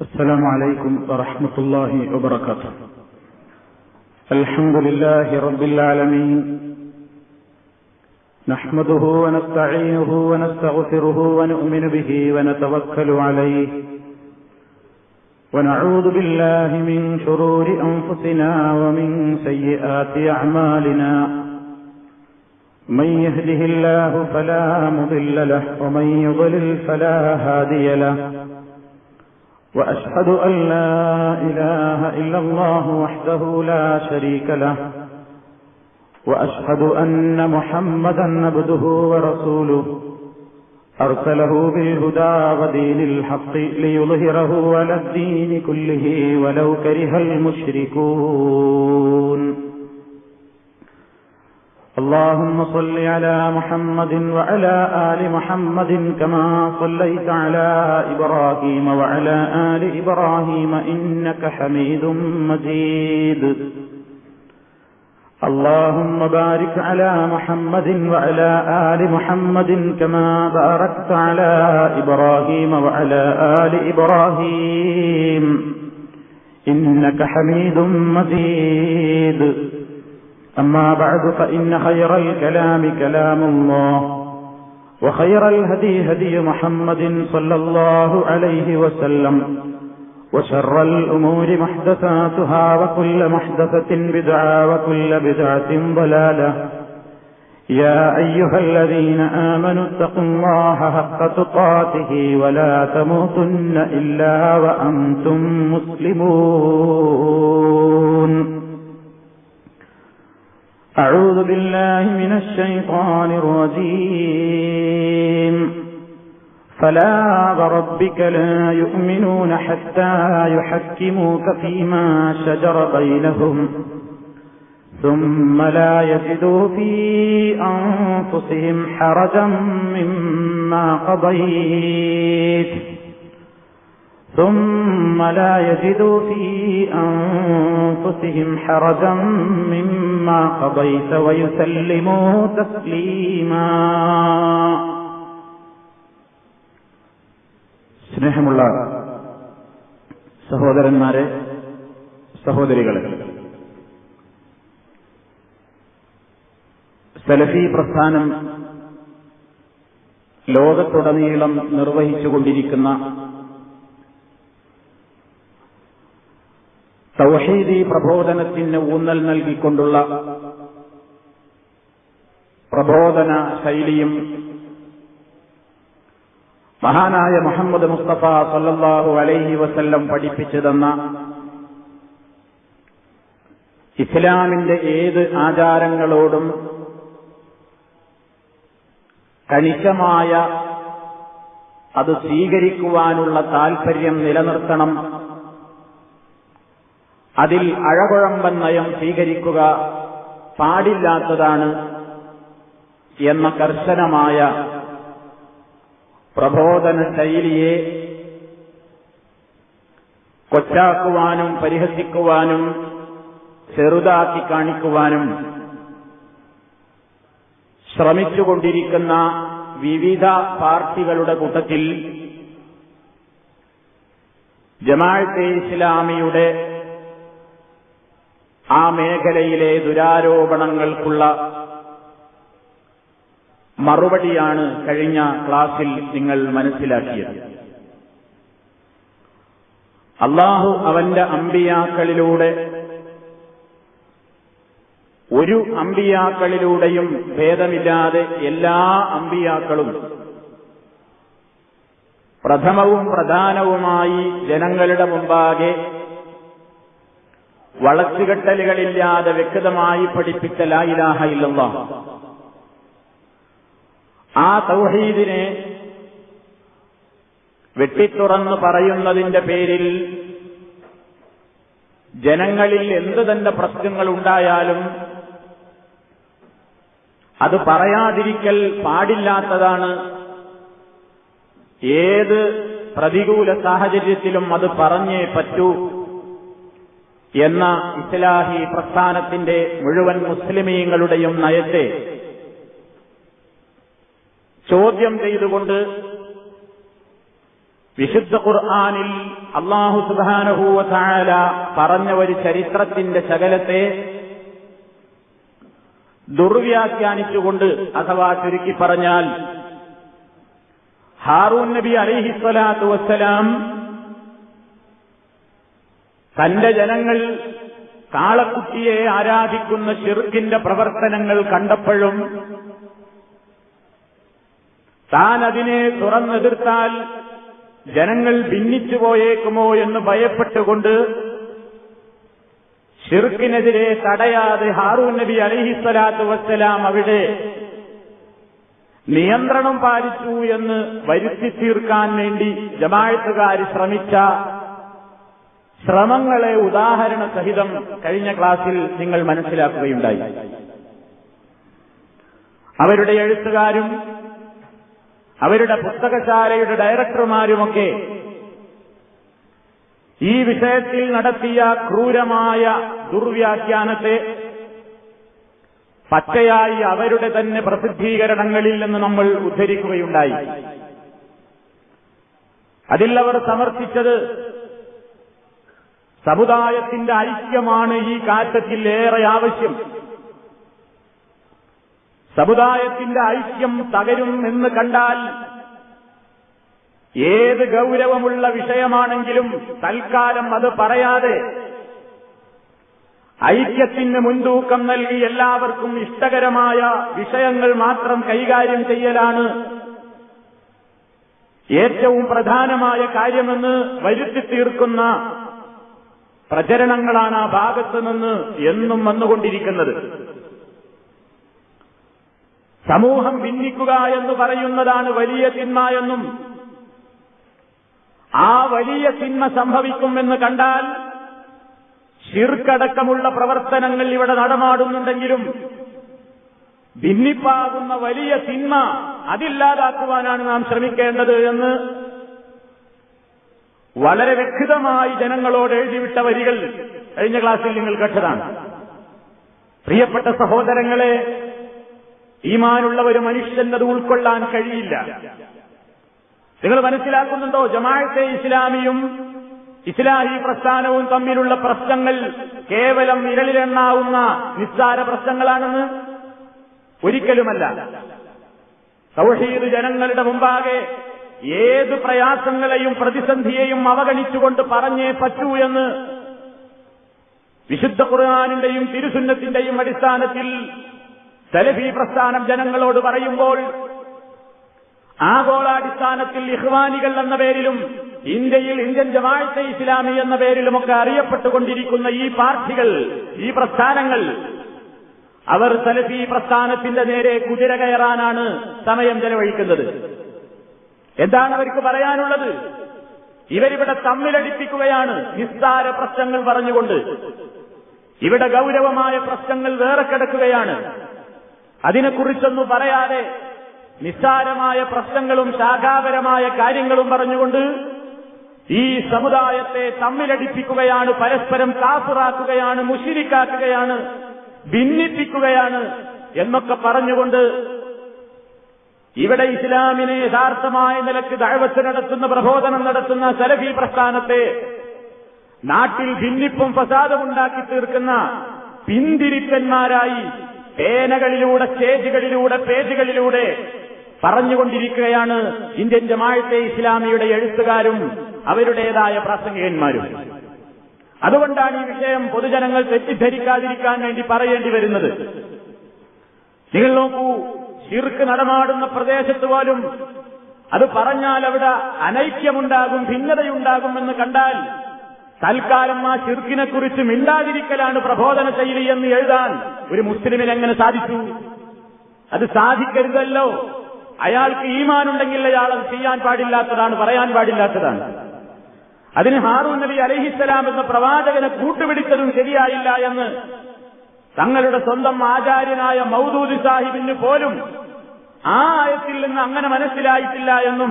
السلام عليكم ورحمة الله وبركاته. الحمد لله رب العالمين. نحمده ونستعينه ونستغفره ونؤمن به ونتوكل عليه. ونعوذ بالله من شرور أنفسنا ومن سيئات أعمالنا. من يهده الله فلا مضل له ومن يضلل فلا هادي له. وأشهد أن لا إله إلا الله وحده لا شريك له وأشهد أن محمدا عبده ورسوله. أرسله بالهدى ودين الحق ليظهره على الدين كله ولو كره المشركون. اللهم صل على محمد وعلى آل محمد كما صليت على إبراهيم وعلى آل إبراهيم إنك حميد مجيد. اللهم بارك على محمد وعلى آل محمد كما باركت على إبراهيم وعلى آل إبراهيم. إنك حميد مجيد. أما بعد فإن خير الكلام كلام الله وخير الهدي هدي محمد صلى الله عليه وسلم وشر الأمور محدثاتها وكل محدثة بدعة وكل بدعة ضلالة. يا أيها الذين آمنوا اتقوا الله حق تقاته ولا تموتن إلا وأنتم مسلمون. أعوذ بالله من الشيطان الرجيم. فلا وربك لا يؤمنون حتى يحكموك فيما شجر بينهم ثم لا يجدوا في أنفسهم حرجا مما قضيت. ثم لا يجدوا في أنفسهم حرجا مما قضيت ويسلموا تسليما സ്നേഹമുള്ള സഹോദരന്മാരെ സഹോദരികളെ സലഫി പ്രസ്ഥാനം ലോകത്തുടനീളം നിർവഹിച്ചുകൊണ്ടിരിക്കുന്ന തൗഹീദി പ്രബോധനത്തിന് ഊന്നൽ നൽകിക്കൊണ്ടുള്ള പ്രബോധന ശൈലിയും മഹാനായ മുഹമ്മദ് മുസ്തഫ സല്ലാഹു അലൈഹി വസല്ലം പഠിപ്പിച്ചു തന്ന ഇസ്ലാമിന്റെ ഏത് ആചാരങ്ങളോടും കണിശമായ അത് സ്വീകരിക്കുവാനുള്ള താൽപര്യം നിലനിർത്തണം അതിൽ അഴകുഴമ്പൻ നയം സ്വീകരിക്കുക പാടില്ലാത്തതാണ് എന്ന കർശനമായ പ്രബോധന ശൈലിയെ കൊച്ചാക്കുവാനും പരിഹസിക്കുവാനും ചെറുതാക്കി കാണിക്കുവാനും ശ്രമിച്ചുകൊണ്ടിരിക്കുന്ന വിവിധ പാർട്ടികളുടെ കൂട്ടത്തിൽ ജമാഅത്തെ ഇസ്ലാമിയുടെ ആ മേഖലയിലെ ദുരാരോപണങ്ങൾക്കുള്ള മറുപടിയാണ് കഴിഞ്ഞ ക്ലാസിൽ നിങ്ങൾ മനസ്സിലാക്കിയത്. അള്ളാഹു അവന്റെ അമ്പിയാക്കളിലൂടെ ഒരു അമ്പിയാക്കളിലൂടെയും ഭേദമില്ലാതെ എല്ലാ അമ്പിയാക്കളും പ്രഥമവും പ്രധാനവുമായി ജനങ്ങളുടെ മുമ്പാകെ വളച്ചുകെട്ടലുകളില്ലാതെ വ്യക്തമായി പഠിപ്പിച്ച ലായിലാഹ ഇല്ലല്ല. ആ തൗഹീദിനെ വെട്ടിത്തുറന്ന് പറയുന്നതിന്റെ പേരിൽ ജനങ്ങളിൽ എന്തു തന്നെ പ്രശ്നങ്ങൾ ഉണ്ടായാലും അത് പറയാതിരിക്കൽ പാടില്ലാത്തതാണ് ഏത് പ്രതികൂല സാഹചര്യത്തിലും അത് പറഞ്ഞേ പറ്റൂ. എന്ന ഇസ്ലാഹി പ്രസ്ഥാനത്തിന്റെ മുഴുവൻ മുസ്ലിമീങ്ങളുടെയും നയത്തെ ചോദ്യം ചെയ്തുകൊണ്ട് വിശുദ്ധ ഖുർആാനിൽ അള്ളാഹു സുബാനഹൂവ താല പറഞ്ഞ ഒരു ചരിത്രത്തിന്റെ ശകലത്തെ ദുർവ്യാഖ്യാനിച്ചുകൊണ്ട് അഥവാ ചുരുക്കി പറഞ്ഞാൽ ഹാറൂൻ നബി അലിഹിസ്വലാത്തു വസ്സലാം തന്റെ ജനങ്ങൾ കാളക്കുട്ടിയെ ആരാധിക്കുന്ന ഷിർക്കിന്റെ പ്രവർത്തനങ്ങൾ കണ്ടപ്പോഴും താൻ അതിനെ തുറന്നെതിർത്താൽ ജനങ്ങൾ ഭിന്നിച്ചു പോയേക്കുമോ എന്ന് ഭയപ്പെട്ടുകൊണ്ട് ഷിർക്കിനെതിരെ തടയാതെ ഹാറൂൻ നബി അലിഹിസ്വലാത്തു വസ്സലാം അവിടെ നിയന്ത്രണം പാലിച്ചു എന്ന് വരുത്തി തീർക്കാൻ വേണ്ടി ജമാഴത്തുകാർ ശ്രമിച്ച ശ്രമങ്ങളെ ഉദാഹരണ സഹിതം കഴിഞ്ഞ ക്ലാസ്സിൽ നിങ്ങൾ മനസ്സിലാക്കുകയുണ്ടായി. അവരുടെ എഴുത്തുകാരും അവരുടെ പുസ്തകശാലയുടെ ഡയറക്ടർമാരുമൊക്കെ ഈ വിഷയത്തിൽ നടത്തിയ ക്രൂരമായ ദുർവ്യാഖ്യാനത്തെ പച്ചയായി അവരുടെ തന്നെ പ്രസിദ്ധീകരണങ്ങളിൽ നിന്ന് നമ്മൾ ഉദ്ധരിക്കുകയുണ്ടായി. അതിൽ അവർ സമർപ്പിച്ചത് സമുദായത്തിന്റെ ഐക്യമാണ് ഈ കാറ്റത്തിൽ ഏറെ ആവശ്യം. സമുദായത്തിന്റെ ഐക്യം തകരും എന്ന് കണ്ടാൽ ഏത് ഗൗരവമുള്ള വിഷയമാണെങ്കിലും തൽക്കാലം അത് പറയാതെ ഐക്യത്തിന് മുൻതൂക്കം നൽകി എല്ലാവർക്കും ഇഷ്ടകരമായ വിഷയങ്ങൾ മാത്രം കൈകാര്യം ചെയ്യലാണ് ഏറ്റവും പ്രധാനമായ കാര്യമെന്ന് വരുത്തി തീർക്കുന്ന പ്രചരണങ്ങളാണ് ആ ഭാഗത്ത് നിന്ന് എന്നും വന്നുകൊണ്ടിരിക്കുന്നത്. സമൂഹം ഭിന്നിക്കുക എന്ന് പറയുന്നതാണ് വലിയ തിന്മ എന്നും ആ വലിയ തിന്മ സംഭവിക്കുമെന്ന് കണ്ടാൽ ശിർക്കടക്കമുള്ള പ്രവർത്തനങ്ങൾ ഇവിടെ നടമാടുന്നുണ്ടെങ്കിലും ഭിന്നിപ്പാകുന്ന വലിയ തിന്മ അതില്ലാതാക്കുവാനാണ് നാം ശ്രമിക്കേണ്ടത് എന്ന് വളരെ വ്യക്തമായി ജനങ്ങളോട് എഴുതിവിട്ട വരികൾ കഴിഞ്ഞ ക്ലാസ്സിൽ നിങ്ങൾ കേട്ടതാണ്. പ്രിയപ്പെട്ട സഹോദരങ്ങളെ ഈമാനുള്ള ഒരു മനുഷ്യനത് ഉൾക്കൊള്ളാൻ കഴിയില്ല. നിങ്ങൾ മനസ്സിലാക്കുന്നുണ്ടോ? ജമാഅത്തെ ഇസ്ലാമിയും ഇസ്ലാഹി പ്രസ്ഥാനവും തമ്മിലുള്ള പ്രശ്നങ്ങൾ കേവലം വിരലിലെണ്ണാവുന്ന നിസ്സാര പ്രശ്നങ്ങളാണെന്ന് ഒരിക്കലുമല്ല. സൗഹീദ് ജനങ്ങളുടെ മുമ്പാകെ ഏത് പ്രയാസങ്ങളെയും പ്രതിസന്ധിയെയും അവഗണിച്ചുകൊണ്ട് പറഞ്ഞേ പറ്റൂ എന്ന് വിശുദ്ധ ഖുർആാനിന്റെയും തിരുസുന്നത്തിന്റെയും അടിസ്ഥാനത്തിൽ സലഫി പ്രസ്ഥാനം ജനങ്ങളോട് പറയുമ്പോൾ ആഗോളാടിസ്ഥാനത്തിൽ ഇഹ്വാനികൾ എന്ന പേരിലും ഇന്ത്യയിൽ ഇന്ത്യൻ ജമാഅത്തെ ഇസ്ലാമി എന്ന പേരിലുമൊക്കെ അറിയപ്പെട്ടുകൊണ്ടിരിക്കുന്ന ഈ പാർട്ടികൾ ഈ പ്രസ്ഥാനങ്ങൾ അവർ സലഫി പ്രസ്ഥാനത്തിന്റെ നേരെ കുതിര കയറാനാണ് സമയം ചെലവഴിക്കുന്നത്. എന്താണ് അവർക്ക് പറയാനുള്ളത്? ഇവരിവിടെ തമ്മിലടിപ്പിക്കുകയാണ് നിസ്സാര പ്രശ്നങ്ങൾ പറഞ്ഞുകൊണ്ട്. ഇവിടെ ഗൗരവമായ പ്രശ്നങ്ങൾ വേറെ കിടക്കുകയാണ്. അതിനെക്കുറിച്ചൊന്നും പറയാതെ നിസ്സാരമായ പ്രശ്നങ്ങളും ശാഖാപരമായ കാര്യങ്ങളും പറഞ്ഞുകൊണ്ട് ഈ സമുദായത്തെ തമ്മിലടിപ്പിക്കുകയാണ് പരസ്പരം കാപ്പുറാക്കുകയാണ് മുഷിരിക്കാക്കുകയാണ് ഭിന്നിപ്പിക്കുകയാണ് എന്നൊക്കെ പറഞ്ഞുകൊണ്ട് ഇവിടെ ഇസ്ലാമിനെ യഥാർത്ഥമായ നിലയ്ക്ക് ദഴവത്ത് നടത്തുന്ന പ്രബോധനം നടത്തുന്ന സലഫി പ്രസ്ഥാനത്തെ നാട്ടിൽ ഭിന്നിപ്പും ഫസാദും ഉണ്ടാക്കി തീർക്കുന്ന പിന്തിരിപ്പന്മാരായി പേനകളിലൂടെ സ്റ്റേജുകളിലൂടെ പേജുകളിലൂടെ പറഞ്ഞുകൊണ്ടിരിക്കുകയാണ് ഇന്ത്യൻ ജമാഅത്തെ ഇസ്ലാമിയുടെ എഴുത്തുകാരും അവരുടേതായ പ്രാസംഗികന്മാരും. അതുകൊണ്ടാണ് ഈ വിഷയം പൊതുജനങ്ങൾ തെറ്റിദ്ധരിക്കാതിരിക്കാൻ വേണ്ടി പറയേണ്ടി വരുന്നത്. നിങ്ങൾ നോക്കൂ ശിർക്ക് നടമാടുന്ന പ്രദേശത്ത് പോലും അത് പറഞ്ഞാൽ അവിടെ അനൈക്യമുണ്ടാകും ഭിന്നതയുണ്ടാകുമെന്ന് കണ്ടാൽ തൽക്കാലം ആ ഷിർക്കിനെക്കുറിച്ച് മിണ്ടാതിരിക്കലാണ് പ്രബോധന ശൈലി എന്ന് എഴുതാൻ ഒരു മുസ്ലിമിന് എങ്ങനെ സാധിച്ചു? അത് സാധിക്കരുതല്ലോ. അയാൾക്ക് ഈമാനുണ്ടെങ്കിൽ അയാൾ അത് ചെയ്യാൻ പാടില്ലാത്തതാണ് പറയാൻ പാടില്ലാത്തതാണ്. അതിന് ഹാറൂൻ നബി അലഹിസ്സലാം എന്ന പ്രവാചകനെ കൂട്ടുപിടിച്ചതും ശരിയായില്ല എന്ന് തങ്ങളുടെ സ്വന്തം ആചാര്യനായ മൗദൂദ് സാഹിബിന് പോലും ആ ആയത്തിൽ നിന്ന് അങ്ങനെ മനസ്സിലായിട്ടില്ല എന്നും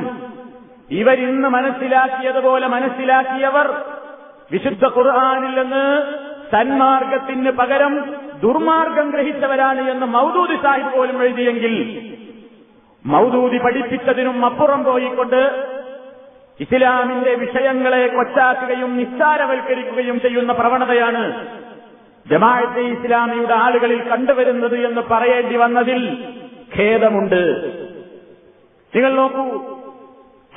ഇവരിന്ന് മനസ്സിലാക്കിയതുപോലെ മനസ്സിലാക്കിയവർ വിശുദ്ധ ഖുർആാനിൽ നിന്ന് സന്മാർഗത്തിന് പകരം ദുർമാർഗം ഗ്രഹിച്ചവരാണ് എന്ന് മൗദൂദി സാഹിബ് പോലും എഴുതിയെങ്കിൽ മൗദൂദി പഠിപ്പിച്ചതിനും അപ്പുറം പോയിക്കൊണ്ട് ഇസ്ലാമിന്റെ വിഷയങ്ങളെ കൊച്ചാക്കുകയും നിസ്സാരവൽക്കരിക്കുകയും ചെയ്യുന്ന പ്രവണതയാണ് ജമാഅത്തെ ഇസ്ലാമിയുടെ ആളുകളിൽ കണ്ടുവരുന്നത് എന്ന് പറയേണ്ടി വന്നതിൽ ഖേദമുണ്ട്. നിങ്ങൾ നോക്കൂ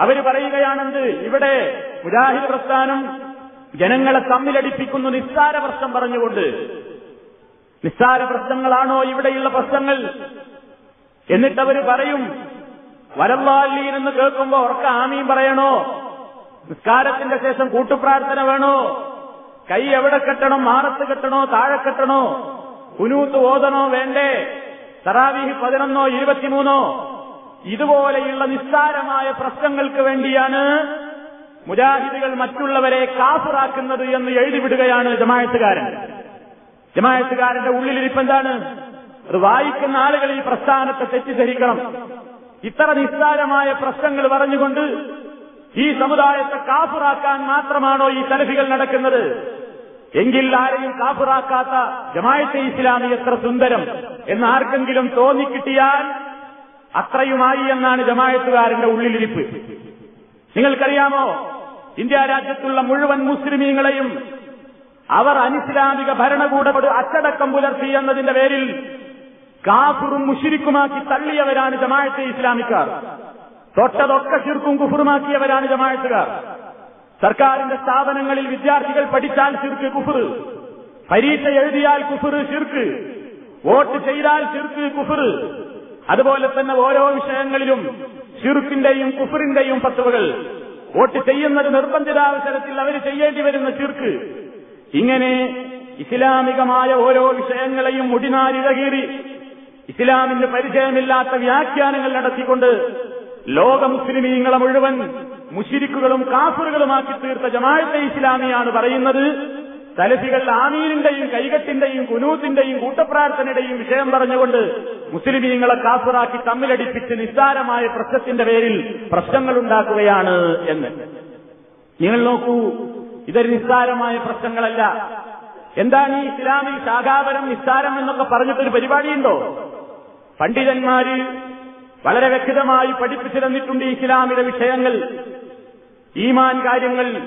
അവർ പറയുകയാണെന്ത് ഇവിടെ മുജാഹിദ് പ്രസ്ഥാനം ജനങ്ങളെ തമ്മിലടിപ്പിക്കുന്നു നിസ്സാര പ്രശ്നം പറഞ്ഞുകൊണ്ട്. നിസ്സാര പ്രശ്നങ്ങളാണോ ഇവിടെയുള്ള പ്രശ്നങ്ങൾ? എന്നിട്ടവര് പറയും വരല്ലാലീൻ എന്ന് കേൾക്കുമ്പോ ഉറക്ക ആമീൻ പറയണോ? നിസ്കാരത്തിന്റെ ശേഷം കൂട്ടുപ്രാർത്ഥന വേണോ? കൈ എവിടെ കെട്ടണം? മാറത്ത് കെട്ടണോ? താഴെ കെട്ടണോ? കുനൂത്ത് ഓതണോ? വേണ്ടേ? തറാവീഹ് പതിനൊന്നോ ഇരുപത്തിമൂന്നോ? ഇതുപോലെയുള്ള നിസ്സാരമായ പ്രശ്നങ്ങൾക്ക് വേണ്ടിയാണ് മുജാഹിദികൾ മറ്റുള്ളവരെ കാഫിറാക്കുന്നത് എന്ന് എഴുതിവിടുകയാണ് ജമായത്തുകാരൻ. ജമായത്തുകാരന്റെ ഉള്ളിലിരിപ്പ് എന്താണ്? അത് വായിക്കുന്ന ആളുകൾ ഈ പ്രസ്ഥാനത്തെ തെറ്റിദ്ധരിക്കണം. ഇത്ര നിസ്സാരമായ പ്രശ്നങ്ങൾ പറഞ്ഞുകൊണ്ട് ഈ സമുദായത്തെ കാഫിറാക്കാൻ മാത്രമാണോ ഈ തലഫികൾ നടക്കുന്നത്? എങ്കിൽ ആരെയും കാഫിറാക്കാത്ത ജമായത്തെ ഇസ്ലാമി എത്ര സുന്ദരം എന്ന് ആർക്കെങ്കിലും തോന്നിക്കിട്ടിയാൽ അത്രയുമായി എന്നാണ് ജമായത്തുകാരന്റെ ഉള്ളിലിരിപ്പ്. നിങ്ങൾക്കറിയാമോ? ഇന്ത്യ രാജ്യത്തുള്ള മുഴുവൻ മുസ്ലിമീങ്ങളെയും അവർ അനിസ്ലാമിക ഭരണകൂടത്തോട് അച്ചടക്കം പുലർത്തി എന്നതിന്റെ പേരിൽ കാഫുറും മുഷിരിക്കുമാക്കി തള്ളിയവരാണ് ജമായത്തെ ഇസ്ലാമിക്കാർ. തൊട്ടതൊക്കെ ശിർക്കും കുഫുറുമാക്കിയവരാണ് ജമായത്തുകാർ സർക്കാരിന്റെ സ്ഥാപനങ്ങളിൽ വിദ്യാർത്ഥികൾ പഠിച്ചാൽ ശിർക്ക് കുഫർ പരീക്ഷ എഴുതിയാൽ കുഫർ ശിർക്ക്. വോട്ട് ചെയ്താൽ ശിർക്ക് കുഫർ അതുപോലെ തന്നെ ഓരോ വിഷയങ്ങളിലും ഷിർക്കിന്റെയും കുഫറിന്റെയും പത്തുവകൾ വോട്ട് ചെയ്യുന്നത് നിർബന്ധിതാവസരത്തിൽ അവർ ചെയ്യേണ്ടി വരുന്ന ചിർക്ക് ഇങ്ങനെ ഇസ്ലാമികമായ ഓരോ വിഷയങ്ങളെയും മുടിനാരിഴകീറി ഇസ്ലാമിന് പരിചയമില്ലാത്ത വ്യാഖ്യാനങ്ങൾ നടത്തിക്കൊണ്ട് ലോക മുസ്ലിമീങ്ങളെ മുഴുവൻ മുഷിരിക്കുകളും കാഫറുകളുമാക്കി തീർത്ത ജമാഅത്തെ ഇസ്ലാമിയാണ് പറയുന്നത്. തലഫികൾ ആമീനിന്റെയും കൈകട്ടിന്റെയും കുനൂത്തിന്റെയും കൂട്ടപ്രാർത്ഥനയുടെയും വിഷയം പറഞ്ഞുകൊണ്ട് മുസ്ലിമീങ്ങളെ കാസറാക്കി തമ്മിലടിപ്പിച്ച് നിസ്സാരമായ പ്രശ്നത്തിന്റെ പേരിൽ പ്രശ്നങ്ങൾ ഉണ്ടാക്കുകയാണ് എന്ന്. നിങ്ങൾ നോക്കൂ ഇതൊരു നിസ്സാരമായ പ്രശ്നങ്ങളല്ല. എന്താണ് ഈ ഇസ്ലാമിൽ ശാഖാപരം നിസ്സാരം എന്നൊക്കെ പറഞ്ഞിട്ടൊരു പരിപാടിയുണ്ടോ? പണ്ഡിതന്മാര് വളരെ വ്യക്തമായി പഠിപ്പിച്ചു തന്നിട്ടുണ്ട് ഈ ഇസ്ലാമിലെ വിഷയങ്ങൾ. ഈമാൻ കാര്യങ്ങൾ.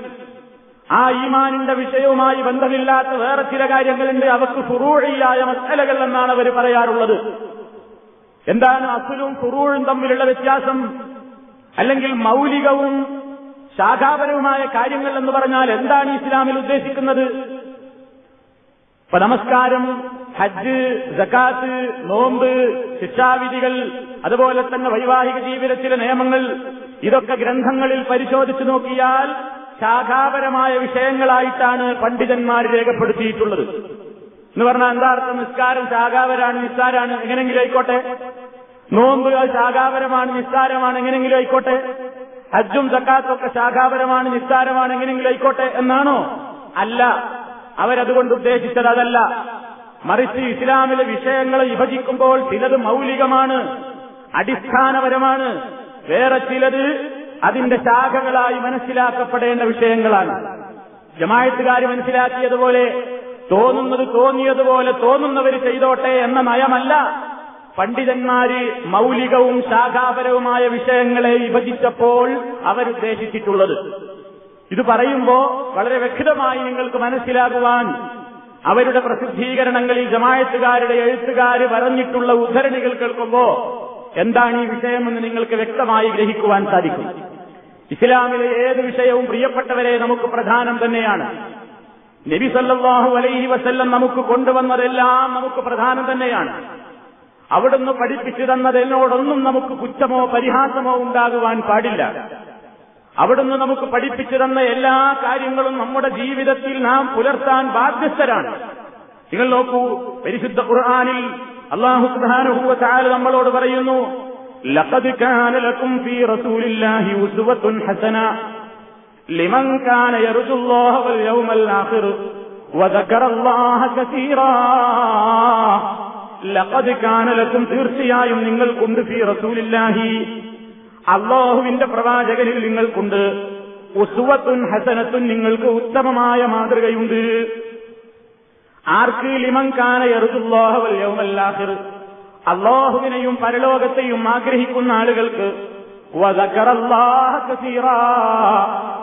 ആ ഈമാനിന്റെ വിഷയവുമായി ബന്ധമില്ലാത്ത വേറെ ചില കാര്യങ്ങളുണ്ട്. അവർക്ക് ഫുറൂഴിയായ മസലകൾ എന്നാണ് അവർ പറയാറുള്ളത്. എന്താണ് അസുലും ഫുറൂഴും തമ്മിലുള്ള വ്യത്യാസം? അല്ലെങ്കിൽ മൗലികവും ശാഖാപരവുമായ കാര്യങ്ങൾ എന്ന് പറഞ്ഞാൽ എന്താണ് ഇസ്ലാമിൽ ഉദ്ദേശിക്കുന്നത്? ഇപ്പൊ നമസ്കാരം ഹജ്ജ് ജക്കാത്ത് നോമ്പ് ശിക്ഷാവിധികൾ അതുപോലെ തന്നെ വൈവാഹിക ജീവിതത്തിലെ നിയമങ്ങൾ ഇതൊക്കെ ഗ്രന്ഥങ്ങളിൽ പരിശോധിച്ചു നോക്കിയാൽ ശാഖാപരമായ വിഷയങ്ങളായിട്ടാണ് പണ്ഡിതന്മാർ രേഖപ്പെടുത്തിയിട്ടുള്ളത്. എന്ന് പറഞ്ഞാൽ എന്താ അർത്ഥം? നിസ്കാരം ശാഖാപരാണ് നിസ്സാരാണ് എങ്ങനെങ്കിലും ആയിക്കോട്ടെ. നോമ്പ് ശാഖാപരമാണ് നിസ്സാരമാണ് എങ്ങനെങ്കിലും ആയിക്കോട്ടെ. ഹജ്ജും സക്കാത്തും ഒക്കെ ശാഖാപരമാണ് നിസ്സാരമാണ് എങ്ങനെങ്കിലും ആയിക്കോട്ടെ എന്നാണോ? അല്ല. അവരതുകൊണ്ട് ഉദ്ദേശിച്ചത് അതല്ല. മറിച്ച് ഇസ്ലാമിലെ വിഷയങ്ങളെ വിഭജിക്കുമ്പോൾ ചിലത് മൗലികമാണ് അടിസ്ഥാനപരമാണ്. വേറെ ചിലത് അതിന്റെ ശാഖകളായി മനസ്സിലാക്കപ്പെടേണ്ട വിഷയങ്ങളാണ്. ജമായത്തുകാർ മനസ്സിലാക്കിയതുപോലെ തോന്നുന്നത് തോന്നിയതുപോലെ തോന്നുന്നവർ ചെയ്തോട്ടെ എന്ന നയമല്ല. പണ്ഡിതന്മാര് മൗലികവും ശാഖാപരവുമായ വിഷയങ്ങളെ വിഭജിച്ചപ്പോൾ അവരുദ്ദേശിച്ചിട്ടുള്ളത്. ഇത് പറയുമ്പോ വളരെ വ്യക്തമായി നിങ്ങൾക്ക് മനസ്സിലാകുവാൻ അവരുടെ പ്രസിദ്ധീകരണങ്ങളിൽ ജമായത്തുകാരുടെ എഴുത്തുകാര് പറഞ്ഞിട്ടുള്ള ഉദ്ധരണികൾ കേൾക്കുമ്പോ എന്താണ് ഈ വിഷയമെന്ന് നിങ്ങൾക്ക് വ്യക്തമായി ഗ്രഹിക്കുവാൻ സാധിക്കും. ഇസ്ലാമിലെ ഏത് വിഷയവും പ്രിയപ്പെട്ടവരെ നമുക്ക് പ്രധാനം തന്നെയാണ്. നബി സല്ലാഹു അലൈഹി വസല്ലം നമുക്ക് കൊണ്ടുവന്നതെല്ലാം നമുക്ക് പ്രധാനം തന്നെയാണ്. അവിടുന്ന് പഠിപ്പിച്ചു തന്നതെന്നോടൊന്നും നമുക്ക് കുറ്റമോ പരിഹാസമോ ഉണ്ടാകുവാൻ പാടില്ല. അവിടുന്ന് നമുക്ക് പഠിപ്പിച്ചു തന്ന എല്ലാ കാര്യങ്ങളും നമ്മുടെ ജീവിതത്തിൽ നാം പുലർത്താൻ ബാധ്യസ്ഥരാണ്. നിങ്ങൾ നോക്കൂ പരിശുദ്ധ ഖുർആാനിൽ അള്ളാഹു സുബ്ഹാനഹു വ തആല നമ്മളോട് പറയുന്നു ലക്കും തീർച്ചയായും നിങ്ങൾക്കുണ്ട് ഫി റസൂലില്ലാഹി. അള്ളാഹുവിന്റെ പ്രവാചകനിൽ നിങ്ങൾക്കുണ്ട്. ഉസുവത്തുൻ ഹസനത്തുൻ നിങ്ങൾക്ക് ഉത്തമമായ മാതൃകയുണ്ട്. ആർക്ക് ലിമങ്കാന യറുദുല്ലാഹുവൽ യൗമല്ലാഹിർ. അള്ളാഹുവിനെയും പരലോകത്തെയും ആഗ്രഹിക്കുന്ന ആളുകൾക്ക്.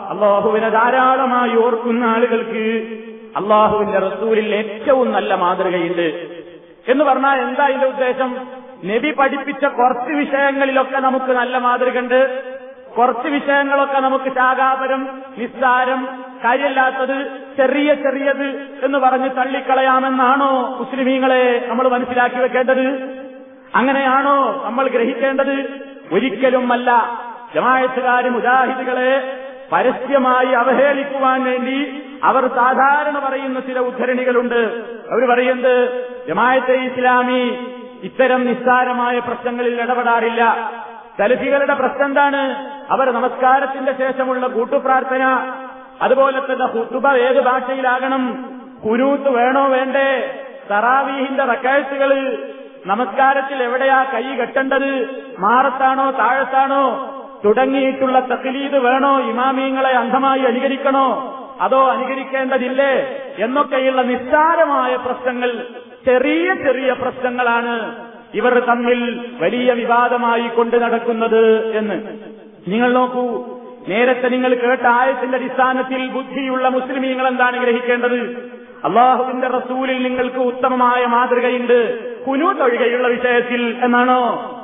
അള്ളാഹുവിനെ ധാരാളമായി ഓർക്കുന്ന ആളുകൾക്ക് അള്ളാഹുവിന്റെ റസൂലിൽ ഏറ്റവും നല്ല മാതൃകയുണ്ട്. എന്ന് പറഞ്ഞാൽ എന്താ ഇതിന്റെ ഉദ്ദേശം? നബി പഠിപ്പിച്ച കുറച്ച് വിഷയങ്ങളിലൊക്കെ നമുക്ക് നല്ല മാതൃകയുണ്ട്. കുറച്ച് വിഷയങ്ങളൊക്കെ നമുക്ക് ശാഖാപരം നിസ്സാരം കാര്യമില്ലാത്തത് ചെറിയ ചെറിയത് എന്ന് പറഞ്ഞ് തള്ളിക്കളയാമെന്നാണോ മുസ്ലിമീങ്ങളെ നമ്മൾ മനസ്സിലാക്കി വെക്കേണ്ടത്? അങ്ങനെയാണോ നമ്മൾ ഗ്രഹിക്കേണ്ടത്? ഒരിക്കലും അല്ല ജമായത്തുകാര് മുജാഹിദുകളെ പരസ്യമായി അവഹേളിക്കുവാൻ വേണ്ടി അവർ സാധാരണ പറയുന്ന ചില ഉദ്ധരണികളുണ്ട്. അവർ പറയുന്നത് ജമായത്തെ ഇസ്ലാമി ഇത്തരം നിസ്സാരമായ പ്രശ്നങ്ങളിൽ ഇടപെടാറില്ല. സലഫികളുടെ പ്രശ്നം എന്താണ് അവർ നമസ്കാരത്തിന്റെ ശേഷമുള്ള കൂട്ടുപ്രാർത്ഥന അതുപോലെ തന്നെ ഹുത്തുബ ഏത് ഭാഷയിലാകണം? കുനൂത്ത് വേണോ വേണ്ടേ? തറാവീഹിന്റെ റക്കാഴ്ചകൾ നമസ്കാരത്തിൽ എവിടെയാ കൈ കെട്ടേണ്ടത്? മാറത്താണോ താഴത്താണോ? തുടങ്ങിയിട്ടുള്ള തക്ലീദ് വേണോ? ഇമാമിയങ്ങളെ അന്ധമായി അനുകരിക്കണോ? അതോ അനുകരിക്കേണ്ടതില്ലേ? എന്നൊക്കെയുള്ള നിസ്സാരമായ പ്രശ്നങ്ങൾ ചെറിയ ചെറിയ പ്രശ്നങ്ങളാണ് ഇവർ തമ്മിൽ വലിയ വിവാദമായി കൊണ്ട് നടക്കുന്നത് എന്ന്. നിങ്ങൾ നോക്കൂ നേരത്തെ നിങ്ങൾ കേട്ട ആയത്തിന്റെ അടിസ്ഥാനത്തിൽ ബുദ്ധിയുള്ള മുസ്ലിമീങ്ങൾ എന്താണ് ഗ്രഹിക്കേണ്ടത്? അള്ളാഹുവിന്റെ റസൂലിൽ നിങ്ങൾക്ക് ഉത്തമമായ മാതൃകയുണ്ട്. കുനൂത്ത് ഒഴികെയുള്ള വിഷയത്തിൽ എന്നാണോ?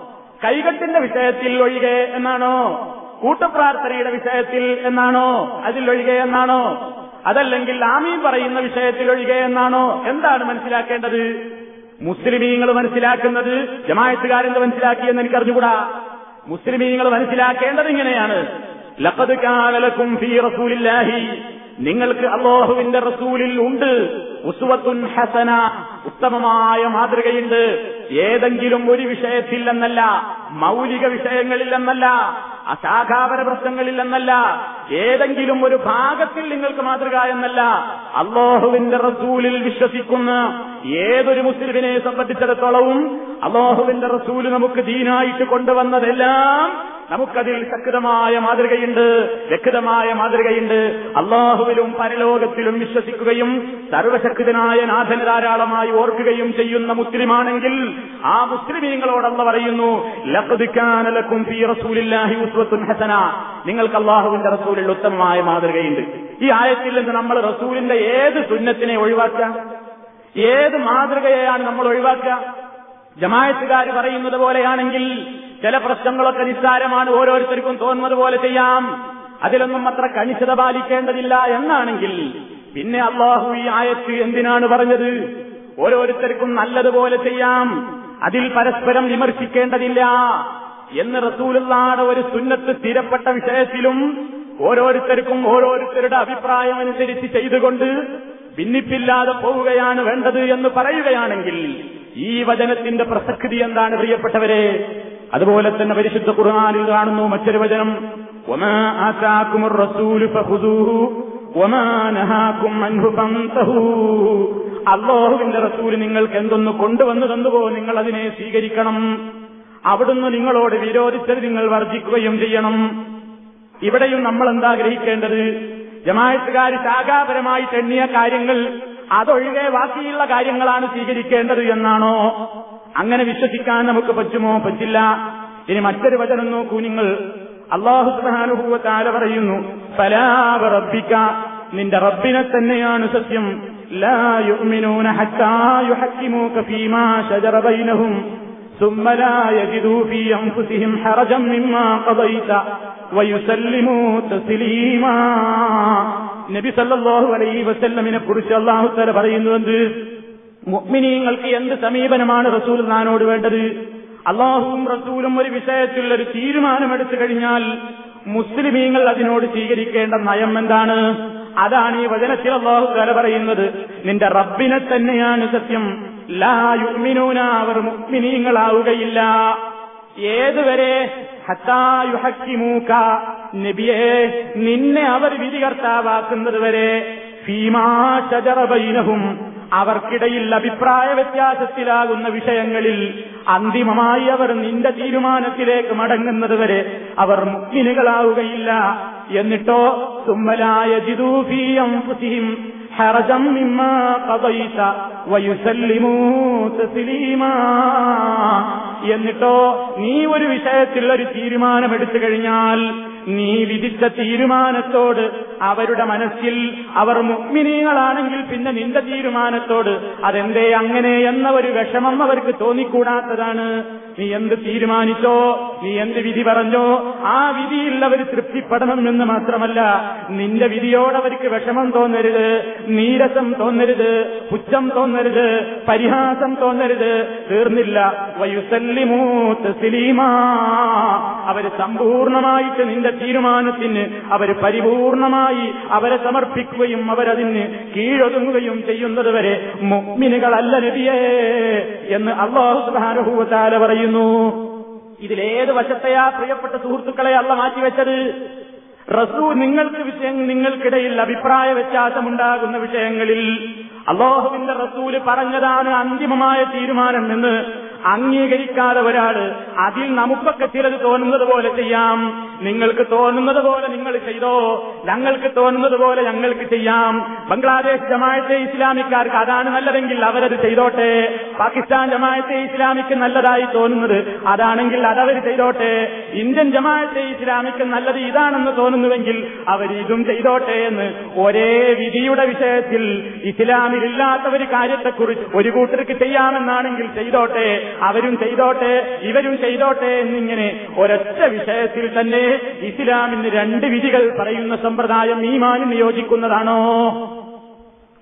കൈകെട്ടിന്റെ വിഷയത്തിൽ ഒഴികെ എന്നാണോ? കൂട്ടപ്രാർത്ഥനയുടെ വിഷയത്തിൽ എന്നാണോ? അതിൽ ഒഴികെ എന്നാണോ? അതല്ലെങ്കിൽ ആമീൻ പറയുന്ന വിഷയത്തിൽ എന്നാണോ? എന്താണ് മനസ്സിലാക്കേണ്ടത്? മുസ്ലിമീങ്ങൾ മനസ്സിലാക്കുന്നത് ജമായത്തുകാരെന്ന് മനസ്സിലാക്കിയെന്ന് എനിക്കറിഞ്ഞുകൂടാ. മുസ്ലിമീങ്ങൾ മനസ്സിലാക്കേണ്ടത് ഇങ്ങനെയാണ്. ലഖദ് ഫീ റസൂലില്ലാഹി. നിങ്ങൾക്ക് അള്ളാഹുവിന്റെ റസൂലിൽ ഉണ്ട്. ഉസുവത്തുൻ ഹസന. ഉത്തമമായ മാതൃകയുണ്ട്. ഏതെങ്കിലും ഒരു വിഷയത്തിൽ എന്നല്ല മൗലിക വിഷയങ്ങളിൽ എന്നല്ല അശാഖാപര പ്രശ്നങ്ങളിൽ എന്നല്ല ഏതെങ്കിലും ഒരു ഭാഗത്തിൽ നിങ്ങൾക്ക് മാതൃക എന്നല്ല. അള്ളാഹുവിന്റെ റസൂലിൽ വിശ്വസിക്കുന്ന ഏതൊരു മുസ്ലിമിനെ സംബന്ധിച്ചിടത്തോളവും അള്ളാഹുവിന്റെ റസൂൽ നമുക്ക് ദീനായിട്ട് കൊണ്ടുവന്നതെല്ലാം നമുക്കതിൽ ശക്തമായ മാതൃകയുണ്ട് വ്യക്തമായ മാതൃകയുണ്ട്. അള്ളാഹുവിലും പരലോകത്തിലും വിശ്വസിക്കുകയും സർവശക്തനായ നാഥന് ധാരാളമായി ഓർക്കുകയും ചെയ്യുന്ന മുസ്ലിമാണെങ്കിൽ ആ മുസ്ലിമീങ്ങളോടല്ല പറയുന്നു ലഖദ് കാന ലക്കും ഫീ റസൂലില്ലാഹി ഉസ്വത്തുൻ ഹസന. നിങ്ങൾക്ക് അള്ളാഹുവിന്റെ റസൂലിൽ ഉത്തമമായ മാതൃകയുണ്ട്. ഈ ആയത്തിൽ നിന്ന് നമ്മൾ റസൂലിന്റെ ഏത് സുന്നത്തിനെ ഒഴിവാക്കുക? ഏത് മാതൃകയെയാണ് നമ്മൾ ഒഴിവാക്കുക? ജമായത്തുകാർ പറയുന്നത് പോലെയാണെങ്കിൽ ചില പ്രശ്നങ്ങളൊക്കെ നിസ്സാരമാണ് ഓരോരുത്തർക്കും തോന്നുന്നത് പോലെ ചെയ്യാം. അതിലൊന്നും അത്ര കണിശത പാലിക്കേണ്ടതില്ല എന്നാണെങ്കിൽ പിന്നെ അള്ളാഹു ഈ ആയത്ത് എന്തിനാണ് പറഞ്ഞത്? ഓരോരുത്തർക്കും നല്ലതുപോലെ ചെയ്യാം. അതിൽ പരസ്പരം വിമർശിക്കേണ്ടതില്ല. എന്ന് റസൂലുള്ളാടെ ഒരു സുന്നത്ത് സ്ഥിരപ്പെട്ട വിഷയത്തിലും ഓരോരുത്തർക്കും ഓരോരുത്തരുടെ അഭിപ്രായം അനുസരിച്ച് ചെയ്തുകൊണ്ട് ഭിന്നിപ്പില്ലാതെ പോവുകയാണ് വേണ്ടത് എന്ന് പറയുകയാണെങ്കിൽ ഈ വചനത്തിന്റെ പ്രസക്തി എന്താണ് പ്രിയപ്പെട്ടവരെ? അതുപോലെ തന്നെ പരിശുദ്ധ ഖുർആാനിൽ കാണുന്നു മറ്റൊരു വചനം അള്ളാഹുവിന്റെ റസൂൽ നിങ്ങൾക്ക് എന്തൊന്ന് കൊണ്ടുവന്നു തന്നുവോ നിങ്ങൾ അതിനെ സ്വീകരിക്കണം. അവിടുന്ന് നിങ്ങളോട് വിരോധിച്ചത് നിങ്ങൾ വർജിക്കുകയും ചെയ്യണം. ഇവിടെയും നമ്മൾ എന്താ ഗ്രഹിക്കേണ്ടത്? ജമായത്തുകാർ ശാഖാപരമായിട്ട് കാര്യങ്ങൾ അതൊഴികെ ബാക്കിയുള്ള കാര്യങ്ങളാണ് സ്വീകരിക്കേണ്ടത് എന്നാണോ? അങ്ങനെ വിശ്വസിക്കാൻ നമുക്ക് പറ്റുമോ? പറ്റില്ല. ഇനി മറ്റൊരു വചനം നോക്കൂ നിങ്ങൾ. അള്ളാഹു സുബാനുഭൂവ പറയുന്നു സലാവ റബ്ബിക്ക നിന്റെ റബ്ബിനെ തന്നെയാണ് സത്യം. നബി സല്ലാഹു അലൈ വസല്ലമിനെ കുറിച്ച് അള്ളാഹു തല പറയുന്നുവെന്ത് മുഅ്മിനീങ്ങൾക്ക് എന്ത് സമീപനമാണ് റസൂൽ നാനോട് വേണ്ടത്? അള്ളാഹുവും റസൂലും ഒരു വിഷയത്തിൽ ഒരു തീരുമാനമെടുത്തു കഴിഞ്ഞാൽ മുസ്ലിമീങ്ങൾ അതിനോട് സ്വീകരിക്കേണ്ട നയം എന്താണ്? അതാണ് ഈ വചനത്തിൽ അള്ളാഹു തല പറയുന്നത്. നിന്റെ റബ്ബിനെ തന്നെയാണ് സത്യം. ലാ യുഗ്മിനൂന അവർ മുഗ്മിനീങ്ങളാവുകയില്ല ഏതുവരെ? ഹത്തായുഹക്കിമൂക്ക നബിയെ നിന്നെ അവർ വിധികർത്താവാക്കുന്നത് വരെ. ഫീമാ ഷജറബൈനഹും അവർക്കിടയിൽ അഭിപ്രായ വ്യത്യാസത്തിലാകുന്ന വിഷയങ്ങളിൽ അന്തിമമായി അവർ നിന്റെ തീരുമാനത്തിലേക്ക് മടങ്ങുന്നത് വരെ അവർ മുക്മിനുകളാവുകയില്ല എന്നിട്ടോ തുമ്മലായ ജിദൂഫീയം പുതിയും ഹറജം മിമ്മ കഥയിച്ച വയുസല്ലിമൂ തസ്ലീമാ. എന്നിട്ടോ നീ ഒരു വിഷയത്തിൽ ഒരു തീരുമാനമെടുത്തു കഴിഞ്ഞാൽ നീ വിധിച്ച തീരുമാനത്തോട് അവരുടെ മനസ്സിൽ അവർ മുഗ്മിനീകളാണെങ്കിൽ പിന്നെ നിന്റെ തീരുമാനത്തോട് അതെന്തേ അങ്ങനെ എന്ന ഒരു വിഷമം അവർക്ക് തോന്നിക്കൂടാത്തതാണ്. നീ എന്ത് തീരുമാനിച്ചോ നീ എന്ത് വിധി പറഞ്ഞോ ആ വിധിയിൽ അവർ തൃപ്തിപ്പെടണം എന്ന് മാത്രമല്ല നിന്റെ വിധിയോട് അവർക്ക് വിഷമം തോന്നരുത് നീരസം തോന്നരുത് പുച്ഛം തോന്നരുത് പരിഹാസം തോന്നരുത്. തീർന്നില്ല. വയുസല്ലിമൂത്ത് സിലീമാ. അവർ സമ്പൂർണമായിട്ട് നിന്റെ തീരുമാനത്തിന് അവർ പരിപൂർണമായി അവരെ സമർപ്പിക്കുകയും അവരതിന് കീഴൊതുങ്ങുകയും ചെയ്യുന്നത് വരെ മുഗ്മിനുകളല്ല നബിയേ എന്ന് അള്ളാഹു സുബാനുഭൂവത്താല പറയുന്നു. ഇതിലേത് വശത്തെയാ പ്രിയപ്പെട്ട സുഹൃത്തുക്കളെ അല്ല മാറ്റിവെച്ചത്? റസൂ നിങ്ങൾക്ക് വിഷയം നിങ്ങൾക്കിടയിൽ അഭിപ്രായ വ്യത്യാസമുണ്ടാകുന്ന വിഷയങ്ങളിൽ അള്ളാഹുവിന്റെ റസൂൽ പറഞ്ഞതാണ് അന്തിമമായ തീരുമാനം എന്ന് അംഗീകരിക്കാതെ ഒരാൾ അതിൽ നമുക്കൊക്കെ ചിലത് തോന്നുന്നത് പോലെ ചെയ്യാം. നിങ്ങൾക്ക് തോന്നുന്നത് പോലെ നിങ്ങൾ ചെയ്തോ ഞങ്ങൾക്ക് തോന്നുന്നത് പോലെ ഞങ്ങൾക്ക് ചെയ്യാം. ബംഗ്ലാദേശ് ജമായത്തെ ഇസ്ലാമിക്കാർക്ക് അതാണ് നല്ലതെങ്കിൽ അവരത് ചെയ്തോട്ടെ. പാകിസ്ഥാൻ ജമായത്തെ ഇസ്ലാമിക്ക് നല്ലതായി തോന്നുന്നത് അതാണെങ്കിൽ അതവർ ചെയ്തോട്ടെ. ഇന്ത്യൻ ജമായത്തെ ഇസ്ലാമിക്ക് നല്ലത് ഇതാണെന്ന് തോന്നുന്നുവെങ്കിൽ അവർ ഇതും ചെയ്തോട്ടെ എന്ന് ഒരേ വിധിയുടെ വിഷയത്തിൽ ഇസ്ലാമിലില്ലാത്ത ഒരു കാര്യത്തെക്കുറിച്ച് ഒരു കൂട്ടർക്ക് ചെയ്യാമെന്നാണെങ്കിൽ ചെയ്തോട്ടെ. അവരും ചെയ്തോട്ടെ ഇവരും ചെയ്തോട്ടെ എന്നിങ്ങനെ ഒരൊറ്റ വിഷയത്തിൽ തന്നെ ഇസ്ലാമിന് രണ്ട് വിധികൾ പറയുന്ന സമ്പ്രദായം ഈമാനിന് യോജിക്കുന്നതാണോ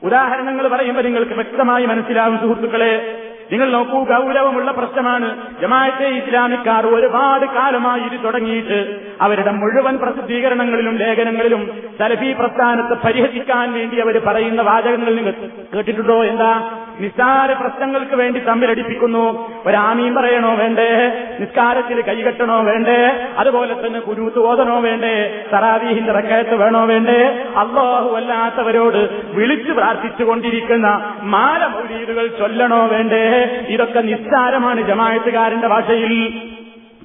ഉദാഹരണങ്ങൾ പറയുമ്പോൾ നിങ്ങൾക്ക് വ്യക്തമായി മനസ്സിലാവും സുഹൃത്തുക്കളെ. നിങ്ങൾ നോക്കൂ ഗൗരവമുള്ള പ്രശ്നമാണ്. ജമാഅത്തെ ഇസ്ലാമിക്കാർ ഒരുപാട് കാലമായി ഇത് തുടങ്ങിയിട്ട് അവരുടെ മുഴുവൻ പ്രസിദ്ധീകരണങ്ങളിലും ലേഖനങ്ങളിലും സലഫി പ്രസ്ഥാനത്തെ പരിഹസിക്കാൻ വേണ്ടി അവർ പറയുന്ന വാചകങ്ങൾ നിങ്ങൾ കേട്ടിട്ടുണ്ടോ? എന്താ? നിസ്സാര പ്രശ്നങ്ങൾക്ക് വേണ്ടി തമ്മിലടിപ്പിക്കുന്നു ഒരാമീൻ പറയണോ വേണ്ടേ? നിസ്കാരത്തിൽ കൈകെട്ടണോ വേണ്ടേ? അതുപോലെ തന്നെ കുരുത്ത് ഓതണോ വേണ്ടേ? തറാവീഹിന്റെ റക്കയത്ത് വേണോ വേണ്ടേ? അള്ളാഹു അല്ലാത്തവരോട് വിളിച്ചു പ്രാർത്ഥിച്ചുകൊണ്ടിരിക്കുന്ന മാലമൗലീദുകൾ ചൊല്ലണോ വേണ്ടേ? ഇതൊക്കെ നിസ്സാരമാണ് ജമായത്തുകാരന്റെ ഭാഷയിൽ.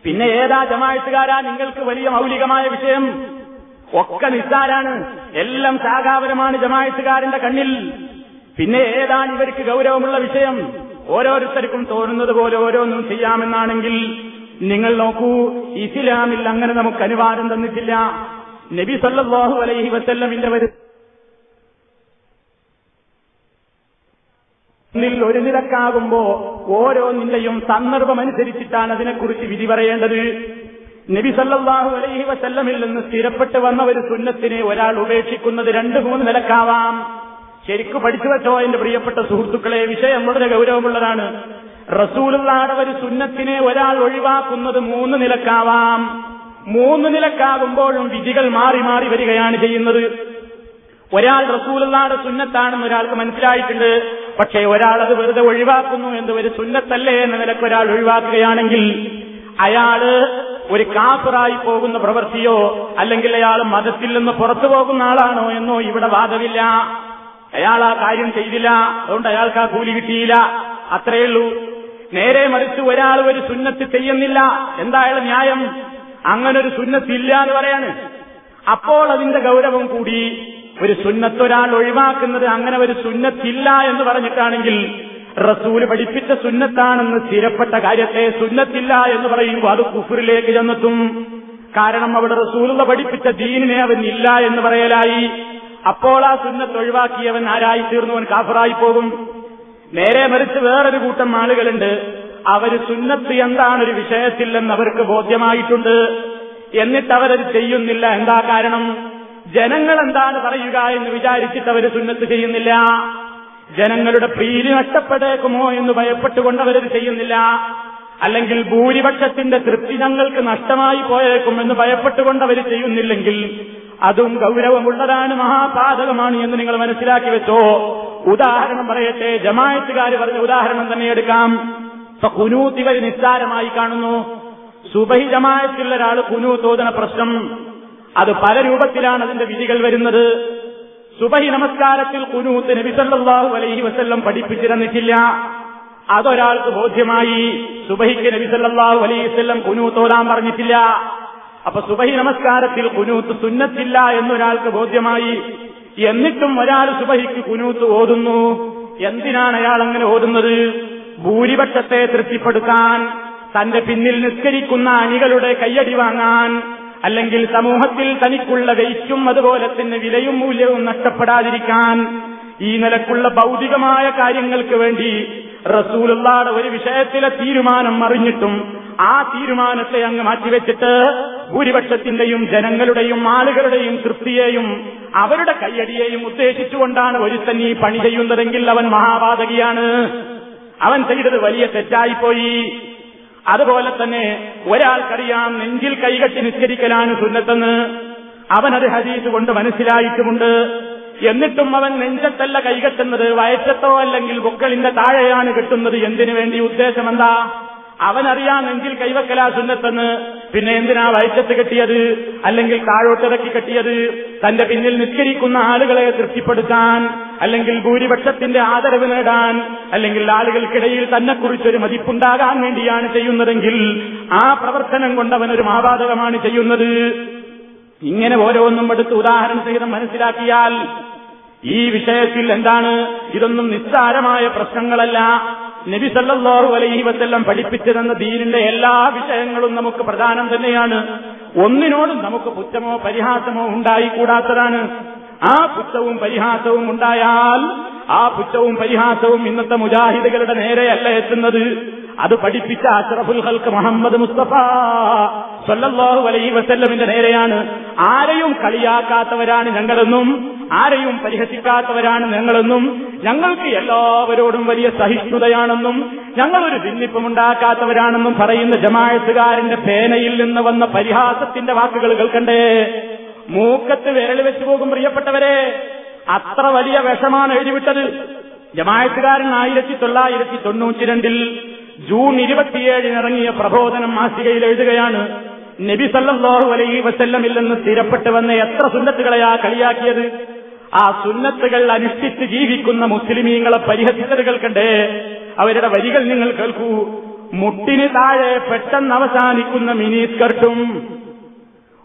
പിന്നെ ഏതാ ജമായത്തുകാരാ നിങ്ങൾക്ക് വലിയ മൗലികമായ വിഷയം. ഒക്കെ നിസ്സാരാണ്. എല്ലാം ശാഖാപരമാണ് ജമായത്തുകാരന്റെ കണ്ണിൽ. പിന്നെ ഏതാണ് ഇവർക്ക് ഗൗരവമുള്ള വിഷയം? ഓരോരുത്തർക്കും തോന്നുന്നത് പോലെ ഓരോന്നും ചെയ്യാമെന്നാണെങ്കിൽ നിങ്ങൾ നോക്കൂ ഇസ്ലാമിൽ അങ്ങനെ നമുക്ക് അനുവാദം തന്നിട്ടില്ല. നബി സല്ലാഹു അലൈഹി വസല്ലമിന്റെ വരു ിൽ ഒരു ഓരോ ഓരോന്നിന്റെയും സന്ദർഭമനുസരിച്ചിട്ടാണ് അതിനെക്കുറിച്ച് വിധി പറയേണ്ടത്. നബി സല്ലാഹു അലൈഹി വസല്ലമിൽ നിന്ന് സ്ഥിരപ്പെട്ട് വന്ന ഒരു സുന്നത്തിനെ ഒരാൾ ഉപേക്ഷിക്കുന്നത് രണ്ട് മൂന്ന് നിലക്കാവാം. ശരിക്കു പഠിച്ചു വെച്ചോ എന്റെ പ്രിയപ്പെട്ട സുഹൃത്തുക്കളെ വിഷയം വളരെ ഗൗരവമുള്ളതാണ്. റസൂലുള്ളാടെ ഒരു സുന്നത്തിനെ ഒരാൾ ഒഴിവാക്കുന്നത് മൂന്ന് നിലക്കാവാം. മൂന്ന് നിലക്കാകുമ്പോഴും വിധികൾ മാറി മാറി വരികയാണ് ചെയ്യുന്നത്. ഒരാൾ റസൂലുള്ളാടെ സുന്നത്താണെന്ന് ഒരാൾക്ക് മനസ്സിലായിട്ടുണ്ട്. പക്ഷേ ഒരാൾ അത് വെറുതെ ഒഴിവാക്കുന്നു എന്ന് ഒരു സുന്നത്തല്ലേ എന്ന നിലയ്ക്ക് ഒരാൾ ഒഴിവാക്കുകയാണെങ്കിൽ അയാൾ ഒരു കാഫറായി പോകുന്ന പ്രവൃത്തിയോ അല്ലെങ്കിൽ അയാൾ മതത്തിൽ നിന്ന് പുറത്തു പോകുന്ന ആളാണോ എന്നോ ഇവിടെ വാദമില്ല. അയാൾ ആ കാര്യം ചെയ്തില്ല. അതുകൊണ്ട് അയാൾക്ക് ആ കൂലി കിട്ടിയില്ല. അത്രയേ ഉള്ളൂ. നേരെ മറിച്ച് ഒരാൾ ഒരു സുന്നത്ത് ചെയ്യുന്നില്ല. എന്തായാലും ന്യായം? അങ്ങനൊരു ഒരു സുന്നത്തില്ല എന്ന് പറയാണ്. അപ്പോൾ അതിന്റെ ഗൗരവം കൂടി ഒരു സുന്നത്ത് ഒരാൾ ഒഴിവാക്കുന്നത് അങ്ങനെ ഒരു സുന്നത്തില്ല എന്ന് പറഞ്ഞിട്ടാണെങ്കിൽ റസൂൽ പഠിപ്പിച്ച സുന്നത്താണെന്ന് സ്ഥിരപ്പെട്ട കാര്യത്തെ സുന്നത്തില്ല എന്ന് പറയുമ്പോൾ അത് കുഫറിലേക്ക് ചെന്നെത്തും. കാരണം അവിടെ റസൂലുള്ള പഠിപ്പിച്ച ദീനിനെ അവൻ ഇല്ല എന്ന് പറയലായി. അപ്പോൾ ആ സുന്നത്ത് ഒഴിവാക്കിയവൻ ആരായി തീർന്നവൻ കാഫറായി പോകും. നേരെ മറിച്ച് വേറൊരു കൂട്ടം ആളുകളുണ്ട്. അവർ സുന്നത്ത് എന്താണ് ഒരു വിഷയത്തില്ലെന്ന് അവർക്ക് ബോധ്യമായിട്ടുണ്ട്. എന്നിട്ട് അവരത് ചെയ്യുന്നില്ല. എന്താ കാരണം? ജനങ്ങൾ എന്താണ് പറയുക എന്ന് വിചാരിച്ചിട്ട് അവർ സുന്നത്ത് ചെയ്യുന്നില്ല. ജനങ്ങളുടെ പ്രീതി നഷ്ടപ്പെട്ടേക്കുമോ എന്ന് ഭയപ്പെട്ടുകൊണ്ട് അവരത് ചെയ്യുന്നില്ല. അല്ലെങ്കിൽ ഭൂരിപക്ഷത്തിന്റെ തൃപ്തി ഞങ്ങൾക്ക് നഷ്ടമായി പോയേക്കും എന്ന് ഭയപ്പെട്ടുകൊണ്ട് അവർ ചെയ്യുന്നില്ലെങ്കിൽ അതും ഗൗരവമുള്ളതാണ് മഹാപാതകമാണ് എന്ന് നിങ്ങൾ മനസ്സിലാക്കി വെച്ചോ. ഉദാഹരണം പറയട്ടെ ജമായത്തുകാർ പറഞ്ഞ ഉദാഹരണം തന്നെ എടുക്കാം. ഇപ്പൊ കുനൂത്ത് ഇവർ നിസ്സാരമായി കാണുന്നു. സുബഹി ജമായത്തിലുള്ള ഒരാൾ കുനൂത്തോദന പ്രശ്നം. അത് പല രൂപത്തിലാണ് അതിന്റെ വിധികൾ വരുന്നത്. സുബഹി നമസ്കാരത്തിൽ കുനൂത്ത് നബി സല്ലല്ലാഹു അലൈഹി വസല്ലം പഠിപ്പിച്ചിരുന്നിട്ടില്ല. അതൊരാൾക്ക് ബോധ്യമായി. സുബഹിക്ക് നബിസല്ലാഹു അലൈഹി വസല്ലം തോതാൻ പറഞ്ഞിട്ടില്ല. അപ്പൊ സുബഹി നമസ്കാരത്തിൽ കുനൂത്ത് സുന്നത്തില്ല എന്നൊരാൾക്ക് ബോധ്യമായി. എന്നിട്ടും ഒരാൾ സുബഹിക്ക് കുനൂത്ത് ഓതുന്നു. എന്തിനാണ് അയാൾ അങ്ങനെ ഓതുന്നത്? ഭൂരിപക്ഷത്തെ തൃപ്തിപ്പെടുത്താൻ തന്റെ പിന്നിൽ നിസ്കരിക്കുന്ന അണികളുടെ കയ്യടി വാങ്ങാൻ അല്ലെങ്കിൽ സമൂഹത്തിൽ തനിക്കുള്ള വെയിറ്റും അതുപോലെ തന്നെ വിലയും മൂല്യവും നഷ്ടപ്പെടാതിരിക്കാൻ. ഈ നിലക്കുള്ള ഭൗതികമായ കാര്യങ്ങൾക്ക് വേണ്ടി റസൂലുള്ളാടെ ഒരു വിഷയത്തിലെ തീരുമാനം അറിഞ്ഞിട്ടും ആ തീരുമാനത്തെ അങ്ങ് മാറ്റിവെച്ചിട്ട് ഭൂരിപക്ഷത്തിന്റെയും ജനങ്ങളുടെയും ആളുകളുടെയും തൃപ്തിയെയും അവരുടെ കയ്യടിയെയും ഉദ്ദേശിച്ചുകൊണ്ടാണ് ഒരുത്തൻ ഈ പണി ചെയ്യുന്നതെങ്കിൽ അവൻ മഹാപാതകിയാണ് അവൻ ചെയ്തത് വലിയ തെറ്റായിപ്പോയി. അതുപോലെ തന്നെ ഒരാൾക്കറിയാം നെഞ്ചിൽ കൈകെട്ടി നിസ്കരിക്കലാണ് സുന്നത്തെന്ന്. അവനത് ഹദീസ് കൊണ്ട് മനസ്സിലായിട്ടുമുണ്ട്. എന്നിട്ടും അവൻ നെഞ്ചത്തല്ല കൈകെട്ടുന്നത് വയറ്റത്തോ അല്ലെങ്കിൽ ബുക്കളിന്റെ താഴെയാണ് കിട്ടുന്നത്. എന്തിനു വേണ്ടി? ഉദ്ദേശം എന്താ അവനറിയാം നെഞ്ചിൽ കൈവക്കലാ സുന്നത്തെന്ന്. പിന്നെ എന്തിനാ വയറ്റത്ത് കെട്ടിയത്? അല്ലെങ്കിൽ താഴോട്ടിറക്കി കെട്ടിയത്? തന്റെ പിന്നിൽ നിസ്കരിക്കുന്ന ആളുകളെ തൃപ്തിപ്പെടുത്താൻ അല്ലെങ്കിൽ ഭൂരിപക്ഷത്തിന്റെ ആദരവ് നേടാൻ അല്ലെങ്കിൽ ആളുകൾക്കിടയിൽ തന്നെക്കുറിച്ചൊരു മതിപ്പുണ്ടാകാൻ വേണ്ടിയാണ് ചെയ്യുന്നതെങ്കിൽ ആ പ്രവർത്തനം കൊണ്ടവനൊരു മാപാതകമാണ് ചെയ്യുന്നത്. ഇങ്ങനെ ഓരോന്നും എടുത്ത് ഉദാഹരണം സഹിതം മനസ്സിലാക്കിയാൽ ഈ വിഷയത്തിൽ എന്താണ്? ഇതൊന്നും നിസ്സാരമായ പ്രശ്നങ്ങളല്ല. നബി സല്ലല്ലാഹു അലൈഹി വസല്ലം പഠിപ്പിച്ചതെന്ന ദീനിന്റെ എല്ലാ വിഷയങ്ങളും നമുക്ക് പ്രധാനം തന്നെയാണ്. ഒന്നിനോടും നമുക്ക് പുച്ഛമോ പരിഹാസമോ ഉണ്ടായിക്കൂടാത്തതാണ്. ആ പുച്ഛവും പരിഹാസവും ഉണ്ടായാൽ ആ പുച്ഛവും പരിഹാസവും ഇന്നത്തെ മുജാഹിദുകളുടെ നേരെയല്ല എത്തുന്നത്. അത് പഠിപ്പിച്ച അഷ്റഫുൽ ഹൽക്ക് മുഹമ്മദ് മുസ്തഫ സല്ലല്ലാഹു അലൈഹി വസല്ലമിന്റെ നേരെയാണ്. ആരെയും കളിയാക്കാത്തവരാണ് ഞങ്ങളെന്നും ആരെയും പരിഹസിക്കാത്തവരാണ് ഞങ്ങളെന്നും ഞങ്ങൾക്ക് എല്ലാവരോടും വലിയ സഹിഷ്ണുതയാണെന്നും ഞങ്ങളൊരു ഭിന്നിപ്പമുണ്ടാക്കാത്തവരാണെന്നും പറയുന്ന ജമാഴത്തുകാരന്റെ പേനയിൽ നിന്ന് വന്ന പരിഹാസത്തിന്റെ വാക്കുകൾ കേൾക്കണ്ടേ? മൂക്കത്ത് വിരൽ വെച്ചു പോകും പ്രിയപ്പെട്ടവരെ. അത്ര വലിയ വിഷമാണ് എഴുതിവിട്ടത്. ജമായത്തുകാരൻ ആയിരത്തി തൊള്ളായിരത്തി തൊണ്ണൂറ്റി രണ്ടിൽ ജൂൺ ഇരുപത്തിയേഴിന് ഇറങ്ങിയ പ്രബോധനം മാസികയിൽ എഴുതുകയാണ് നബി സല്ലല്ലാഹു അലൈഹി വസല്ലമിൽ നിന്ന് സ്ഥിരപ്പെട്ട് വന്ന എത്ര ആ കളിയാക്കിയത്? ആ സുന്നത്തുകൾ അനുഷ്ഠിച്ച് ജീവിക്കുന്ന മുസ്ലിമീങ്ങളെ പരിഹസിച്ചത് കേൾക്കണ്ടേ അവരുടെ വരികൾ നിങ്ങൾ കേൾക്കൂ. മുട്ടിന് താഴെ പെട്ടെന്ന് അവസാനിക്കുന്ന മിനി സ്കർട്ടും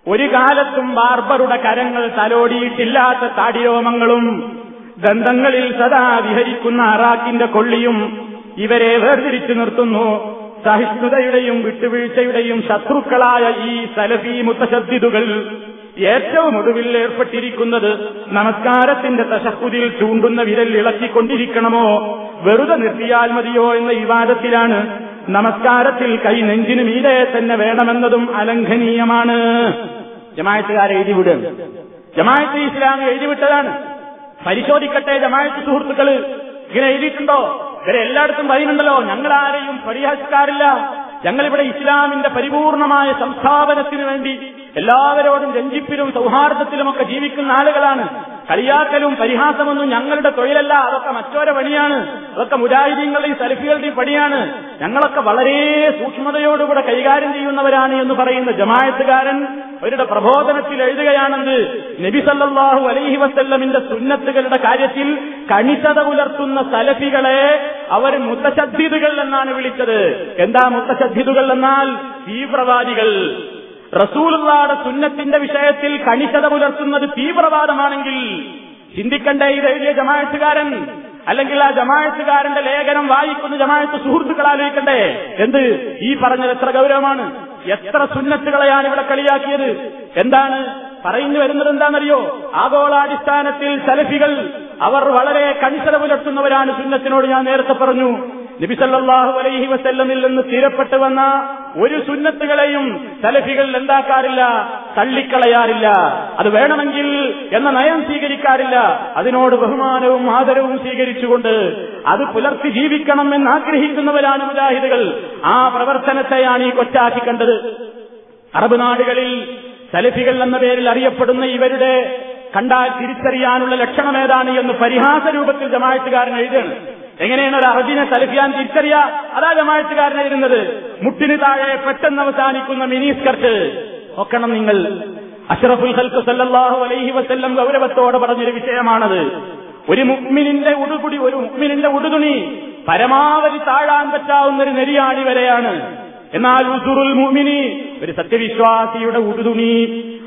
ഒരു കാലത്തും ബാർബറുടെ കരങ്ങൾ തലോടിയിട്ടില്ലാത്ത താടിരോമങ്ങളും ദന്തങ്ങളിൽ സദാ വിഹരിക്കുന്ന അറാക്കിന്റെ കൊള്ളിയും ഇവരെ വേർതിരിച്ചു നിർത്തുന്നു. സഹിഷ്ണുതയുടെയും വിട്ടുവീഴ്ചയുടെയും ശത്രുക്കളായ ഈ സലഫി മുത്തശബ്ദിതുകൾ ഏറ്റവും ഒടുവിൽ ഏർപ്പെട്ടിരിക്കുന്നത് നമസ്കാരത്തിന്റെ തശക്കുതിൽ ചൂണ്ടുന്ന വിരൽ ഇളക്കിക്കൊണ്ടിരിക്കണമോ? വെറുതെ നിർത്തിയാൽ മതിയോ എന്ന വിവാദത്തിലാണ് നമസ്കാരത്തിൽ കൈ നെഞ്ചിന് മീതെ തന്നെ വേണമെന്നതും അലംഘനീയമാണ്. ജമായത്തുകാർ എഴുതിവിടും ജമായത്ത് ഇസ്ലാം എഴുതിവിട്ടതാണ് പരിശോധിക്കട്ടെ ജമായത്ത് സുഹൃത്തുക്കൾ ഇങ്ങനെ എഴുതിയിട്ടുണ്ടോ? ഇവരെ എല്ലായിടത്തും പറയുന്നുണ്ടല്ലോ ഞങ്ങൾ ആരെയും പരിഹസിക്കാറില്ല. ഞങ്ങളിവിടെ ഇസ്ലാമിന്റെ പരിപൂർണമായ സംസ്ഥാപനത്തിന് വേണ്ടി എല്ലാവരോടും രഞ്ജിപ്പിലും സൗഹാർദ്ദത്തിലുമൊക്കെ ജീവിക്കുന്ന ആളുകളാണ്. കളിയാക്കലും പരിഹാസമൊന്നും ഞങ്ങളുടെ തൊഴിലല്ല. അതൊക്കെ മറ്റോരെ പണിയാണ്. അതൊക്കെ മുജാഹിദീങ്ങളുടെയും സലഫികളുടെയും പണിയാണ്. ഞങ്ങളൊക്കെ വളരെ സൂക്ഷ്മതയോടുകൂടെ കൈകാര്യം ചെയ്യുന്നവരാണ് എന്ന് പറയുന്ന ജമായത്തുകാരൻ അവരുടെ പ്രബോധനത്തിൽ എഴുതുകയാണെന്ന് നബി സല്ലല്ലാഹു അലൈഹി വസല്ലമിന്റെ സുന്നത്തുകളുടെ കാര്യത്തിൽ കണിശത പുലർത്തുന്ന സലഫികളെ അവർ മുത്തശദ്ധിതുകൾ എന്നാണ് വിളിച്ചത്. എന്താ മുത്തശദ്ധിതുകൾ എന്നാൽ തീവ്രവാദികൾ. റസൂലുള്ളാടെ സുന്നത്തിന്റെ വിഷയത്തിൽ കണിശത പുലർത്തുന്നത് തീവ്രവാദമാണെങ്കിൽ ചിന്തിക്കണ്ടേ ഈ എഴുതിയ ജമായത്തുകാരൻ? അല്ലെങ്കിൽ ആ ജമായത്തുകാരന്റെ ലേഖനം വായിക്കുന്ന ജമാഅത്ത് സുഹൃത്തുക്കൾ ആലോചിക്കണ്ടേ? എന്ത്? ഈ പറഞ്ഞത് എത്ര ഗൗരവമാണ്? എത്ര സുന്നത്തുകളെയാണ് ഇവിടെ കളിയാക്കിയത്? എന്താണ്? പറഞ്ഞു വരുന്നത് എന്താണെന്നറിയോ? ആഗോളാടിസ്ഥാനത്തിൽ സലഫികൾ അവർ വളരെ കണിശത പുലർത്തുന്നവരാണ് സുന്നത്തിനോട് ഞാൻ നേരത്തെ പറഞ്ഞു. നബി സല്ലല്ലാഹു അലൈഹി വസല്ലമിൽ നിന്ന് തീരപ്പെട്ടു വന്ന ഒരു സുന്നത്തുകളെയും സലഫികൾ എന്താക്കാറില്ല തള്ളിക്കളയാറില്ല. അത് വേണമെങ്കിൽ എന്ന നയം സ്വീകരിക്കാറില്ല. അതിനോട് ബഹുമാനവും ആദരവും സ്വീകരിച്ചുകൊണ്ട് അത് പുലർത്തി ജീവിക്കണം എന്ന് ആഗ്രഹിക്കുന്നവരാണ് മുജാഹിദുകൾ. ആ പ്രവർത്തനത്തെയാണ് ഈ കൊച്ചാക്കി കണ്ടത്. അറബ് നാടുകളിൽ സലഫികൾ എന്ന പേരിൽ അറിയപ്പെടുന്ന ഇവരുടെ കണ്ടാൽ തിരിച്ചറിയാനുള്ള ലക്ഷണം ഏതാണ് എന്ന് പരിഹാസ രൂപത്തിൽ ജമായത്തുകാരൻ എഴുതുകയാണ്. എങ്ങനെയാണ് ഒരു അറബിനെ സലഫിയാൻ തിരിച്ചറിയ? അതാ ജമായത്തുകാരൻ എഴുതുന്നത് മുട്ടിന് താഴെ പെട്ടെന്ന് അവസാനിക്കുന്ന മിനി സ്കർട്ട്. നോക്കണം നിങ്ങൾ. അഷറഫുൽ ഹൽക്ക് സല്ലാഹു അലൈഹി വസ്ല്ലം ഗൗരവത്തോടെ പറഞ്ഞൊരു വിഷയമാണത്. ഒരു മുക്മിനിന്റെ ഉടുപുടി ഒരു മുക്മിനിന്റെ ഉടുതുണി പരമാവധി താഴാൻ പറ്റാവുന്ന ഒരു നെരിയാണി വരെയാണ്. എന്നാൽ ഉസുറുൽ മുഅ്മിനി ഒരു സത്യവിശ്വാസിയുടെ ഉടുതുണി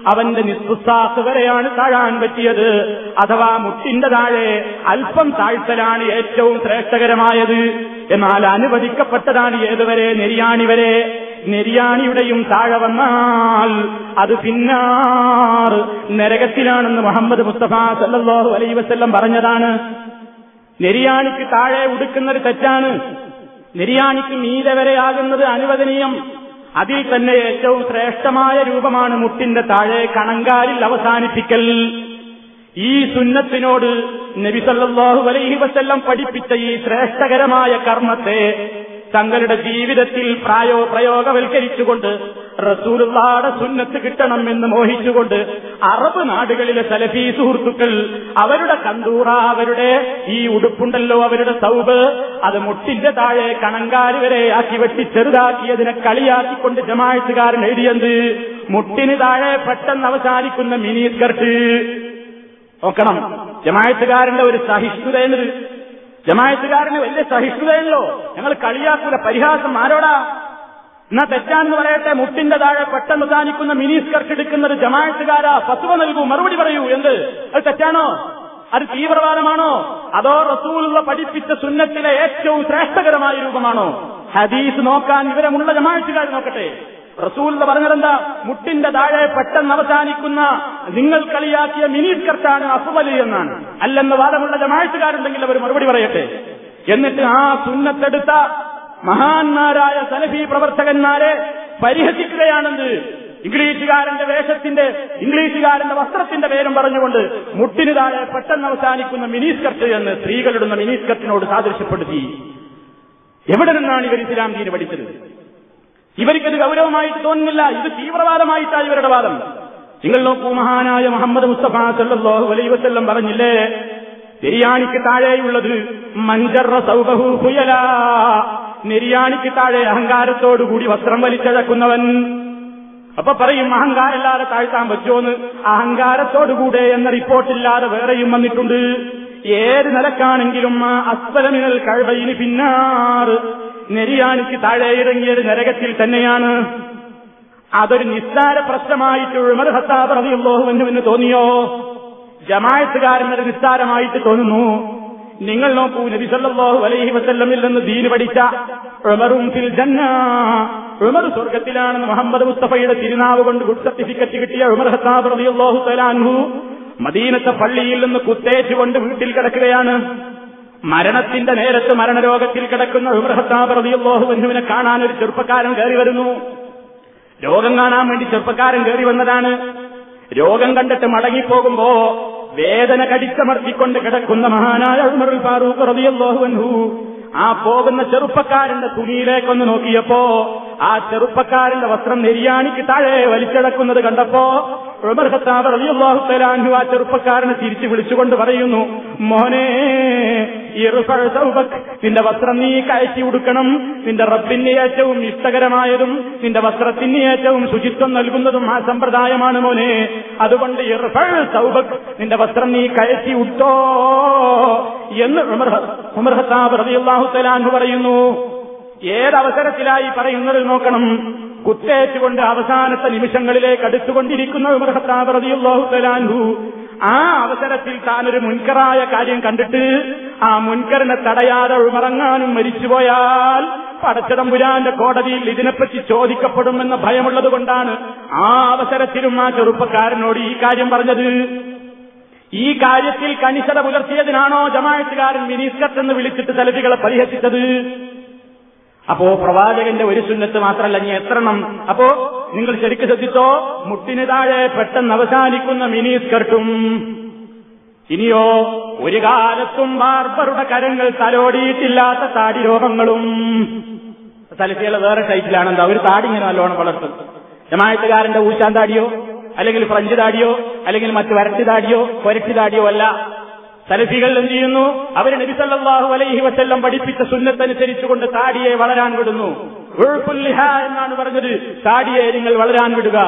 അവന്റെ നിസ്തുസാത്ത് വരെയാണ് താഴാൻ പറ്റിയത്. അഥവാ മുട്ടിന്റെ താഴെ അല്പം താഴ്ത്തലാണ് ഏറ്റവും ശ്രേഷ്ഠകരമായത്. എന്നാൽ അനുവദിക്കപ്പെട്ടതാണ് ഏതുവരെ? നെരിയാണി വരെ. നെരിയാണിയുടെയും താഴെ വന്നാൽ അത് പിന്നാർ. നരകത്തിലാണെന്ന് മുഹമ്മദ് മുസ്തഫ സല്ലാഹു അലൈ വസ്ല്ലം പറഞ്ഞതാണ്. നെരിയാണിക്ക് താഴെ ഉടുക്കുന്നത് തെറ്റാണ്. നെരിയാണിക്ക് മീതെ വരെയാകുന്നത് അനുവദനീയം. അതിൽ തന്നെ ഏറ്റവും ശ്രേഷ്ഠമായ രൂപമാണ് മുട്ടിന്റെ താഴെ കണങ്കാലിൽ അവസാനിപ്പിക്കൽ. ഈ സുന്നത്തിനോട് നബിസല്ലാഹു അലൈഹി വസല്ലം പഠിപ്പിച്ച ഈ ശ്രേഷ്ഠകരമായ കർമ്മത്തെ തങ്ങളുടെ ജീവിതത്തിൽ പ്രായോ പ്രയോഗവൽക്കരിച്ചുകൊണ്ട് റസൂലുള്ളാടെ സുന്നത്ത് കിട്ടണം എന്ന് മോഹിച്ചുകൊണ്ട് അറബ് നാടുകളിലെ സലഫി സുഹൃത്തുക്കൾ അവരുടെ കന്തൂറ അവരുടെ ഈ ഉടുപ്പുണ്ടല്ലോ അവരുടെ സൗബ് അത് മുട്ടിന്റെ താഴെ കണങ്കാൽ വരെ ആക്കി വെട്ടി ചെറുതാക്കിയതിനെ കളിയാക്കിക്കൊണ്ട് ജമായത്തുകാരൻ എഴുതിയത് മുട്ടിന് താഴെ പെട്ടെന്ന് അവസാനിക്കുന്ന മിനി സ്കർട്ട്. നോക്കണം. ജമായത്തുകാരന്റെ ഒരു സഹിഷ്ണുത എന്നത് ജമായത്തുകാരന് വലിയ സഹിഷ്ണുതയല്ലോ ഞങ്ങൾ കളിയാക്കൂല. പരിഹാസം ആരോടാ? എന്നാ തെറ്റാന്ന് പറയട്ടെ. മുട്ടിന്റെ താഴെ പെട്ടെന്ന് താനിക്കുന്ന മിനി സ്കർട്ട് ഒരു ജമായത്തുകാരാ. ഫത്വ നൽകൂ മറുപടി പറയൂ എന്ത്? അത് തെറ്റാണോ? അത് തീവ്രവാദമാണോ? അതോ റസൂലുള്ള പഠിപ്പിച്ച സുന്നത്തിലെ ഏറ്റവും ശ്രേഷ്ഠകരമായ രൂപമാണോ? ഹദീസ് നോക്കാൻ വിവരമുള്ള ജമായത്തുകാർ നോക്കട്ടെ. റസൂൽ പറഞ്ഞതെന്താ? മുട്ടിന്റെ താഴെ പെട്ടെന്ന് അവസാനിക്കുന്ന നിങ്ങൾ കളിയാക്കിയ മിനി സ്കർട്ടാണ് അസുവലി എന്നാണ്. അല്ലെന്ന് വാദമുള്ള ജമായത്തുകാരുണ്ടെങ്കിൽ അവർ മറുപടി പറയട്ടെ. എന്നിട്ട് ആ സുന്നത്തെടുത്ത മഹാന്മാരായ സലഫി പ്രവർത്തകന്മാരെ പരിഹസിക്കുകയാണെന്ന് ഇംഗ്ലീഷുകാരന്റെ വേഷത്തിന്റെ ഇംഗ്ലീഷുകാരന്റെ വസ്ത്രത്തിന്റെ പേരും പറഞ്ഞുകൊണ്ട് മുട്ടിന് താഴെ പെട്ടെന്ന് അവസാനിക്കുന്ന മിനി സ്കർട്ട് എന്ന് സ്ത്രീകളിടുന്ന മിനി സ്കർട്ടിനോട് സാദൃശ്യപ്പെടുത്തി. എവിടെ നിന്നാണ് ഇവർ ഇസ്ലാം ദീന് പഠിച്ചത്? ഇവർക്കത് ഗൗരവമായിട്ട് തോന്നുന്നില്ല. ഇത് തീവ്രവാദമായിട്ടാണ് ഇവരുടെ വാദം. നിങ്ങൾ നോക്കൂ മഹാനായ മുഹമ്മദ് മുസ്തഫ സല്ലല്ലാഹു അലൈഹി വസല്ലം പറഞ്ഞില്ലേ നെരിയാണിക്ക് താഴെയുള്ളത് മഞ്ചറ സൗബഹു ഹുയല. നെരിയാണിക്ക് താഴെ അഹങ്കാരത്തോടുകൂടി വസ്ത്രം വലിച്ചഴക്കുന്നവൻ. അപ്പൊ പറയും അഹങ്കാരമില്ലാതെ താഴ്ത്താൻ പറ്റുമോന്ന്? അഹങ്കാരത്തോടുകൂടെ എന്ന റിപ്പോർട്ടില്ലാതെ വേറെയും വന്നിട്ടുണ്ട്. ഏത് നിലക്കാണെങ്കിലും ആ അസ്വലമിനൽ കഴിവയിന് പിന്നാറ് നെരിയാണിക്ക് താഴെ ഇറങ്ങിയത് നരകത്തിൽ തന്നെയാണ്. അതൊരു നിസ്സാര പ്രശ്നമായിട്ട് ഉമർ ഹത്താബ് എന്ന് തോന്നിയോ? ജമായത്തുകാരൻ അത് നിസ്സാരമായിട്ട് തോന്നുന്നു. നിങ്ങൾ നോക്കൂ നബി സല്ലല്ലാഹു അലൈഹി വസല്ലമിൽ നിന്ന് ദീന് പഠിച്ച ഉമറും ഫിൽ ജന്ന. ഉമർ സ്വർഗത്തിലാണെന്ന് മുഹമ്മദ് മുസ്തഫയുടെ തിരുനാവ് കൊണ്ട് ഗുഡ് സർട്ടിഫിക്കറ്റ് കിട്ടിയ ഉമർ ഹത്താബ് റളിയല്ലാഹു തലാൻഹു മദീനത്തെ പള്ളിയിൽ നിന്ന് കുത്തേറ്റുകൊണ്ട് വീട്ടിൽ കിടക്കുകയാണ്. മരണത്തിന്റെ നേരത്ത് മരണരോഗത്തിൽ കിടക്കുന്ന ഉമർ അൻഹുവിനെ കാണാൻ ഒരു ചെറുപ്പക്കാരൻ കയറി വരുന്നു. രോഗം കാണാൻ വേണ്ടി ചെറുപ്പക്കാരൻ കയറി വന്നതാണ്. രോഗം കണ്ടിട്ട് മടങ്ങിപ്പോകുമ്പോ വേദന കടിച്ചമർത്തിക്കൊണ്ട് കിടക്കുന്ന മഹാനായ ഉമറുൽ ഫാറൂഖ് റളിയല്ലാഹു അൻഹു ആ പോകുന്ന ചെറുപ്പക്കാരന്റെ തുണിയിലേക്കൊന്ന് നോക്കിയപ്പോ ആ ചെറുപ്പക്കാരന്റെ വസ്ത്രം നെരിയാണിക്ക് താഴെ വലിച്ചടക്കുന്നത് കണ്ടപ്പോ ഉമർ ആ ചെറുപ്പക്കാരനെ തിരിച്ചു വിളിച്ചുകൊണ്ട് പറയുന്നു മോനെ നിന്റെ വസ്ത്രം നീ കയറ്റി ഉടുക്കണം. നിന്റെ റബ്ബിന് ഏറ്റവും ഇഷ്ടകരമായതും നിന്റെ വസ്ത്രത്തിന് ഏറ്റവും ശുചിത്വം നൽകുന്നതും ആ സമ്പ്രദായമാണ് മോനെ. അതുകൊണ്ട് നിന്റെ വസ്ത്രം നീ കയറ്റി ഉട്ടോ. എന്ന് ഉമർ ഖത്താബ് പറയുന്നു. ഏതവസരത്തിലായി പറയുന്നത് നോക്കണം? കുത്തേറ്റുകൊണ്ട് അവസാനത്തെ നിമിഷങ്ങളിലേക്ക് അടുത്തുകൊണ്ടിരിക്കുന്ന ഉമർ ആ അവസരത്തിൽ താനൊരു മുൻകറായ കാര്യം കണ്ടിട്ട് ആ മുൻകരനെ തടയാതെ ഉമറങ്ങാനും മരിച്ചുപോയാൽ പടച്ചതമ്പുരാന്റെ കോടതിയിൽ ഇതിനെപ്പറ്റി ചോദിക്കപ്പെടുമെന്ന ഭയമുള്ളത് കൊണ്ടാണ് ആ അവസരത്തിലും ആ ചെറുപ്പക്കാരനോട് ഈ കാര്യം പറഞ്ഞത്. ഈ കാര്യത്തിൽ കണിശത പുലർത്തിയതിനാണോ ജമായത്തുകാരൻ മിനിസ്കത്ത് എന്ന് വിളിച്ചിട്ട് തലവികളെ പരിഹസിച്ചത്? അപ്പോ പ്രവാചകന്റെ ഒരു സുന്നത്ത് മാത്രമല്ല നീ എത്രണം അപ്പോ നിങ്ങൾ ശരിക്ക് ശ്രദ്ധിച്ചോ? മുട്ടിന് താഴെ പെട്ടെന്ന് അവസാനിക്കുന്ന മിനി സ്കർട്ടും. ഇനിയോ ഒരു കാലത്തും ബാർബറുടെ കരങ്ങൾ തലോടിയിട്ടില്ലാത്ത താടി രോഗങ്ങളും. തലശ്ശേല വേറെ ടൈറ്റിലാണെന്താ ഒരു താടി ഇങ്ങനെ നല്ലോണം വളർത്തും. ജമായത്തുകാരന്റെ ഊശാൻ താടിയോ? അല്ലെങ്കിൽ ഫ്രഞ്ച് താടിയോ? അല്ലെങ്കിൽ മറ്റ് വരട്ടി താടിയോ? കൊരട്ടി താടിയോ അല്ല. സലഫികൾ എന്ത് ചെയ്യുന്നു? അവർ നബിസല്ലാഹു അലൈഹി വസ്ല്ലം പഠിപ്പിച്ച സുന്നത്തനുസരിച്ചുകൊണ്ട് താടിയെ വളരാൻ വിടുന്നു. ഉൾപ്പുല്ലിഹ എന്നാണ് പറഞ്ഞത്. താടിയെ നിങ്ങൾ വളരാൻ വിടുക.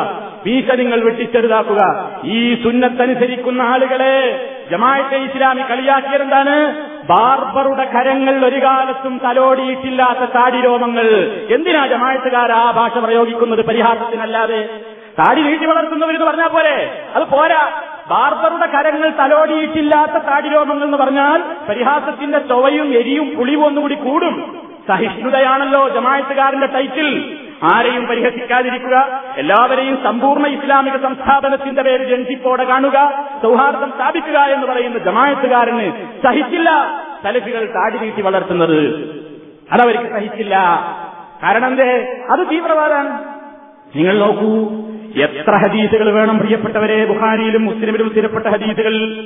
വീശ നിങ്ങൾ വെട്ടിച്ചെറുതാക്കുക. ഈ സുന്നത്തനുസരിക്കുന്ന ആളുകളെ ജമാഅത്തെ ഇസ്ലാമി കളിയാക്കിയതെന്താണ് ബാർബറുടെ കരങ്ങൾ ഒരു കാലത്തും തലോടിയിട്ടില്ലാത്ത താടി രോമങ്ങൾ. എന്തിനാ ജമാഅത്തുകാർ ആ ഭാഷ പ്രയോഗിക്കുന്നത് പരിഹാസത്തിനല്ലാതെ? താടി നീട്ടി വളർത്തുന്നവരെന്ന് പറഞ്ഞാൽ പോലെ അത് പോരാ. ബാർബറുടെ കരങ്ങൾ തലോടിയിട്ടില്ലാത്ത താടി രോഗങ്ങൾ എന്ന് പറഞ്ഞാൽ പരിഹാസത്തിന്റെ ചൊവയും എരിയും പുളിവും ഒന്നുകൂടി കൂടും. സഹിഷ്ണുതയാണല്ലോ ജമായത്തുകാരന്റെ ടൈറ്റിൽ ആരെയും പരിഹസിക്കാതിരിക്കുക. എല്ലാവരെയും സമ്പൂർണ ഇസ്ലാമിക സംസ്ഥാപനത്തിന്റെ പേര് ജൻസിപ്പോടെ കാണുക. സൗഹാർദ്ദം സ്ഥാപിക്കുക എന്ന് പറയുന്ന ജമായത്തുകാരന് സഹിച്ചില്ല. സലഫികൾ താടി നീട്ടി വളർത്തുന്നത് അതവർക്ക് സഹിച്ചില്ല. കാരണം എന്തേ? അത് തീവ്രവാദമാണ്. നിങ്ങൾ നോക്കൂ. എത്ര ഹദീസുകൾ വേണം പ്രിയപ്പെട്ടവരെ? ബുഹാരിയിലും മുസ്ലിമിലും സ്ഥിരപ്പെട്ട ഹദീസുകൾ.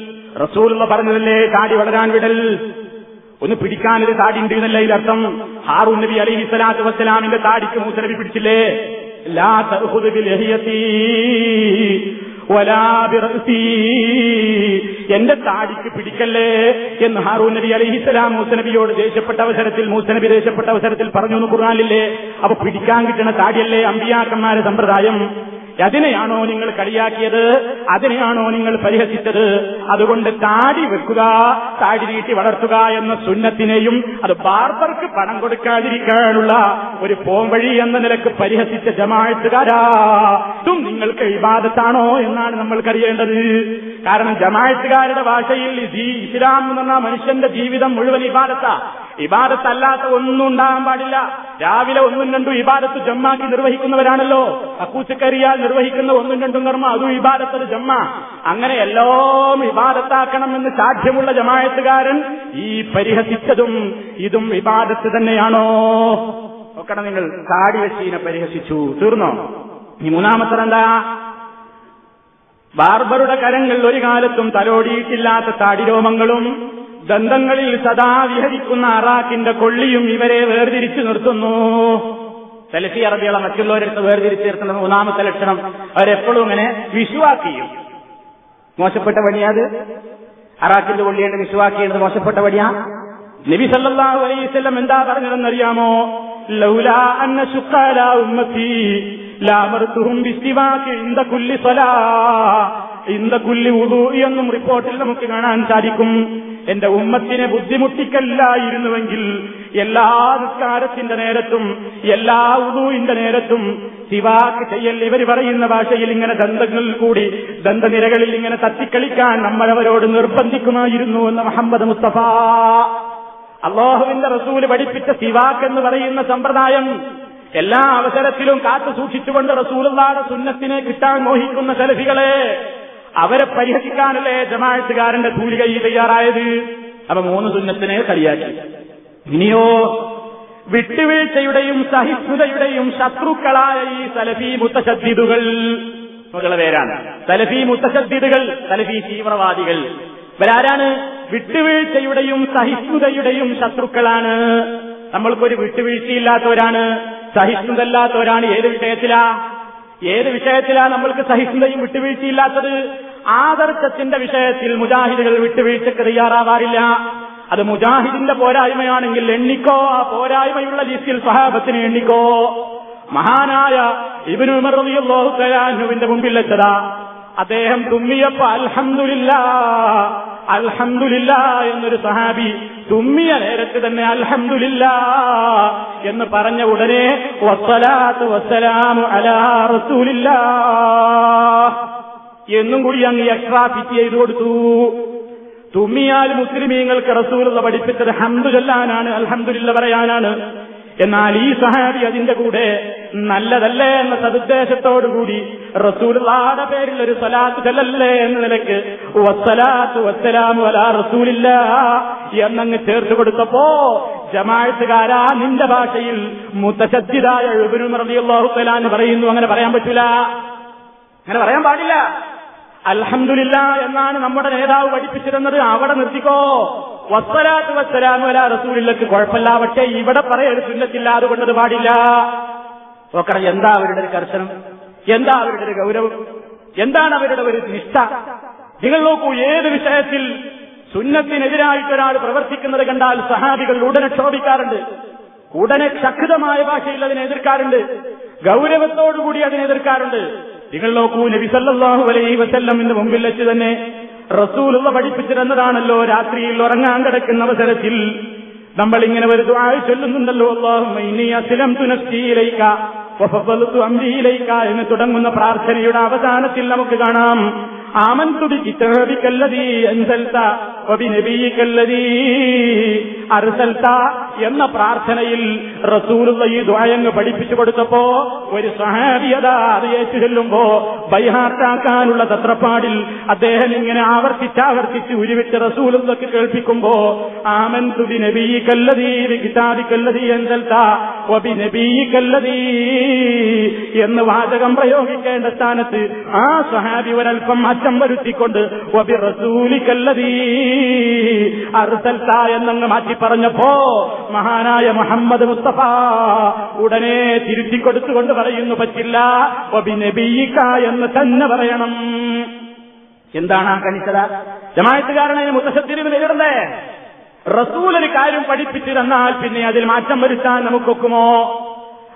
റസൂലുള്ള പറഞ്ഞതല്ലേ താടി വളരാൻ വിടൽ. ഒന്ന് പിടിക്കാനൊരു താടി ഉണ്ട് എന്നല്ല ഇതിലർത്ഥം ഹാറൂൻ നബി അലൈഹി സ്വലാത്തു വസ്സലാമിന്റെ താടിക്ക് മൂസനബി പിടിച്ചില്ലേ? ലാ. എന്റെ താടിക്ക് പിടിക്കല്ലേ എന്ന് ഹാറൂ നബി അലൈഹിസ്സലാം മൂസനബിയോട് ദേഷ്യപ്പെട്ട അവസരത്തിൽ മൂസനബി ദേഷ്യപ്പെട്ട അവസരത്തിൽ പറഞ്ഞു എന്ന് കുറാനില്ലേ അപ്പൊ പിടിക്കാൻ കിട്ടുന്ന താടിയല്ലേ അമ്പിയാക്കന്മാരെ സമ്പ്രദായം? അതിനെയാണോ നിങ്ങൾ കളിയാക്കിയത്? അതിനെയാണോ നിങ്ങൾ പരിഹസിച്ചത്? അതുകൊണ്ട് താടി വെക്കുക താടി നീട്ടി വളർത്തുക എന്ന സുന്നത്തിനെയും അത് ബാർബർക്ക് പണം കൊടുക്കാതിരിക്കാനുള്ള ഒരു പോംവഴി എന്ന നിലയ്ക്ക് പരിഹസിച്ച ജമാഴത്തുകാരാ ഇതും നിങ്ങൾക്ക് ഇബാദത്താണോ എന്നാണ് നമ്മൾക്കറിയേണ്ടത് കാരണം ജമാഴത്തുകാരുടെ ഭാഷയിൽ ഇസ്ലാം എന്ന് പറഞ്ഞാൽ മനുഷ്യന്റെ ജീവിതം മുഴുവൻ ഇബാദത്താ. ഇബാദത്തല്ലാത്ത ഒന്നും ഉണ്ടാകാൻ പാടില്ല. രാവിലെ ഒന്നും രണ്ടും ഇബാദത്ത് ജമ്മാക്കി നിർവഹിക്കുന്നവരാണല്ലോ. അക്കൂച്ചക്കരിയാൽ നിർവഹിക്കുന്ന ഒന്നും രണ്ടും കർമ്മ അതും ഇബാദത്തത് ജമ്മ. അങ്ങനെ എല്ലാം ഇബാദത്താക്കണമെന്ന് സാധ്യമുള്ള ജമായത്തുകാരൻ ഈ പരിഹസിച്ചതും ഇതും ഇബാദത്ത് തന്നെയാണോ? നോക്കണം നിങ്ങൾ താടി വെച്ചീനെ പരിഹസിച്ചു. തീർന്നോ? ഈ മൂന്നാമത്തതെന്താ ബാർബറുടെ കരങ്ങൾ ഒരു കാലത്തും തലോടിയിട്ടില്ലാത്ത താടിരോമങ്ങളും ദന്തങ്ങളിൽ സദാ വിഹരിക്കുന്ന അറാക്കിന്റെ കൊള്ളിയും ഇവരെ വേർതിരിച്ചു നിർത്തുന്നു. സെലഫി അറബികളെ മറ്റുള്ളവരെടുത്ത് വേർതിരിച്ച് നിർത്തുന്ന മൂന്നാമത്തെ ലക്ഷണം അവരെപ്പോഴും ഇങ്ങനെ വിശ്വാക്കിയും മോശപ്പെട്ട പണിയാത് അറാക്കിന്റെ കൊള്ളിയുടെ വിശ്വാക്കിയത് മോശപ്പെട്ട പണിയാ? നബി സല്ലല്ലാഹു അലൈഹി വസല്ലം എന്താ പറഞ്ഞതെന്നറിയാമോ? ലൗലാ അന്ന കുല്ലി കുല്ലി എന്നും റിപ്പോർട്ടിൽ നമുക്ക് കാണാൻ സാധിക്കും. എന്റെ ഉമ്മത്തിനെ ബുദ്ധിമുട്ടിക്കല്ലായിരുന്നുവെങ്കിൽ എല്ലാ നിസ്കാരത്തിന്റെ നേരത്തും എല്ലാ ഉദുവിന്റെ നേരത്തും സിവാക്ക് ചെയ്യൽ ഇവർ പറയുന്ന ഭാഷയിൽ ഇങ്ങനെ ദന്തങ്ങളിൽ കൂടി ദന്തനിരകളിൽ ഇങ്ങനെ തത്തിക്കളിക്കാൻ നമ്മളവരോട് നിർബന്ധിക്കുമായിരുന്നു എന്ന് മുഹമ്മദ് മുസ്തഫ. അള്ളാഹുവിന്റെ റസൂൽ പഠിപ്പിച്ച സിവാക്ക് എന്ന് പറയുന്ന സമ്പ്രദായം എല്ലാ അവസരത്തിലും കാത്തു സൂക്ഷിച്ചുകൊണ്ട് റസൂലുള്ളാടെ സുന്നത്തിനെ കിട്ടാൻ മോഹിക്കുന്ന സലഫികളെ അവരെ പരിഹസിക്കാനല്ലേ ജമാഅത്തുകാരന്റെ തൂലികയിൽ തയ്യാറായത്. അപ്പൊ മൂന്ന് സുന്നത്തിനെ കളിയാക്കി. ഇനിയോ വിട്ടുവീഴ്ചയുടെയും സഹിഷ്ണുതയുടെയും ശത്രുക്കളായ ഈ സലഫി മുത്തശദ്ദിദുകൾ മുതല പേരാണ്. സലഫി മുത്തശദ്ദിദുകൾ സലഫി തീവ്രവാദികൾ. ഇവരാരാണ്? വിട്ടുവീഴ്ചയുടെയും സഹിഷ്ണുതയുടെയും ശത്രുക്കളാണ്. നമ്മൾക്കൊരു വിട്ടുവീഴ്ചയില്ലാത്തവരാണ്. സഹിഷ്ണുതല്ലാത്തവരാണ് ഏത് വിഷയത്തിലാ? ഏത് വിഷയത്തിലാ നമ്മൾക്ക് സഹിഷ്ണുതയും വിട്ടുവീഴ്ചയില്ലാത്തത്? ആദർശത്തിന്റെ വിഷയത്തിൽ മുജാഹിദുകൾ വിട്ടുവീഴ്ചക്ക് തയ്യാറാവാറില്ല. അത് മുജാഹിദിന്റെ പോരായ്മയാണെങ്കിൽ എണ്ണിക്കോ ആ പോരായ്മയുള്ള ലിസ്റ്റിൽ സഹാബത്തിന് എണ്ണിക്കോ. മഹാനായ ഇബിനു മുമ്പിൽ വെച്ചതാ. അദ്ദേഹം തുമ്മിയപ്പോ അൽഹന്ദില്ല അൽഹന്ദില്ല എന്നൊരു സഹാബി തുമ്മിയ നേരത്ത് തന്നെ അൽഹന്ദില്ല എന്ന് പറഞ്ഞ ഉടനെ വസ്സലാത്ത് വസ്സലാമു അലാ എന്നും കൂടി അങ്ങ് എക്സ്ട്രാ ഫിറ്റ് ചെയ്തു കൊടുത്തു. തുമ്മിയാൽ മുസ്ലിമീങ്ങൾക്ക് റസൂലുള്ള പഠിപ്പിച്ചത് ഹന്തു ചൊല്ലാനാണ് അൽഹംദുലില്ല പറയാനാണ്. എന്നാൽ ഈ സഹാബി അതിന്റെ കൂടെ നല്ലതല്ലേ എന്ന സദുദ്ദേശത്തോടുകൂടി റസൂലുള്ളാടെ പേരിൽ ഒരു സലാത്ത് ചെല്ലല്ലേ എന്ന നിലയ്ക്ക് വസ്സലാത്തു വസ്സലാമു റസൂലില്ല എന്നങ്ങ് ചേർത്ത് കൊടുത്തപ്പോ ജമാഴത്തുകാരാ നിന്റെ ഭാഷയിൽ മുത്തശദ്ദിതായ റളിയല്ലാഹു പറയുന്നു. അങ്ങനെ പറയാൻ പറ്റില്ല അങ്ങനെ പറയാൻ പാടില്ല. അൽഹംദുലില്ല എന്നാണ് നമ്മുടെ നേതാവ് പഠിപ്പിച്ചിരുന്നത്. അവിടെ നിർത്തിക്കോ. വസ്സലാത്ത് വസ്സലാമു അലാ റസൂലില്ലക്ക് കുഴപ്പമില്ല പക്ഷേ ഇവിടെ പറയരുത് സുന്നത്തില്ല അതുകൊണ്ടത് പാടില്ല. നോക്കണം എന്താ അവരുടെ ഒരു കർശനം? എന്താ അവരുടെ ഒരു ഗൗരവം? എന്താണ് അവരുടെ ഒരു നിഷ്ഠ? നിങ്ങൾ നോക്കൂ ഏത് വിഷയത്തിൽ സുന്നത്തിനെതിരായിട്ട് ഒരാൾ പ്രവർത്തിക്കുന്നത് കണ്ടാൽ സഹാബികൾ ഉടനെ ക്ഷോഭിക്കാറുണ്ട്. ഉടനെ ശക്തമായ ഭാഷയിൽ അതിനെ എതിർക്കാറുണ്ട്. ഗൗരവത്തോടുകൂടി അതിനെ എതിർക്കാറുണ്ട്. നിങ്ങൾ നോക്കൂ നബി സല്ലല്ലാഹു അലൈഹി വസല്ലമിന്റെ മുമ്പിൽ വെച്ച് തന്നെ റസൂലുള്ള പഠിപ്പിച്ചിരുന്നതാണല്ലോ രാത്രിയിൽ ഉറങ്ങാൻ കിടക്കുന്ന അവസരത്തിൽ. നമ്മൾ ഇങ്ങനെ ഒരു ദുആ ചൊല്ലുന്നുണ്ടല്ലോ ഇലൈക എന്ന് തുടങ്ങുന്ന പ്രാർത്ഥനയുടെ അവസാനത്തിൽ നമുക്ക് കാണാം. ആമൻ തുടി അൻസൽത വബിനബിയികല്ലദീ അർസൽത എന്ന പ്രാർത്ഥനയിൽ റസൂലുള്ള ഈ ദ്വായങ്ങ് പഠിപ്പിച്ചു കൊടുത്തപ്പോ ഒരു സഹാബിയത അത് ഏറ്റു ചെല്ലുമ്പോ ബൈഹാർട്ടാക്കാനുള്ള തത്രപ്പാടിൽ അദ്ദേഹം ഇങ്ങനെ ആവർത്തിച്ചാവർത്തിച്ച് ഉരുവിച്ച് റസൂലുള്ളക്ക് കേൾപ്പിക്കുമ്പോ ആമൻ തുബി കിതാബി കല്ലതീ എന്തൽത്ത ഒബി നബീകല്ലതീ എന്ന് വാചകം പ്രയോഗിക്കേണ്ട സ്ഥാനത്ത് ആ സഹാബി ഒരൽപ്പം മാറ്റം വരുത്തിക്കൊണ്ട് ഒബി റസൂലിക്കല്ലതീ അറുസൽത്ത എന്നങ്ങ് മാറ്റി പറഞ്ഞപ്പോ മഹാനായ മുഹമ്മദ് മുസ്തഫ ഉടനെ തിരുത്തി കൊടുത്തുകൊണ്ട് പറയുന്നു പറ്റില്ല. ഒബിനബീക്ക നബീക എന്ന് തന്നെ പറയണം. എന്താണ് ആ കണിച്ചത ജമായത്തുകാരനെ മുത്തശ്ശത്തിരിവ് നേരിടണ്ടേ റസൂൽ ഒരു കാര്യം പഠിപ്പിച്ചു തന്നാൽ പിന്നെ അതിൽ മാറ്റം വരുത്താൻ നമുക്കൊക്കുമോ?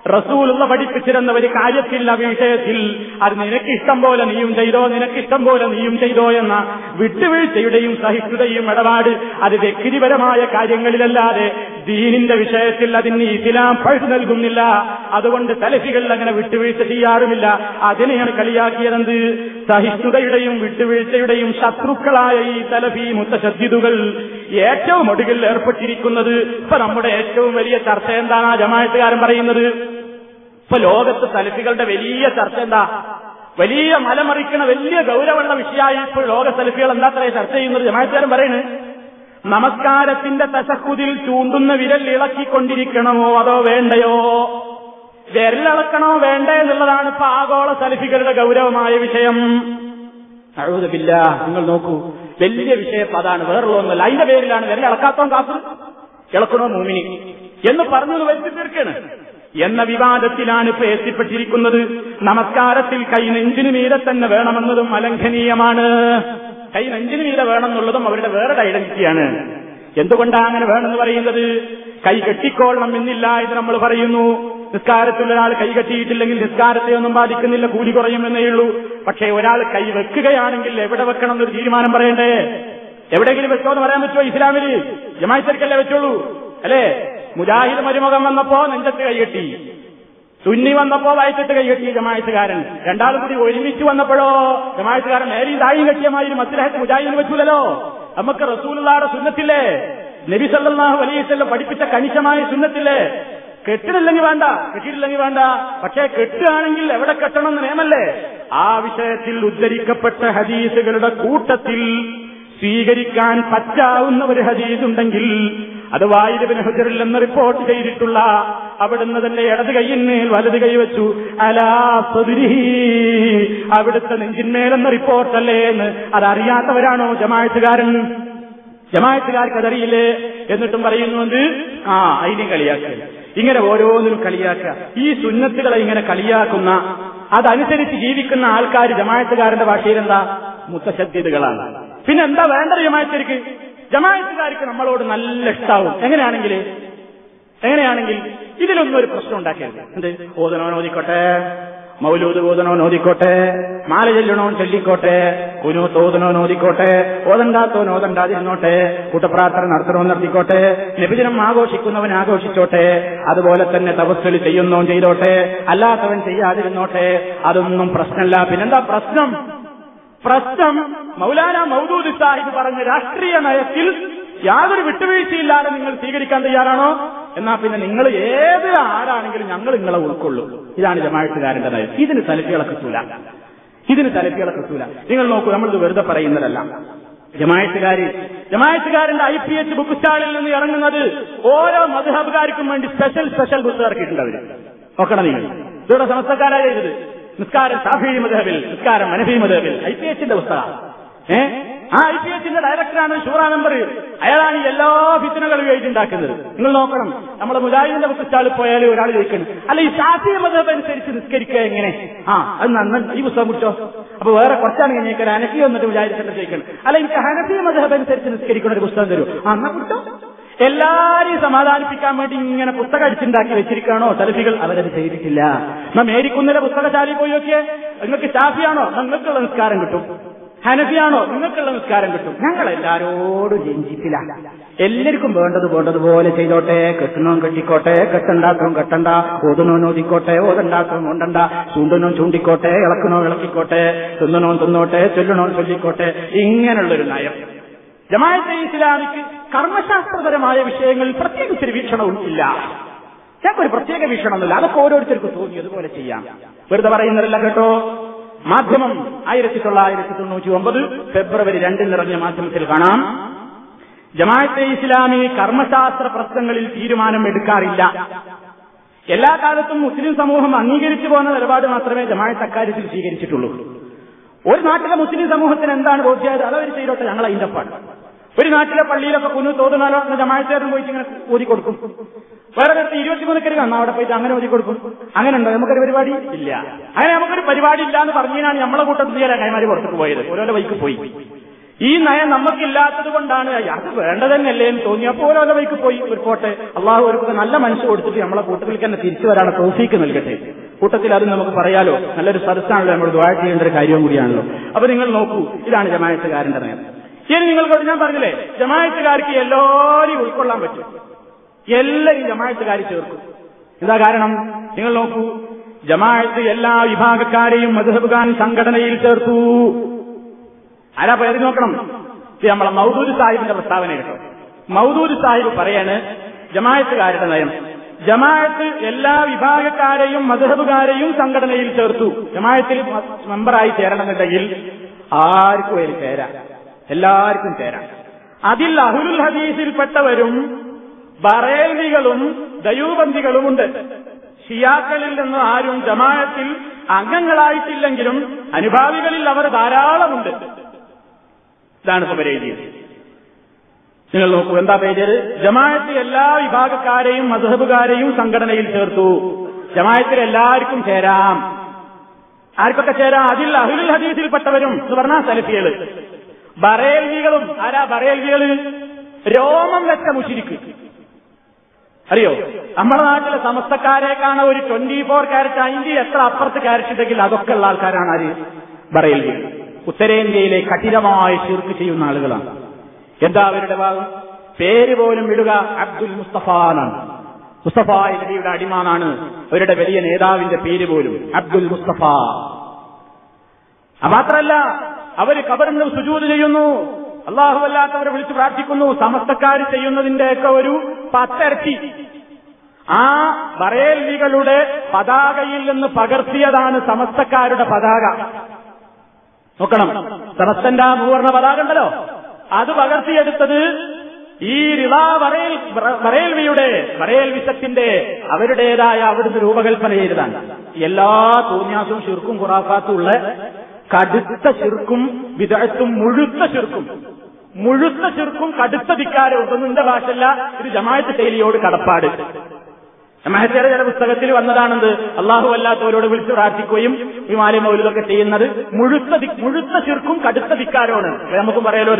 റസൂലുള്ള പഠിപ്പിച്ചിരുന്ന ഒരു കാര്യത്തില്ല വിഷയത്തിൽ. അത് നിനക്കിഷ്ടം പോലെ നീയും ചെയ്തോ നിനക്കിഷ്ടം പോലെ നീയും ചെയ്തോ എന്ന വിട്ടുവീഴ്ചയുടെയും സഹിഷ്ണുതയും ഇടപാട് അത് വ്യക്തിപരമായ കാര്യങ്ങളിലല്ലാതെ ദീനിന്റെ വിഷയത്തിൽ അതിന് ഇസ്ലാം പഴുതു നൽകുന്നില്ല. അതുകൊണ്ട് തലഫികൾ അങ്ങനെ വിട്ടുവീഴ്ച ചെയ്യാറുമില്ല. അതിനെയാണ് കളിയാക്കിയതെന്ത്? സഹിഷ്ണുതയുടെയും വിട്ടുവീഴ്ചയുടെയും ശത്രുക്കളായ ഈ തലഫി മുത്തശദ്ദിദുകൾ ഏറ്റവും ഒടുവിൽ ഏർപ്പെട്ടിരിക്കുന്നത് ഇപ്പൊ നമ്മുടെ ഏറ്റവും വലിയ ചർച്ച എന്താണ്? ആ ജമായത്തുകാരൻ പറയുന്നത്. ഇപ്പൊ ലോകത്ത് തലഫികളുടെ വലിയ ചർച്ച എന്താ? വലിയ മലമറിക്കണ വലിയ ഗൗരവമുള്ള വിഷയമായി ഇപ്പോൾ ലോക സലഫികൾ എന്താ അത്രേ ചർച്ച ചെയ്യുന്നത്? ജമായത്തുകാരൻ പറയുന്നത് നമസ്കാരത്തിന്റെ തശക്കുതിൽ ചൂണ്ടുന്ന വിരൽ ഇളക്കിക്കൊണ്ടിരിക്കണമോ അതോ വേണ്ടയോ? വിരലിളക്കണോ വേണ്ടേ എന്നുള്ളതാണ് ഇപ്പൊ ആഗോള സലഫികളുടെ ഗൗരവമായ വിഷയം. അഴുതില്ല നിങ്ങൾ നോക്കൂ. വലിയ വിഷയം. അതാണ് വേറുള്ളതൊന്നുമല്ല അതിന്റെ പേരിലാണ് വിരലിളക്കാത്തോൻ കാസർ ഇളക്കണോ മൂമിനി? എന്ന് പറഞ്ഞു വരുത്തി തീർക്കാണ്. എന്ന വിവാദത്തിലാണ് ഇപ്പൊ എത്തിപ്പെട്ടിരിക്കുന്നത്. നമസ്കാരത്തിൽ കൈ നെഞ്ചിനു മീരെ തന്നെ വേണമെന്നതും അലംഘനീയമാണ്. കൈ നെഞ്ചിനു മീരെ വേണമെന്നുള്ളതും അവരുടെ വേറെ ഐഡന്റിറ്റിയാണ്. എന്തുകൊണ്ടാണ് അങ്ങനെ വേണമെന്ന് പറയുന്നത്? കൈ കെട്ടിക്കോളണം എന്നില്ല ഇത് നമ്മൾ പറയുന്നു. നിസ്കാരത്തിൽ ഒരാൾ കൈ കെട്ടിയിട്ടില്ലെങ്കിൽ നിസ്കാരത്തെ ഒന്നും ബാധിക്കുന്നില്ല കൂലി കുറയുമെന്നേ ഉള്ളൂ. പക്ഷേ ഒരാൾ കൈ വെക്കുകയാണെങ്കിൽ എവിടെ വെക്കണം എന്നൊരു തീരുമാനം പറയണ്ടേ? എവിടെയെങ്കിലും വെച്ചോ എന്ന് പറയാൻ പറ്റുമോ ഇസ്ലാമിൽ ജമായിത്തർക്കല്ലേ വെച്ചോളൂ. അല്ലേ? മുജാഹിദ് മരുമുഖം വന്നപ്പോ നെഞ്ചത്ത് കൈകെട്ടി സുന്നി വന്നപ്പോ വയറ്റത്ത് കൈകെട്ടി ജമായത്തുകാരൻ. രണ്ടാളും കൂടി ഒരുമിച്ച് വന്നപ്പോഴോ ജമായത്തുകാരൻ നേരെ ദായി കെട്ടിയമായി മസ്ലഹത്ത് മുജാഹിദിന് വെച്ചൂലല്ലോ? നമുക്ക് റസൂലുള്ളാടെ സുന്നത്തില്ലേ? നബി സല്ലല്ലാഹു അലൈഹി പഠിപ്പിച്ച കണിശമായ സുന്നത്തില്ലേ? കെട്ടിടില്ലെങ്കിൽ വേണ്ട കെട്ടിയിട്ടില്ലെങ്കിൽ വേണ്ട. പക്ഷേ കെട്ടുകയാണെങ്കിൽ എവിടെ കെട്ടണം എന്ന് നിയമല്ലേ? ആ വിഷയത്തിൽ ഉദ്ധരിക്കപ്പെട്ട ഹദീസുകളുടെ കൂട്ടത്തിൽ സ്വീകരിക്കാൻ പറ്റാവുന്ന ഒരു ഹദീസ് ഉണ്ടെങ്കിൽ അത് വായുവിന് ഹുജറിൽ എന്ന് റിപ്പോർട്ട് ചെയ്തിട്ടുള്ള അവിടുന്ന് തന്നെ ഇടത് കൈയിന്മേൽ വലത് കൈ വെച്ചു. അലാ സ്വദിരിഹി അവിടുത്തെ നെഞ്ചിന്മേലെന്ന റിപ്പോർട്ടല്ലേ എന്ന് അതറിയാത്തവരാണോ ജമായത്തുകാരൻ ജമായത്തുകാർക്ക് അതറിയില്ലേ? എന്നിട്ടും പറയുന്നുണ്ട് ആ അതിനെ കളിയാക്കുക ഇങ്ങനെ ഓരോന്നിനും കളിയാക്കുക. ഈ സുന്നത്തുകളെ ഇങ്ങനെ കളിയാക്കുന്ന അതനുസരിച്ച് ജീവിക്കുന്ന ആൾക്കാർ ജമായത്തുകാരന്റെ ഭാഷയിൽ എന്താ? മുത്തശദ്ധ്യതകളാണ് പിന്നെ എന്താ വേണ്ടത് ജമായത്തിലേക്ക് ജമായത്തുകാർക്ക് നമ്മളോട് നല്ല ഇഷ്ടാവും. എങ്ങനെയാണെങ്കിൽ? എങ്ങനെയാണെങ്കിൽ ഇതിലൊന്നും ഒരു പ്രശ്നം ഉണ്ടാക്കരുത്. എന്ത്? ഓതനോ ഓതിക്കോട്ടെ. മൗലൂദ് ഓതണോ നോദിക്കോട്ടെ മാല ചെല്ലണോ ചൊല്ലിക്കോട്ടെ കുനു തോതനോ നോദിക്കോട്ടെ ഓതണ്ടാത്തോ ഓതണ്ടാതിരുന്നോട്ടെ കൂട്ടപ്രാർത്ഥന നടത്തണോ നടത്തിക്കോട്ടെ നിബിജനം ആഘോഷിക്കുന്നവൻ ആഘോഷിച്ചോട്ടെ അതുപോലെ തന്നെ തപസ്സലി ചെയ്യുന്നോ ചെയ്തോട്ടെ അല്ലാത്തവൻ ചെയ്യാതിരുന്നോട്ടെ അതൊന്നും പ്രശ്നമല്ല. പിന്നെന്താ പ്രശ്നം? പ്രശ്നം മൗലാന മൗദൂദ് സാഹിബ് പറഞ്ഞ രാഷ്ട്രീയ നയത്തിൽ യാതൊരു വിട്ടുവീഴ്ചയില്ലാതെ നിങ്ങൾ സ്വീകരിക്കാൻ തയ്യാറാണോ? എന്നാ പിന്നെ നിങ്ങൾ ഏത് ആരാണെങ്കിലും ഞങ്ങൾ നിങ്ങളെ ഉൾക്കൊള്ളും. ഇതാണ് ജമാഴത്തുകാരന്റെ നയം. ഇതിന് തലപ്പികളെ കിട്ടൂല. ഇതിന് തലപ്പികളെ കിട്ടൂല. നിങ്ങൾ നോക്കൂ നമ്മളിത് വെറുതെ പറയുന്നതല്ല. ജമായത്തുകാര് ജമായത്തുകാരന്റെ ഐ പി എച്ച് ബുക്ക് സ്റ്റാളിൽ നിന്ന് ഇറങ്ങുന്നത് ഓരോ മധുഹബുകാർക്കും വേണ്ടി സ്പെഷ്യൽ സ്പെഷ്യൽ ബുക്ക് ഇറക്കിയിട്ടുണ്ട് അവർ. നോക്കണം നിങ്ങൾ. ഇതോടെ സമസ്തക്കാരായ എഴുത് നിസ്കാരം സാഫി മധുഹബിൽ നിസ്കാരം മനഫി മധുഹബിൽ ഐ പി എച്ചിന്റെ പുസ്തകം ആ ഐ പി എച്ചിന്റെ ഡയറക്ടറാണ് ഷൂറ മെമ്പർ അയാളാണ് എല്ലാ ഫിത്തിനകളും എഴുതിണ്ടാക്കുന്നത്. നിങ്ങൾ നോക്കണം. നമ്മുടെ മുജാഹിദിന്റെ പുസ്തകാളിൽ പോയാൽ ഒരാൾ ചോദിക്കണം അല്ല ഈ ഷാഫി മതം അനുസരിച്ച് നിസ്കരിക്കുക എങ്ങനെ? ആ അത് നന്ന ഈ പുസ്തകം കുറിച്ചോ അപ്പൊ വേറെ കുറച്ചാണ് കഴിഞ്ഞേക്കാൻ അനക്കി വന്നിട്ട് മുജാഹിദിന്റെ ചോദിക്കണം അല്ല എനിക്ക് ഹനഫി മതം അനുസരിച്ച് നിസ്കരിക്കുന്ന ഒരു പുസ്തകം തരൂ. ആ എന്നാ കിട്ടോ എല്ലാരെയും സമാധാനിപ്പിക്കാൻ വേണ്ടി ഇങ്ങനെ പുസ്തകം അടിച്ചുണ്ടാക്കി വെച്ചിരിക്കുകയാണോ? തലഫികൾ അവരത് ചെയ്തിട്ടില്ല. നാം മേരിക്കുന്നിലെ പുസ്തകശാലയിൽ പോയി നോക്കിയേ. നിങ്ങൾക്ക് ചാഫിയാണോ നിങ്ങൾക്കുള്ള നിസ്കാരം കിട്ടും. ഹനഫിയാണോ? നിങ്ങൾക്കുള്ള നിസ്കാരം കിട്ടും. ഞങ്ങൾ എല്ലാരോടും രഞ്ജിത്തില്ല എല്ലാവർക്കും വേണ്ടത് വേണ്ടതുപോലെ ചെയ്തോട്ടെ. കെട്ടണോൻ കെട്ടിക്കോട്ടെ. കെട്ടണ്ടാത്തവും കെട്ടണ്ട. ഓതണോ ഓതിക്കോട്ടെ. ഓതണ്ടാത്തവും കൊണ്ടണ്ട ചൂണ്ടനോ ചൂണ്ടിക്കോട്ടെ. ഇളക്കണോ ഇളക്കിക്കോട്ടെ. തിന്നണോ തിന്നോട്ടെ. ചൊല്ലണോ ചൊല്ലിക്കോട്ടെ. ഇങ്ങനെയുള്ളൊരു നയം. ജമാഅത്തെ ഇസ്ലാമിക്ക് കർമ്മശാസ്ത്രപരമായ വിഷയങ്ങളിൽ പ്രത്യേകിച്ചൊരു വീക്ഷണവും ഇല്ല ഞങ്ങൾക്കൊരു പ്രത്യേക വീക്ഷണമൊന്നുമില്ല. അതൊക്കെ ഓരോരുത്തർക്കും തോന്നി. അതുപോലെ ചെയ്യാം. വെറുതെ പറയുന്നതല്ല കേട്ടോ. മാധ്യമം ആയിരത്തി തൊള്ളായിരത്തി തൊണ്ണൂറ്റി ഒമ്പത് ഫെബ്രുവരി രണ്ടിന് ഇറങ്ങിയ മാധ്യമത്തിൽ കാണാം. ജമാഅത്തെ ഇസ്ലാമി കർമ്മശാസ്ത്ര പ്രശ്നങ്ങളിൽ തീരുമാനം എടുക്കാറില്ല. എല്ലാ കാലത്തും മുസ്ലിം സമൂഹം അംഗീകരിച്ചു പോകുന്ന നിലപാട് മാത്രമേ ജമാഅത്ത് അക്കാര്യത്തിൽ സ്വീകരിച്ചിട്ടുള്ളൂ. ഒരു നാട്ടിലെ മുസ്ലിം സമൂഹത്തിന് എന്താണ് ബോധ്യമായത് അതവർ ചെയ്തോട്ടെ ഞങ്ങൾ അതിന്റെ പാട്. ഒരു നാട്ടിലെ പള്ളിയിലൊക്കെ കുഞ്ഞു തോന്നുന്നാലോ ജമാഅത്തേരും പോയിട്ട് ഇങ്ങനെ ഊരി കൊടുക്കും. വേറെ നേരത്തെ ഇരുപത്തിമൂന്നക്കരി കാണാം അവിടെ പോയിട്ട് അങ്ങനെ ഒതുക്കി കൊടുക്കും. അങ്ങനെ ഉണ്ടോ നമുക്കൊരു പരിപാടി? ഇല്ല. അങ്ങനെ നമുക്കൊരു പരിപാടി ഇല്ല എന്ന് പറഞ്ഞാണ് നമ്മളെ കൂട്ടത്തിൽ ചെയ്യാൻ കൈമാരി പുറത്തേക്ക് പോയത്. ഓരോ വൈക്ക് പോയി. ഈ നയം നമുക്കില്ലാത്തത് കൊണ്ടാണ് അത് വേണ്ടത് തന്നെയല്ലേ എന്ന് തോന്നി അപ്പോൾ ഓരോ വൈക്ക് പോയി. ഒരു പോട്ടെ. അള്ളാഹു ഒരു നല്ല മനസ്സ് കൊടുത്തിട്ട് നമ്മളെ കൂട്ടത്തിൽ തന്നെ തിരിച്ചു വരാനുള്ള തോഫീക്ക് നൽകട്ടെ. കൂട്ടത്തിൽ അത് നമുക്ക് പറയാലോ? നല്ലൊരു സദസ്സാണല്ലോ. നമ്മൾ ദ്വാര ചെയ്യേണ്ട ഒരു കാര്യവും കൂടിയാണല്ലോ. അപ്പൊ നിങ്ങൾ നോക്കൂ. ഇതാണ് ജമായത്തുകാരന്റെ നയം. ഇനി നിങ്ങൾക്ക് ഞാൻ പറഞ്ഞില്ലേ? ജമായത്തുകാർക്ക് എല്ലാവരെയും ഉൾക്കൊള്ളാൻ പറ്റും. എല്ലാവരും ജമായത്തുകാർ ചേർക്കും. എന്താ കാരണം? നിങ്ങൾ നോക്കൂ ജമാഅത്ത് എല്ലാ വിഭാഗക്കാരെയും മധുഹബുഖാൻ സംഘടനയിൽ ചേർത്തു. ആരാ പേര് നോക്കണം? ഇത് നമ്മളെ മൗദൂദ് സാഹിബിന്റെ പ്രസ്താവന കേട്ടോ. മൗദൂദ് സാഹിബ് പറയാണ് ജമായത്തുകാരുടെ നയം. ജമാഅത്ത് എല്ലാ വിഭാഗക്കാരെയും മധുഹബുകാരെയും സംഘടനയിൽ ചേർത്തു. ജമാഅത്തിൽ മെമ്പറായി ചേരണമെന്നുണ്ടെങ്കിൽ ആർക്കും അതിൽ ചേരാം. എല്ലാവർക്കും ചേരാം. അതിൽ അഹുലുൽ ഹദീസിൽപ്പെട്ടവരും ബറേൽവികളും ദയൂബന്ധികളുമുണ്ട് ഷിയാക്കളിൽ നിന്ന് ആരും ജമായത്തിൽ അംഗങ്ങളായിട്ടില്ലെങ്കിലും അനുഭാവികളിൽ അവർ ധാരാളമുണ്ട്. ഇതാണ് എഴുതിയത് നിങ്ങൾ നോക്കൂ എന്താ പേര്? ജമാഅത്ത് എല്ലാ വിഭാഗക്കാരെയും മധുഹബുകാരെയും സംഘടനയിൽ ചേർത്തു. ജമായത്തിൽ എല്ലാവർക്കും ചേരാം. ആർക്കൊക്കെ ചേരാം? അതിൽ അഹുലുൽ ഹദീസിൽപ്പെട്ടവരും എന്ന് പറഞ്ഞാൽ സലഫികൾ. ബറേൽവികളും ആരാ ബറേൽവികൾ രോമം വെച്ച മുഷിരിക്ക്. അറിയോ? നമ്മുടെ നാട്ടിലെ സമസ്തക്കാരേക്കാണ് ഒരു ട്വന്റി ഫോർ ക്യാരറ്റ് അതിന്റെ എത്ര അപ്പുറത്ത് ക്യാരറ്റ് ഉണ്ടെങ്കിൽ അതൊക്കെ ഉള്ള ആൾക്കാരാണ് ആര്? പറയുന്നത് ഉത്തരേന്ത്യയിലെ കഠിനമായ ചുരുക്ക് ചെയ്യുന്ന ആളുകളാണ്. എന്താ അവരുടെ ഭാഗം? പേര് പോലും ഇടുക അബ്ദുൽ മുസ്തഫ എന്നാണ്. മുസ്തഫ നബിയുടെ അടിമാനാണ് അവരുടെ വലിയ നേതാവിന്റെ പേര് പോലും അബ്ദുൽ മുസ്തഫ. മാത്രല്ല അവർ കബറിന് സുജൂത് ചെയ്യുന്നു. അള്ളാഹു അല്ലാത്തവരെ വിളിച്ച് പ്രാർത്ഥിക്കുന്നു. സമസ്തക്കാർ ചെയ്യുന്നതിന്റെയൊക്കെ ഒരു പത്തരട്ടി. ആ ബറേൽവികളുടെ പതാകയിൽ നിന്ന് പകർത്തിയതാണ് സമസ്തക്കാരുടെ പതാക. നോക്കണം. സമസ്തന്റെ ആ ഭൂവർണ പതാക ഉണ്ടല്ലോ. അത് പകർത്തിയെടുത്തത് ഈ റിവാ ബറേൽ ബറേൽവിയുടെ ബറേൽ വിശത്തിന്റെ അവരുടേതായ അവിടുന്ന് രൂപകൽപ്പന ചെയ്തതാണ്. എല്ലാ തൂന്യാസും ശിർക്കും ഖുറാഫാത്തും ഉള്ള കടുത്ത ശിർക്കും വിദഗ്ധത്തും മുഴുത്ത ചെറുക്കും മുഴുത്ത ചെറുക്കും കടുത്ത ധിക്കാരവും ഉണ്ടെന്ന് എന്റെ ഭാഷല്ല ഇത് ജമായത്ത് ശൈലിയോട് കടപ്പാട്. ജമായത്തേടെ ചില പുസ്തകത്തിൽ വന്നതാണെന്ത്? അള്ളാഹു അല്ലാത്തവരോട് വിളിച്ചു പ്രാർത്ഥിക്കുകയും വിമാലയ മൗലിതൊക്കെ ചെയ്യുന്നത് മുഴുത്ത മുഴുത്ത ചെറുക്കും കടുത്ത ധിക്കാരമാണ്. നമുക്കും പറയാലോ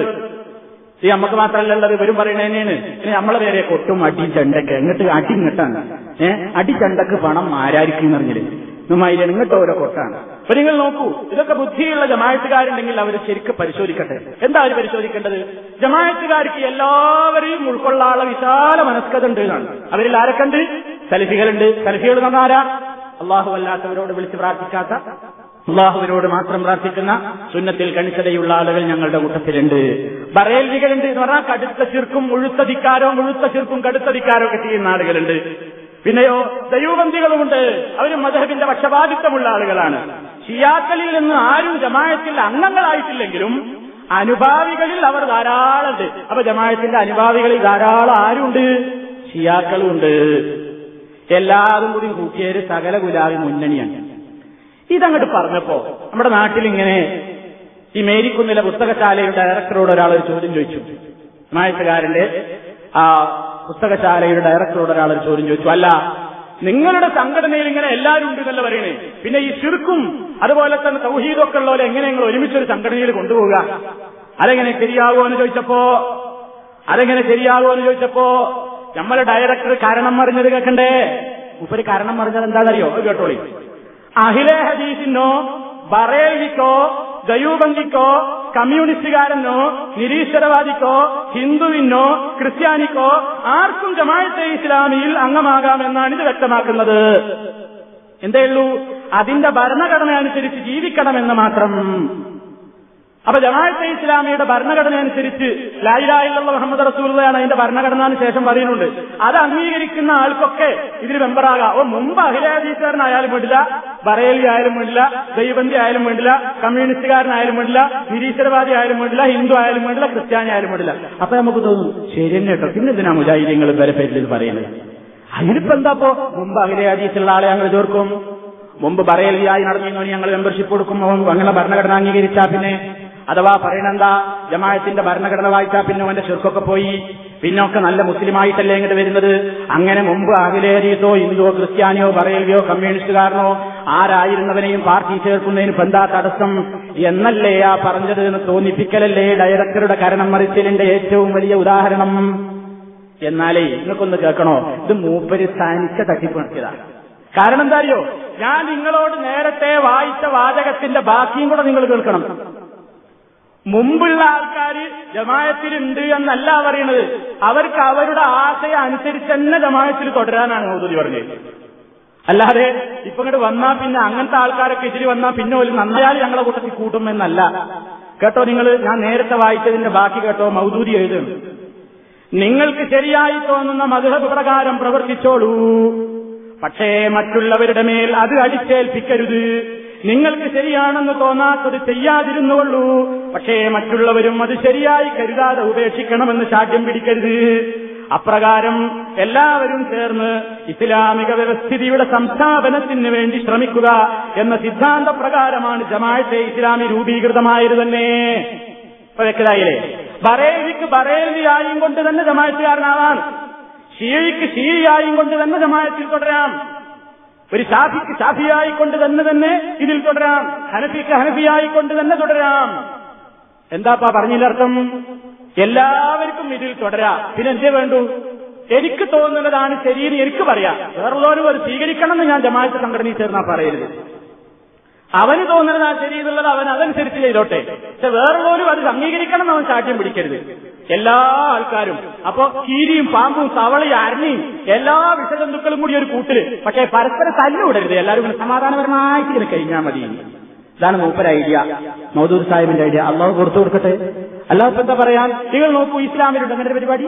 ഈ നമുക്ക് മാത്രമല്ല ഉള്ളത്. ഇവരും പറയണേനെയാണ് ഇനി നമ്മളെ പേരെ കൊട്ടും അടി ചണ്ടക്ക് എങ്ങോട്ട് അടി ഇങ്ങട്ടാണ്. ഏഹ് അടി ചണ്ടക്ക് പണം ആരായിരിക്കും എന്നറിഞ്ഞില്ലേ നുമായി ഇങ്ങോട്ട് ഓരോ കൊട്ടാണ്. അപ്പൊ നിങ്ങൾ നോക്കൂ ഇതൊക്കെ ബുദ്ധിയുള്ള ജമായത്തുകാരുണ്ടെങ്കിൽ അവർ ശരിക്കും പരിശോധിക്കട്ടെ. എന്താ അവർ പരിശോധിക്കേണ്ടത്? ജമായത്തുകാർക്ക് എല്ലാവരെയും ഉൾക്കൊള്ളാനുള്ള വിശാല മനസ്കത ഉണ്ട് എന്നാണ്. അവരിൽ ആരൊക്കെണ്ട് സലഫികളുണ്ട്. സലഫികൾ നന്നാരാ? അള്ളാഹു അല്ലാത്തവരോട് വിളിച്ച് പ്രാർത്ഥിക്കാത്ത അള്ളാഹുവിനോട് മാത്രം പ്രാർത്ഥിക്കുന്ന സുന്നത്തിൽ കണിച്ചതയുള്ള ആളുകൾ ഞങ്ങളുടെ കൂട്ടത്തിലുണ്ട്. ബറേൽവികളുണ്ട് എന്ന് പറഞ്ഞാൽ കടുത്ത ചിർക്കും മുഴുത്ത ധിക്കാരോ മുഴുത്ത ചിർക്കും കടുത്ത ഒക്കെ ചെയ്യുന്ന ആളുകളുണ്ട്. പിന്നെയോ ദൈവബന്ധികളുമുണ്ട്. അവരും മധുഹബിന്റെ പക്ഷപാതിത്വമുള്ള ആളുകളാണ്. ഷിയാക്കളിൽ നിന്ന് ആരും ജമായത്തിൽ അംഗങ്ങളായിട്ടില്ലെങ്കിലും അനുഭാവികളിൽ അവർ ധാരാളമുണ്ട്. അപ്പൊ ജമായത്തിന്റെ അനുഭാവികളിൽ ധാരാളം ആരുണ്ട്? ഷിയാക്കളുണ്ട്. എല്ലാവരും കൂടി കൂട്ടിയേര് സകല ഗുലാബി മുന്നണിയാണ്. ഇതങ്ങോട്ട് പറഞ്ഞപ്പോ നമ്മുടെ നാട്ടിൽ ഇങ്ങനെ ഈ മേരിക്കുന്നിലെ പുസ്തകശാലയുടെ ഡയറക്ടറോട് ഒരാൾ ഒരു ചോദ്യം ചോദിച്ചു. മായത്തുകാരന്റെ ആ പുസ്തകശാലയുടെ ഡയറക്ടറോട് ഒരാൾ ഒരു ചോദ്യം ചോദിച്ചു. അല്ല നിങ്ങളുടെ സംഘടനയിൽ ഇങ്ങനെ എല്ലാവരും ഉണ്ട് എന്നല്ല പറയണേ? പിന്നെ ഈ ചുരുക്കും അതുപോലെ തന്നെ തൗഹീദൊക്കെ ഉള്ളവരെ എങ്ങനെ നിങ്ങൾ ഒരുമിച്ചൊരു സംഘടനയിൽ കൊണ്ടുപോവുക? അതെങ്ങനെ ശരിയാകുമോ എന്ന് ചോദിച്ചപ്പോ അതെങ്ങനെ ശരിയാകുമോ എന്ന് ചോദിച്ചപ്പോ നമ്മളെ ഡയറക്ടർ കാരണം പറഞ്ഞത് കേൾക്കണ്ടേ? ഉപ്പര് കാരണം പറഞ്ഞത് എന്താണെന്നറിയോ? കേട്ടോളി. അഹിലെ ഹദീസിനോ ബറേലിക്കോ ദയൂബന്ധിക്കോ കമ്മ്യൂണിസ്റ്റുകാരനോ നിരീശ്വരവാദിക്കോ ഹിന്ദുവിനോ ക്രിസ്ത്യാനിക്കോ ആർക്കും ജമാഅത്തെ ഇസ്ലാമിയിൽ അംഗമാകാമെന്നാണ് ഇത് വ്യക്തമാക്കുന്നത്. എന്തേ ഉള്ളൂ? അതിന്റെ ഭരണഘടന അനുസരിച്ച് ജീവിക്കണമെന്ന് മാത്രം. അപ്പൊ ജമാഅത്തെ ഇസ്ലാമിയുടെ ഭരണഘടന അനുസരിച്ച് ലായിലായിലുള്ള മുഹമ്മദ് റസൂലാണ് അതിന്റെ ഭരണഘടനന് ശേഷം പറയുന്നുണ്ട്. അത് അംഗീകരിക്കുന്ന ആൾക്കൊക്കെ ഇതിൽ മെമ്പറാകാം. ഓ മുമ്പ് അഖിലാദീസുകാരനായാലും വേണ്ടില്ല ബറേലി ആയാലും വേണ്ടില്ല ദൈവന്തി ആയാലും വേണ്ടില്ല കമ്മ്യൂണിസ്റ്റുകാരനായാലും വേണ്ടില്ല നിരീശ്വരവാദി ആയാലും വേണ്ടില്ല ഹിന്ദു ആയാലും വേണ്ടില്ല ക്രിസ്ത്യാനി ആയാലും വേണ്ടില്ല. അപ്പൊ നമുക്ക് തോന്നും ശരി തന്നെ കേട്ടോ പിന്നെ എന്തിനാ മുജാഹിദ്യങ്ങൾ വരെ പേരിൽ പറയുന്നത്? അതിനിപ്പോ എന്താപ്പോ മുമ്പ് അഖിലാദീസുള്ള ആളെ ഞങ്ങൾ ചേർക്കും. മുമ്പ് പറയലിയായി നടന്നിരുന്നു ഞങ്ങൾ മെമ്പർഷിപ്പ് കൊടുക്കും അങ്ങനെ ഭരണഘടന അംഗീകരിച്ചാ പിന്നെ. അഥവാ പറയണെന്താ? ജമാഅത്തിന്റെ ഭരണഘടന വായിച്ചാ പിന്നെ അവന്റെ ചെറുക്കൊക്കെ പോയി. പിന്നൊക്കെ നല്ല മുസ്ലിമായിട്ടല്ലേ ഇങ്ങോട്ട് വരുന്നത്? അങ്ങനെ മുമ്പ് അഖിലേരീസോ ഹിന്ദുവോ ക്രിസ്ത്യാനിയോ പറയലിയോ കമ്മ്യൂണിസ്റ്റുകാരനോ ആരായിരുന്നവനെയും പാർട്ടി ചേർക്കുന്നതിന് എന്താ തടസ്സം? എന്നല്ലേ ആ പറഞ്ഞത് എന്ന് തോന്നിപ്പിക്കലല്ലേ ഡയറക്ടറുടെ കരണം മറിച്ചതിന്റെ ഏറ്റവും വലിയ ഉദാഹരണം? എന്നാലേ നിങ്ങൾക്കൊന്ന് കേൾക്കണോ? ഇത് മൂപ്പര് തനിച്ച തട്ടിപ്പ് നടത്തിയതാണ് കാരണം എന്താ അറിയോ ഞാൻ നിങ്ങളോട് നേരത്തെ വായിച്ച വാചകത്തിന്റെ ബാക്കിയും കൂടെ നിങ്ങൾ കേൾക്കണം. മുമ്പുള്ള ആൾക്കാർ ജമായത്തിലുണ്ട് എന്നല്ല പറയുന്നത്. അവർക്ക് അവരുടെ ആശയം അനുസരിച്ച് തന്നെ ജമായത്തിൽ തുടരാനാണ് മൗദൂദി പറഞ്ഞത്. അല്ലാതെ ഇപ്പൊ ഇങ്ങോട്ട് വന്നാ പിന്നെ അങ്ങനത്തെ ആൾക്കാരൊക്കെ ഇതിൽ വന്നാ പിന്നെ ഒരു നന്നായാൽ ഞങ്ങളെ കൂട്ടത്തിൽ കൂട്ടുമെന്നല്ല. കേട്ടോ നിങ്ങൾ ഞാൻ നേരത്തെ വായിച്ചതിന്റെ ബാക്കി കേട്ടോ. മൗദൂരി എഴുതുന്നു. നിങ്ങൾക്ക് ശരിയായി തോന്നുന്ന മധുഹബ് പ്രകാരം പ്രവർത്തിച്ചോളൂ. പക്ഷേ മറ്റുള്ളവരുടെ മേൽ അത് അടിച്ചേൽപ്പിക്കരുത്. നിങ്ങൾക്ക് ശരിയാണെന്ന് തോന്നാത്തത് ചെയ്യാതിരുന്നുകൊള്ളൂ. പക്ഷേ മറ്റുള്ളവരും അത് ശരിയായി കരുതാതെ ഉപേക്ഷിക്കണമെന്ന് ശാഠ്യം പിടിക്കരുത്. അപ്രകാരം എല്ലാവരും ചേർന്ന് ഇസ്ലാമിക വ്യവസ്ഥിതിയുടെ സംസ്ഥാപനത്തിന് വേണ്ടി ശ്രമിക്കുക എന്ന സിദ്ധാന്ത പ്രകാരമാണ് ജമാഅത്തെ ഇസ്ലാമി രൂപീകൃതമായത് തന്നെ. ഇപ്പൊ വ്യക്തമായില്ലേ? ബറേലിക്ക് ബറേലിയായും കൊണ്ട് തന്നെ ജമാഅത്തുകാരനാവാൻ ഷീഴിക്ക് ഷീയായും കൊണ്ട് തന്നെ ജമാഅത്തിൽ തുടരാം. ഒരു ഷാഫിക്ക് ഷാഫിയായി കൊണ്ട് തന്നെ തന്നെ ഇതിൽ തുടരാം. ഹനഫിക്ക് ഹനഫിയായി കൊണ്ട് തന്നെ തുടരാം. എന്താപ്പാ പറഞ്ഞില്ലർത്ഥം എല്ലാവർക്കും ഇതിൽ തുടരാം. പിന്നെ എന്തേ വേണ്ടു? എനിക്ക് തോന്നുന്നതാണ് ശരിയെന്ന് എനിക്ക് പറയാം. വേറുള്ളവരും ഒരു സ്വീകരിക്കണം എന്ന് ഞാൻ ജമാഅത്ത് സംഘടനയിൽ ചേർന്നാ പറയരുത്. അവന് തോന്നുന്നത് ശരി എന്നുള്ളത് അവൻ അതനുസരിച്ച് ചെയ്തോട്ടെ. പക്ഷെ വേറുള്ളവരും അത് അംഗീകരിക്കണം എന്ന് അവൻ സാക്ഷ്യം പിടിക്കരുത്. എല്ലാ ആൾക്കാരും അപ്പൊ കീരിയും പാമ്പും തവളയും അരണിയും എല്ലാ വിഷജന്തുക്കളും കൂടി ഒരു കൂട്ടിൽ. പക്ഷെ പരസ്പരം തല്ലുവിടരുത് എല്ലാവരും സമാധാനപരമായിട്ട് കഴിഞ്ഞാൽ മതി. ഇതാണ് മൂപ്പര ഐഡിയ. മൗദൂർ സാഹിബിന്റെ ഐഡിയ. അള്ളാഹ് കൊടുത്തു കൊടുക്കട്ടെ. ഇപ്പൊ എന്താ പറയാൻ നിങ്ങൾ നോക്കൂ ഇസ്ലാമിലുണ്ട്. അങ്ങനെ പരിപാടി?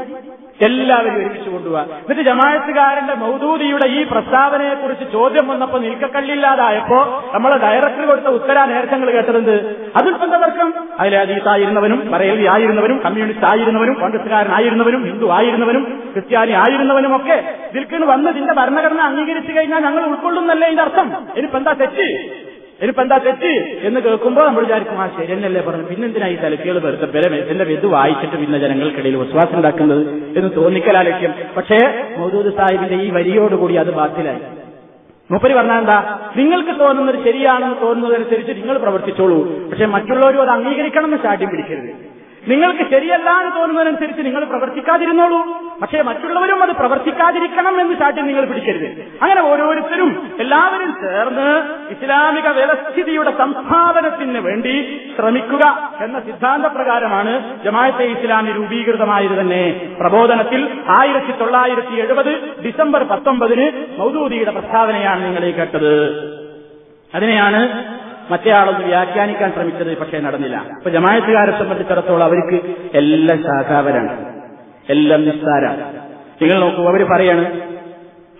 എല്ലാവരും ഒരുമിച്ച് കൊണ്ടുപോവാ. എന്നിട്ട് ജമാഅത്തുകാരന്റെ മൗദൂദിയുടെ ഈ പ്രസ്താവനയെ കുറിച്ച് ചോദ്യം വന്നപ്പോ നിൽക്കക്കല്ലില്ലാതായപ്പോ നമ്മളെ ഡയറക്ടർ കൊടുത്ത ഉത്തരാ നേരത്തങ്ങൾ കേട്ടതെന്ത്? അതിൽ എന്താ തർക്കം അതിൽ അജീത്തായിരുന്നവനും പറയലി ആയിരുന്നവനും കമ്മ്യൂണിസ്റ്റ് ആയിരുന്നവനും കോൺഗ്രസ്സുകാരനായിരുന്നവനും ഹിന്ദു ആയിരുന്നവരും ക്രിസ്ത്യാനി ആയിരുന്നവനും ഒക്കെ ഇതിൽക്കിന് വന്ന് ഇതിന്റെ ഭരണഘടന അംഗീകരിച്ചു കഴിഞ്ഞാൽ ഞങ്ങൾ ഉൾക്കൊള്ളുന്നല്ലേ ഇതിന്റെ അർത്ഥം? ഇനിയിപ്പോ എന്താ തെറ്റ്? ഇനിയിപ്പോ എന്താ തെറ്റ് എന്ന് കേൾക്കുമ്പോൾ നമ്മൾ വിചാരിക്കും ആ ശരി എന്നല്ലേ പറഞ്ഞു പിന്നെന്തിനാ ഈ തലക്കുകൾ വെറുതെ ബലം എന്റെ ഇത് വായിച്ചിട്ട് പിന്നെ ജനങ്ങൾക്കിടയിൽ വിശ്വാസം ഉണ്ടാക്കുന്നത് എന്ന് തോന്നിക്കലാ ലക്ഷ്യം പക്ഷേ മൗദൂദ് സാഹിബിന്റെ ഈ വരിയോടുകൂടി അത് ബാത്തിലായി മൂപ്പര് പറഞ്ഞാൽ എന്താ? നിങ്ങൾക്ക് തോന്നുന്നത് ശരിയാണെന്ന് തോന്നുന്നതനുസരിച്ച് നിങ്ങൾ പ്രവർത്തിച്ചോളൂ. പക്ഷെ മറ്റുള്ളവരും അത് അംഗീകരിക്കണം എന്ന് ചാട്ടി പിടിക്കരുത്. നിങ്ങൾക്ക് ശരിയല്ല എന്ന് തോന്നുന്നതനുസരിച്ച് നിങ്ങൾ പ്രവർത്തിക്കാതിരുന്നോളൂ. പക്ഷേ മറ്റുള്ളവരും അത് പ്രവർത്തിക്കാതിരിക്കണം എന്ന് ചാട്ടി നിങ്ങൾ പിടിക്കരുത്. അങ്ങനെ ഓരോരുത്തരും എല്ലാവരും ചേർന്ന് ഇസ്ലാമിക വ്യവസ്ഥിതിയുടെ സംസ്ഥാപനത്തിന് വേണ്ടി ശ്രമിക്കുക എന്ന സിദ്ധാന്ത പ്രകാരമാണ് ജമാഅത്തെ ഇസ്ലാമി രൂപീകൃതമായത് തന്നെ. പ്രബോധനത്തിൽ ആയിരത്തി തൊള്ളായിരത്തി എഴുപത് ഡിസംബർ പത്തൊമ്പതിന് മൗദൂദിയുടെ പ്രസ്താവനയാണ് നിങ്ങളെ കേട്ടത്. അതിനെയാണ് മറ്റേ ആളൊന്ന് വ്യാഖ്യാനിക്കാൻ ശ്രമിച്ചത് പക്ഷേ നടന്നില്ല. അപ്പൊ ജമായത്തുകാരെ സംബന്ധിച്ചിടത്തോളം അവർക്ക് എല്ലാം ശാഖാവരാണ്. എല്ലാം നിസ്സാരാണ്. നിങ്ങൾ നോക്കൂ അവർ പറയാണ്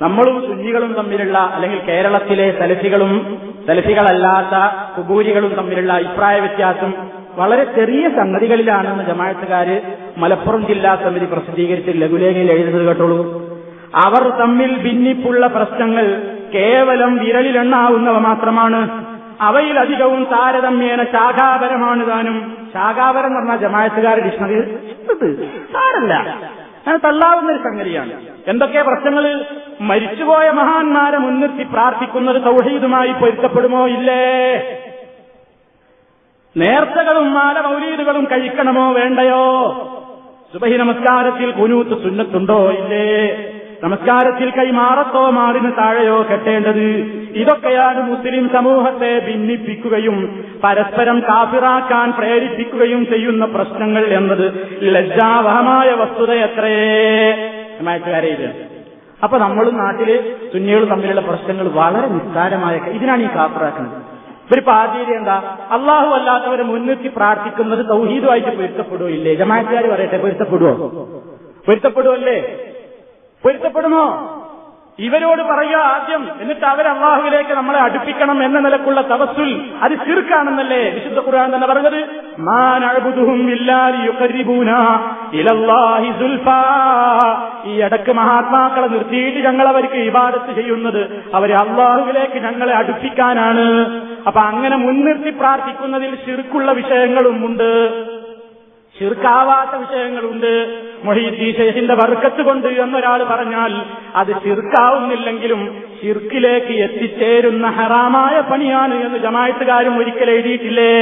നമ്മളും സുന്നികളും തമ്മിലുള്ള അല്ലെങ്കിൽ കേരളത്തിലെ സലഫികളും സലഫികളല്ലാത്ത കുബൂരികളും തമ്മിലുള്ള അഭിപ്രായ വ്യത്യാസം വളരെ ചെറിയ സംഗതികളിലാണെന്ന് ജമായത്തുകാര് മലപ്പുറം ജില്ലാ സമിതി പ്രസിദ്ധീകരിച്ച് ലഘുലേഖയിൽ എഴുതുന്നത് കേട്ടോളൂ. അവർ തമ്മിൽ ഭിന്നിപ്പുള്ള പ്രശ്നങ്ങൾ കേവലം വിരലിലെണ്ണാവുന്നവ മാത്രമാണ്. അവയിലധികവും താരതമ്യേന ശാഖാപരമാണ് താനും ശാഖാപരം എന്ന് പറഞ്ഞാൽ ജമായത്തുകാർ ഡിക്ഷണറി സാരല്ല. തള്ളാവുന്ന ഒരു സംഗതിയാണ്. എന്തൊക്കെ പ്രശ്നങ്ങൾ മരിച്ചുപോയ മഹാന്മാരെ മുൻനിർത്തി പ്രാർത്ഥിക്കുന്നത് സൗഹീദുമായി പൊരുത്തപ്പെടുമോ? ഇല്ലേ? നേർച്ചകളും മാല മൗലീദുകളും കഴിക്കണമോ? വേണ്ടയോ? സുബഹി നമസ്കാരത്തിൽ കുനൂത്ത് സുന്നത്തുണ്ടോ? ഇല്ലേ? നമസ്കാരത്തിൽ കൈമാറത്തോ മാറിന് താഴെയോ കെട്ടേണ്ടത്. ഇതൊക്കെയാണ് മുസ്ലിം സമൂഹത്തെ ഭിന്നിപ്പിക്കുകയും പരസ്പരം കാഫിറാക്കാൻ പ്രേരിപ്പിക്കുകയും ചെയ്യുന്ന പ്രശ്നങ്ങൾ എന്നത് ലജ്ജാവഹമായ വസ്തുതയത്രേ ഇത് അപ്പൊ നമ്മളും നാട്ടിൽ സുന്നികൾ തമ്മിലുള്ള പ്രശ്നങ്ങൾ വളരെ നിസ്സാരമായ ഇതിനാണ് ഈ കാഫിറാക്കുന്നത്. ഒരു പാചീരി എന്താ? അള്ളാഹു അല്ലാത്തവരെ മുൻനിർത്തി പ്രാർത്ഥിക്കുന്നത് തൗഹീദുമായിട്ട് പൊരുത്തപ്പെടുകയില്ലേ? ജമാക്കാർ പറയട്ടെ പൊരുത്തപ്പെടുവോ? പൊരുത്തപ്പെടുവല്ലേ? പൊരുത്തപ്പെടുമോ ഇവരോട് പറയുക ആദ്യം എന്നിട്ട് അവർ അള്ളാഹുവിലേക്ക് നമ്മളെ അടുപ്പിക്കണം എന്ന നിലക്കുള്ള തവസുൽ അത് ചെറുക്കാണെന്നല്ലേ വിശുദ്ധ ഖുർആൻ തന്നെ പറഞ്ഞത്? ഈ ഇടയ്ക്ക് മഹാത്മാക്കളെ നിർത്തിയിട്ട് ഞങ്ങൾ അവർക്ക് ഇബാദത്ത് ചെയ്യുന്നത്. അവരെ അള്ളാഹുവിലേക്ക് ഞങ്ങളെ അടുപ്പിക്കാനാണ്. അപ്പൊ അങ്ങനെ മുൻനിർത്തി പ്രാർത്ഥിക്കുന്നതിൽ ശിർക്കുള്ള വിഷയങ്ങളും ഉണ്ട്. ശിർക്കാവാത്ത വിഷയങ്ങളുണ്ട്. മൊഹീദ്ദീ ഷെയ്ഖിന്റെ വർക്കത്ത് കൊണ്ട് എന്നൊരാൾ പറഞ്ഞാൽ അത് ചിർക്കാവുന്നില്ലെങ്കിലും ചിർക്കിലേക്ക് എത്തിച്ചേരുന്ന ഹറാമായ പണിയാണ് എന്ന് ജമായത്തുകാരും ഒരിക്കൽ എഴുതിയിട്ടില്ലേ?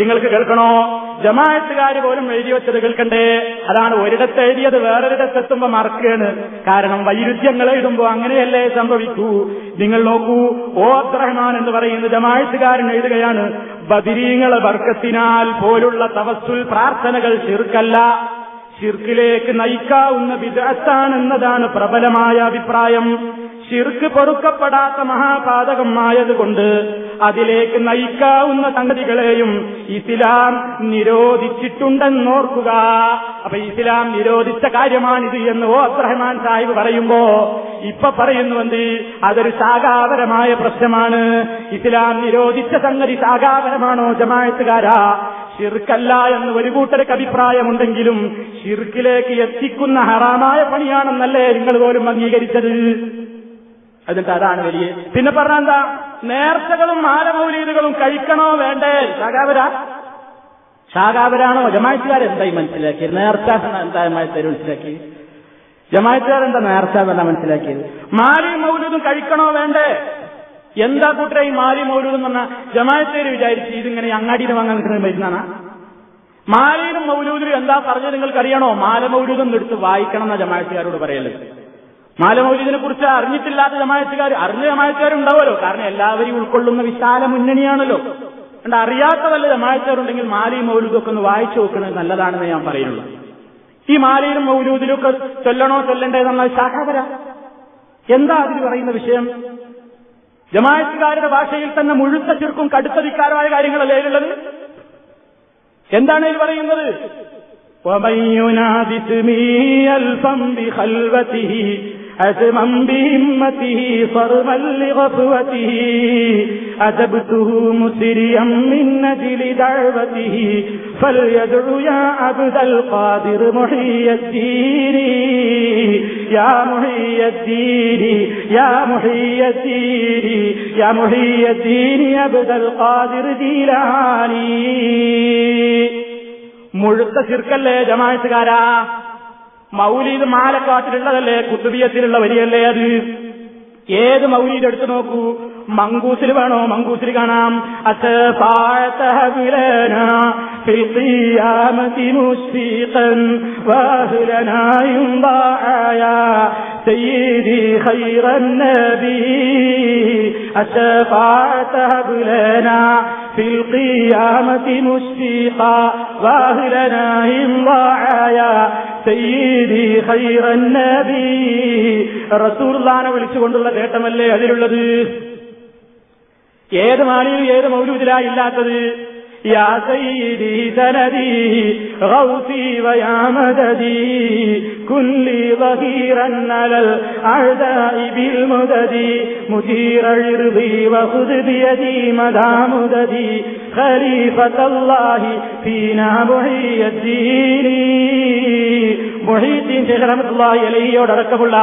നിങ്ങൾക്ക് കേൾക്കണോ? ജമാകാർ പോലും എഴുതി വെച്ചത് കേൾക്കണ്ടേ? അതാണ് ഒരിടത്ത് എഴുതിയത് വേറൊരിടത്ത് എത്തുമ്പോ മറക്കുകയാണ്. കാരണം വൈരുദ്ധ്യങ്ങൾ എഴുതുമ്പോ അങ്ങനെയല്ലേ സംഭവിക്കൂ. നിങ്ങൾ നോക്കൂ ഓ അബ്ദുറഹ്മാൻ എന്ന് പറയുന്ന ജമാകാരൻ എഴുതുകയാണ് ബദിരീങ്ങളെ വർക്കത്തിനാൽ പോലുള്ള തവസ്സുൽ പ്രാർത്ഥനകൾ ചെറുക്കല്ല. ഷിർക്കിലേക്ക് നയിക്കാവുന്ന വിദഗ്ധാണെന്നതാണ് പ്രബലമായ അഭിപ്രായം. ഷിർക്ക് പൊറുക്കപ്പെടാത്ത മഹാപാതകമായതുകൊണ്ട് അതിലേക്ക് നയിക്കാവുന്ന സംഗതികളെയും ഇസ്ലാം നിരോധിച്ചിട്ടുണ്ടെന്നോർക്കുക. അപ്പൊ ഇസ്ലാം നിരോധിച്ച കാര്യമാണിത് എന്ന് ഓ അബ്രഹ്മാൻ സാഹിബ് പറയുമ്പോ ഇപ്പൊ പറയുന്നുവെന്ത് അതൊരു ശാഖാപരമായ പ്രശ്നമാണ്. ഇസ്ലാം നിരോധിച്ച സംഗതി ശാഖാപരമാണോ ജമായത്തുകാരാ ഷിർക്കല്ല എന്ന് ഒരു കൂട്ടർക്ക് അഭിപ്രായമുണ്ടെങ്കിലും ഷിർക്കിലേക്ക് എത്തിക്കുന്ന ഹറാമായ പണിയാണെന്നല്ലേ നിങ്ങൾ പോലും അംഗീകരിച്ചത്? എന്നിട്ട് അതാണ് വലിയ പിന്നെ പറഞ്ഞ എന്താ? നേർച്ചകളും മാലമൗലീദുകളും കഴിക്കണോ വേണ്ടേ? ശാഖാവര ശാഖാവരാണോ ജമായത്തുകാർ എന്തായി മനസ്സിലാക്കിയത്? നേർച്ച എന്താ മനസ്സിലാക്കി ജമായത്തുകാർ എന്താ നേർച്ച എന്നാ മനസ്സിലാക്കിയത്? മാലി മൗലൂദും കഴിക്കണോ വേണ്ടേ? എന്താ കൂട്ടരെ ഈ മാലി മൗലൂദ് എന്ന് പറഞ്ഞാൽ ജമായത്തേര് വിചാരിച്ച് ഇതിങ്ങനെ അങ്ങാടിയിൽ വാങ്ങാൻ കിട്ടുന്ന മരുന്നാണ് മാലയിലും മൗലൂദിലും എന്താ പറഞ്ഞത് നിങ്ങൾക്കറിയണോ? മാല മൗലൂദം എടുത്ത് വായിക്കണം എന്ന ജമായത്തുകാരോട് പറയൽ. മാല മൗലൂദിനെ കുറിച്ച് അറിഞ്ഞിട്ടില്ലാത്ത ജമായത്തുകാർ അറിഞ്ഞ ജമായത്തുകാരുണ്ടാവുമല്ലോ കാരണം എല്ലാവരെയും ഉൾക്കൊള്ളുന്ന വിശാല മുന്നണിയാണല്ലോ അതുകൊണ്ട് അറിയാത്ത വല്ല ജമായത്തുകാരുണ്ടെങ്കിൽ മാലയും മൗലൂദും ഒക്കെ ഒന്ന് വായിച്ചു നോക്കുന്നത് നല്ലതാണെന്ന് ഞാൻ പറയുള്ളൂ ഈ മാലയിലും മൗലൂദിലും ഒക്കെ ചൊല്ലണോ ചൊല്ലണ്ടേ എന്നുള്ള ശാഖാപര എന്താ അതിന് പറയുന്ന വിഷയം ജമായത്തുകാരുടെ ഭാഷയിൽ തന്നെ മുഴുത്ത ചുരുക്കും കടുത്ത ധിക്കാരമായ കാര്യങ്ങളല്ലേ ഇതിലുള്ളത് എന്താണ് ഇത് പറയുന്നത് ومن ينادي اسمي ألفا بخلوته أزما بهمته صرما لغفوته أجبته مسريا من أجل دعوته فليدع يا عبد القادر محي الدين يا محي الدين يا محي الدين يا محي الدين يا عبد القادر جيلاني മുഴുത്ത ചിർക്കല്ലേ ജമായത്തുകാരാ മൗലീദ് മാലക്കാട്ടിലുള്ളതല്ലേ കുത്തുബിയത്തിലുള്ള വരിയല്ലേ അത് ഏത് മൗലീദ് എടുത്തു നോക്കൂ മങ്കൂസിൽ വേണോ മങ്കൂസിൽ കാണാം سيدي خير النبي الشفاعة هب لنا في القيامة مشفقا واهلنا إن ضاعيا سيدي خير النبي رسول الله വിളിച്ചുകൊണ്ടുള്ള നേട്ടമല്ലേ അതിലുള്ളത് ഏത് മാലിയിൽ ഏത് മൗലൂദിലാ ഇല്ലാത്തത് يا سيدي سندي غوثي ويا مددي كن لي ظهيرا على الأعداء بالمدد مدير عرضي وخذ بيدي مدى مددي خليفة الله فينا محي الدين. മൊഹീദ്ദീൻ ശേഖർ റഹ്മത്തുള്ളാഹി അലഹിയോടക്കമുള്ള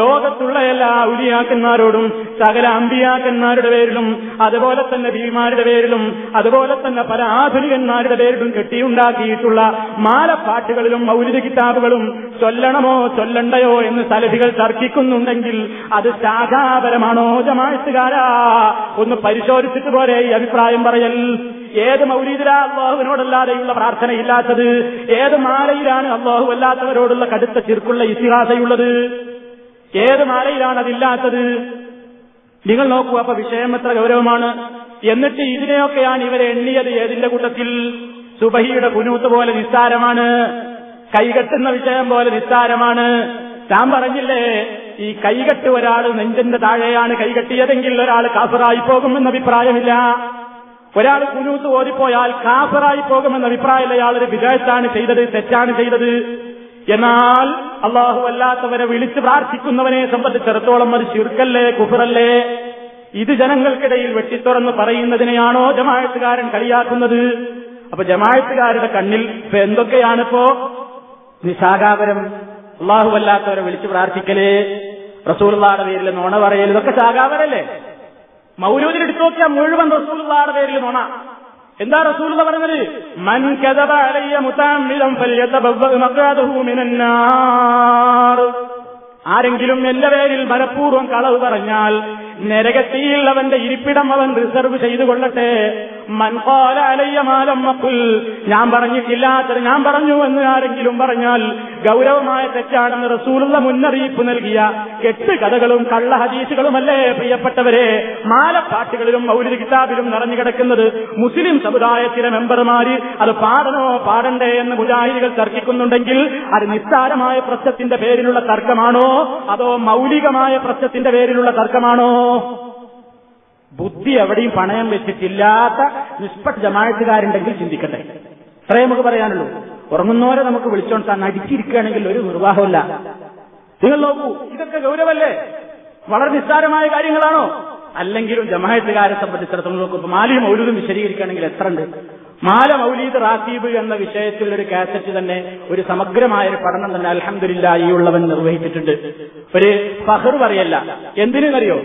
ലോകത്തുള്ള എല്ലാ ഉലിയാക്കന്മാരോടും സകല അമ്പിയാക്കന്മാരുടെ പേരിലും അതുപോലെ തന്നെ ഭീമാരുടെ പേരിലും അതുപോലെ തന്നെ പല ആധുനികന്മാരുടെ പേരിലും കെട്ടിയുണ്ടാക്കിയിട്ടുള്ള മാലപ്പാട്ടുകളിലും മൗലിക കിതാബുകളും ചൊല്ലണമോ ചൊല്ലണ്ടയോ എന്ന് സലഫികൾ തർക്കിക്കുന്നുണ്ടെങ്കിൽ അത് ശാഖാപരമാണോ ജമാഴ്ത്തുകാരാ ഒന്ന് പരിശോധിച്ചിട്ട് പോരെ ഈ അഭിപ്രായം പറയൽ. ഏത് മൗലീദിലാ അള്ളാഹുവിനോടല്ലാതെയുള്ള പ്രാർത്ഥനയില്ലാത്തത്? ഏത് മാലയിലാണ് അള്ളാഹു അല്ലാത്തവരോടുള്ള കടുത്ത ചിർക്കുള്ള ഇതിഹാസയുള്ളത് ഏത് മാലയിലാണ് അതില്ലാത്തത്? നിങ്ങൾ നോക്കൂ അപ്പൊ വിഷയം എത്ര ഗൗരവമാണ്. എന്നിട്ട് ഇതിനെയൊക്കെയാണ് ഇവരെ എണ്ണിയത് ഏതിന്റെ കൂട്ടത്തിൽ? സുബഹിയുടെ കുനൂത്ത് പോലെ നിസ്സാരമാണ്. കൈകെട്ടുന്ന വിഷയം പോലെ നിസ്സാരമാണ്. ഞാൻ പറഞ്ഞില്ലേ ഈ കൈകെട്ട് ഒരാൾ നെഞ്ചിന്റെ താഴെയാണ് കൈകെട്ടിയതെങ്കിൽ ഒരാൾ കാസറായി പോകുമെന്ന അഭിപ്രായമില്ല. ഒരാൾ കുനൂത്ത് ഓടിപ്പോയാൽ കാഫറായി പോകുമെന്ന അയാൾ ഒരു വിജയത്താണ് ചെയ്തത് തെറ്റാണ് ചെയ്തത്. എന്നാൽ അള്ളാഹു അല്ലാത്തവരെ വിളിച്ച് പ്രാർത്ഥിക്കുന്നവനെ സംബന്ധിച്ചിടത്തോളം അത് ചുരുക്കല്ലേ കുഫറല്ലേ? ഇത് ജനങ്ങൾക്കിടയിൽ വെട്ടിത്തുറന്ന് പറയുന്നതിനെയാണോ ജമാഴത്തുകാരൻ കളിയാക്കുന്നത്? അപ്പൊ ജമാഴത്തുകാരുടെ കണ്ണിൽ ഇപ്പൊ എന്തൊക്കെയാണിപ്പോ നിശാകാപരം അള്ളാഹു അല്ലാത്തവരെ വിളിച്ച് പ്രാർത്ഥിക്കലേ. റസൂലുള്ളാടെ പേരിൽ നോണ പറയൽ ഇതൊക്കെ ശാകാപരല്ലേ മൗലൂദിൽ എടുത്തു നോക്കിയാൽ മുഴുവൻ റസൂലുള്ളാടെ പേരിൽ നോണ. എന്താ റസൂലുള്ള പറഞ്ഞത്? മൻ കദബ അലയ്യ മുതാമ്മിലം മഖാദഹു ആരെങ്കിലും എന്റെ പേരിൽ മനഃപൂർവം കളവ് പറഞ്ഞാൽ നരകത്തിയിൽ അവന്റെ ഇരിപ്പിടം അവൻ റിസർവ് ചെയ്തു കൊള്ളട്ടെ. മൻപാല മാലമ്മപ്പുൽ ഞാൻ പറഞ്ഞിട്ടില്ലാത്തത് ഞാൻ പറഞ്ഞു എന്ന് ആരെങ്കിലും പറഞ്ഞാൽ ഗൗരവമായ തെറ്റാണെന്ന് റസൂലുള്ള മുന്നറിയിപ്പ് നൽകിയ കെട്ട് കഥകളും കള്ള ഹദീസുകളുമല്ലേ പ്രിയപ്പെട്ടവരെ? മാലപ്പാട്ടുകളിലും മൗലിക കിതാബിലും നിറഞ്ഞു കിടക്കുന്നത് മുസ്ലിം സമുദായത്തിലെ മെമ്പർമാര് അത് പാടണോ പാടണ്ടേ എന്ന് മുജാഹിദികൾ തർക്കിക്കുന്നുണ്ടെങ്കിൽ അത് നിസ്സാരമായ പ്രശ്നത്തിന്റെ പേരിലുള്ള തർക്കമാണോ? അതോ മൗലികമായ പ്രശ്നത്തിന്റെ പേരിലുള്ള തർക്കമാണോ? ബുദ്ധി എവിടെയും പണയം വെച്ചിട്ടില്ലാത്ത നിഷ്പക്ഷ ജമാഴത്തുകാരുണ്ടെങ്കിൽ ചിന്തിക്കട്ടെ. അത്രേ നമുക്ക് പറയാനുള്ളൂ. ഉറങ്ങുന്നവരെ നമുക്ക് വിളിച്ചോണ്ട് തന്നെ അടിച്ചിരിക്കുകയാണെങ്കിൽ ഒരു നിർവാഹമില്ല നിങ്ങൾ നോക്കൂ ഇതൊക്കെ ഗൗരവല്ലേ? വളരെ നിസ്സാരമായ കാര്യങ്ങളാണോ? അല്ലെങ്കിലും ജമായത്തുകാരെ സംബന്ധിച്ചിടത്തോളം നോക്കും മാലി മൗലൂദും വിശദീകരിക്കുകയാണെങ്കിൽ എത്ര ഉണ്ട്? മാല മൗലീദ് റാസീബ് എന്ന വിഷയത്തിൽ ഒരു കാസറ്റ് തന്നെ ഒരു സമഗ്രമായ ഒരു പഠനം തന്നെ അലഹമില്ല ഈ ഉള്ളവൻ നിർവഹിച്ചിട്ടുണ്ട്. ഒരു ഫഹർ പറയല്ല. എന്തിനെന്നറിയോ?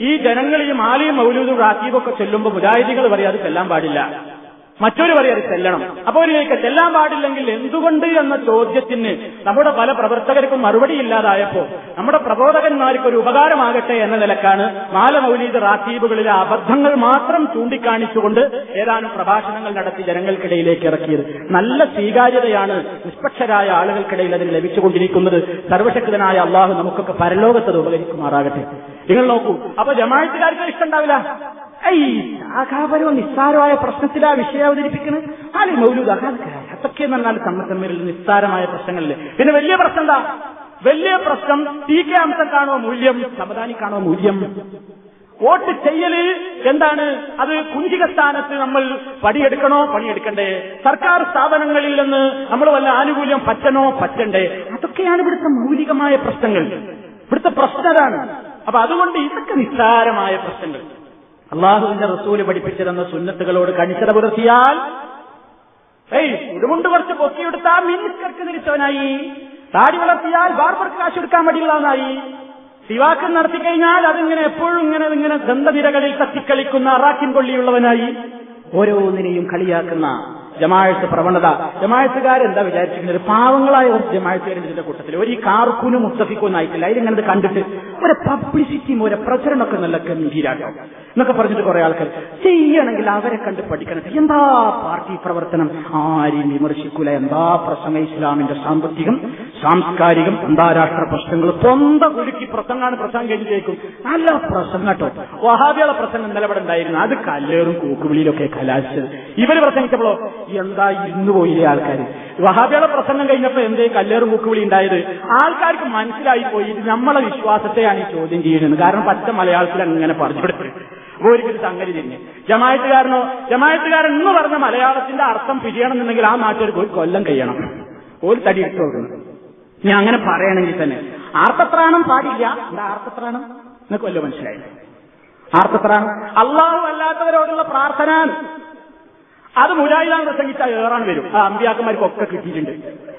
ഈ ജനങ്ങൾ ഈ മാലിയും മൗലൂദും റാത്തീബൊക്കെ ചെല്ലുമ്പോൾ മുജാഹിദികൾ പറയും അത് ചെല്ലാൻ പാടില്ല. മറ്റൊരു പറയാം അത് ചെല്ലണം. അപ്പോൾ ഇതിലേക്ക് ചെല്ലാൻ പാടില്ലെങ്കിൽ എന്തുകൊണ്ട് എന്ന ചോദ്യത്തിന് നമ്മുടെ പല പ്രവർത്തകർക്കും മറുപടി ഇല്ലാതായപ്പോ നമ്മുടെ പ്രബോധകന്മാർക്ക് ഒരു ഉപകാരമാകട്ടെ എന്ന നിലക്കാണ് മാലമൗലീദ് റാത്തീബുകളിലെ അബദ്ധങ്ങൾ മാത്രം ചൂണ്ടിക്കാണിച്ചുകൊണ്ട് ഏതാനും പ്രഭാഷണങ്ങൾ നടത്തി ജനങ്ങൾക്കിടയിലേക്ക് ഇറക്കിയത്. നല്ല സ്വീകാര്യതയാണ് നിഷ്പക്ഷരായ ആളുകൾക്കിടയിൽ അതിന് ലഭിച്ചുകൊണ്ടിരിക്കുന്നത്. സർവശക്തനായ അള്ളാഹു നമുക്കൊക്കെ പരലോകത്തത് ഉപകരിക്കുമാറാകട്ടെ. നിങ്ങൾ നോക്കൂ അപ്പൊ ജമാഴത്തുകാർക്ക് ഇഷ്ടമുണ്ടാവില്ല ശാഖാപരവും നിസ്സാരമായ പ്രശ്നത്തിലാ വിഷയം അവതരിപ്പിക്കുന്നത് ആലി മൗലൂദ് അതൊക്കെ എന്ന് പറഞ്ഞാൽ നിസ്സാരമായ പ്രശ്നങ്ങളിൽ. പിന്നെ വലിയ പ്രശ്നം എന്താ? വലിയ പ്രശ്നം ടി കെ അംശക്കാണോ മൂല്യം സമദാനി സമദാനിക്കാണോ മൂല്യം. വോട്ട് ചെയ്യൽ എന്താണ്? അത് കുഞ്ചിക സ്ഥാനത്ത് നമ്മൾ പണിയെടുക്കണോ? പണിയെടുക്കണ്ടേ. സർക്കാർ സ്ഥാപനങ്ങളിൽ നിന്ന് നമ്മൾ വല്ല ആനുകൂല്യം പറ്റണോ? പറ്റണ്ടേ. അതൊക്കെയാണ് ഇവിടുത്തെ മൗലികമായ പ്രശ്നങ്ങൾ. ഇവിടുത്തെ പ്രശ്നതാണ് അപ്പൊ അതുകൊണ്ട് ഇതൊക്കെ നിസ്സാരമായ പ്രശ്നങ്ങൾ. അള്ളാഹുവിന്റെ റസൂൽ പഠിപ്പിച്ചിരുന്ന സുന്നത്തുകളോട് കണിച്ചത പുലർത്തിയാൽ ഏയ് കുറച്ച് പൊക്കിയെടുത്താൽ മിനിസ്കർക്ക് നിരിച്ചവനായി താടി വളർത്തിയാൽ ബാർബർക്ക് കാശ് എടുക്കാൻ മടിയുള്ളവനായി. സിവാക്കം നടത്തി കഴിഞ്ഞാൽ അതിങ്ങനെ എപ്പോഴും ഇങ്ങനെ ഇങ്ങനെ ദന്തനിരകളിൽ തത്തിക്കളിക്കുന്ന അറാക്കിൻ കൊള്ളിയുള്ളവനായി ഓരോന്നിനെയും കളിയാക്കുന്ന ജമാഴത്ത് പ്രവണത. ജമാഴത്തുകാരെന്താ വിചാരിച്ചിരിക്കുന്നത്? പാവങ്ങളായ ഒരു ജമാഴത്തുകാരുണ്ട് ഇതിന്റെ കൂട്ടത്തിൽ ഒരു കാർക്കൂനും മുസ്തഫിക്കൊന്നും ആയിട്ടില്ല. അതിലിങ്ങനെ കണ്ടിട്ട് ഒരു പബ്ലിസിറ്റിയും ഒരു പ്രചരണമൊക്കെ നല്ല ഗംഭീരാട്ടോ. എന്നൊക്കെ പറഞ്ഞിട്ട് കുറെ ആൾക്കാർ ചെയ്യണമെങ്കിൽ അവരെ കണ്ട് പഠിക്കണം. എന്താ പാർട്ടി പ്രവർത്തനം? ആരെയും വിമർശിക്കൂല? എന്താ പ്രസംഗം ഇസ്ലാമിന്റെ സാമ്പത്തികം സാംസ്കാരികം അന്താരാഷ്ട്ര പ്രശ്നങ്ങൾ? സ്വന്തം ഒരുക്കി പ്രസംഗമാണ് പ്രസംഗം കഴിഞ്ഞേക്കും നല്ല പ്രസംഗം കേട്ടോ. വഹാബിയുടെ പ്രസംഗം നിലപാടുണ്ടായിരുന്നു അത് കല്ലേറും കൂക്കുവിളിയിലൊക്കെ കലാശിച്ചത്. ഇവർ പ്രസംഗിച്ചപ്പോഴോ എന്താ ഇരുന്നു പോയില്ലേ ആൾക്കാർ വഹാബിയുടെ പ്രസംഗം കഴിഞ്ഞപ്പോ എന്തേ കല്ലേറും കൂക്കുവിളി ഉണ്ടായത്? ആൾക്കാർക്ക് മനസ്സിലായി പോയി ഇത് നമ്മളെ വിശ്വാസത്തെയാണ് ഈ ചോദ്യം ചെയ്യുന്നത്. കാരണം പച്ച മലയാളത്തിൽ അങ്ങനെ പറഞ്ഞു ഒരിക്കലും സംഗതി തന്നെ ജമായത്തുകാരനോ ജമായത്തുകാരൻ എന്ന് പറഞ്ഞ മലയാളത്തിന്റെ അർത്ഥം പിരിയണമെന്നുണ്ടെങ്കിൽ ആ നാട്ടിൽ ഒരു കൊല്ലം കഴിയണം. ഒരു തടി ഇട്ട് കൊടുക്കണം ഞാൻ അങ്ങനെ പറയണമെങ്കിൽ തന്നെ. ആർത്തത്രാണം പാടില്ല. എന്താ ആർത്തത്രാണം എന്നൊക്കെ വല്ല മനസ്സിലായി ആർത്തത്രാണം അള്ളാഹു അല്ലാത്തവരോടുള്ള പ്രാർത്ഥന അത് മുരായിലാണ് പ്രസംഗിച്ചാൽ ഏറാൻ വരും. ആ അമ്പിയാക്കന്മാർക്കൊക്കെ കിട്ടിയിട്ടുണ്ട്.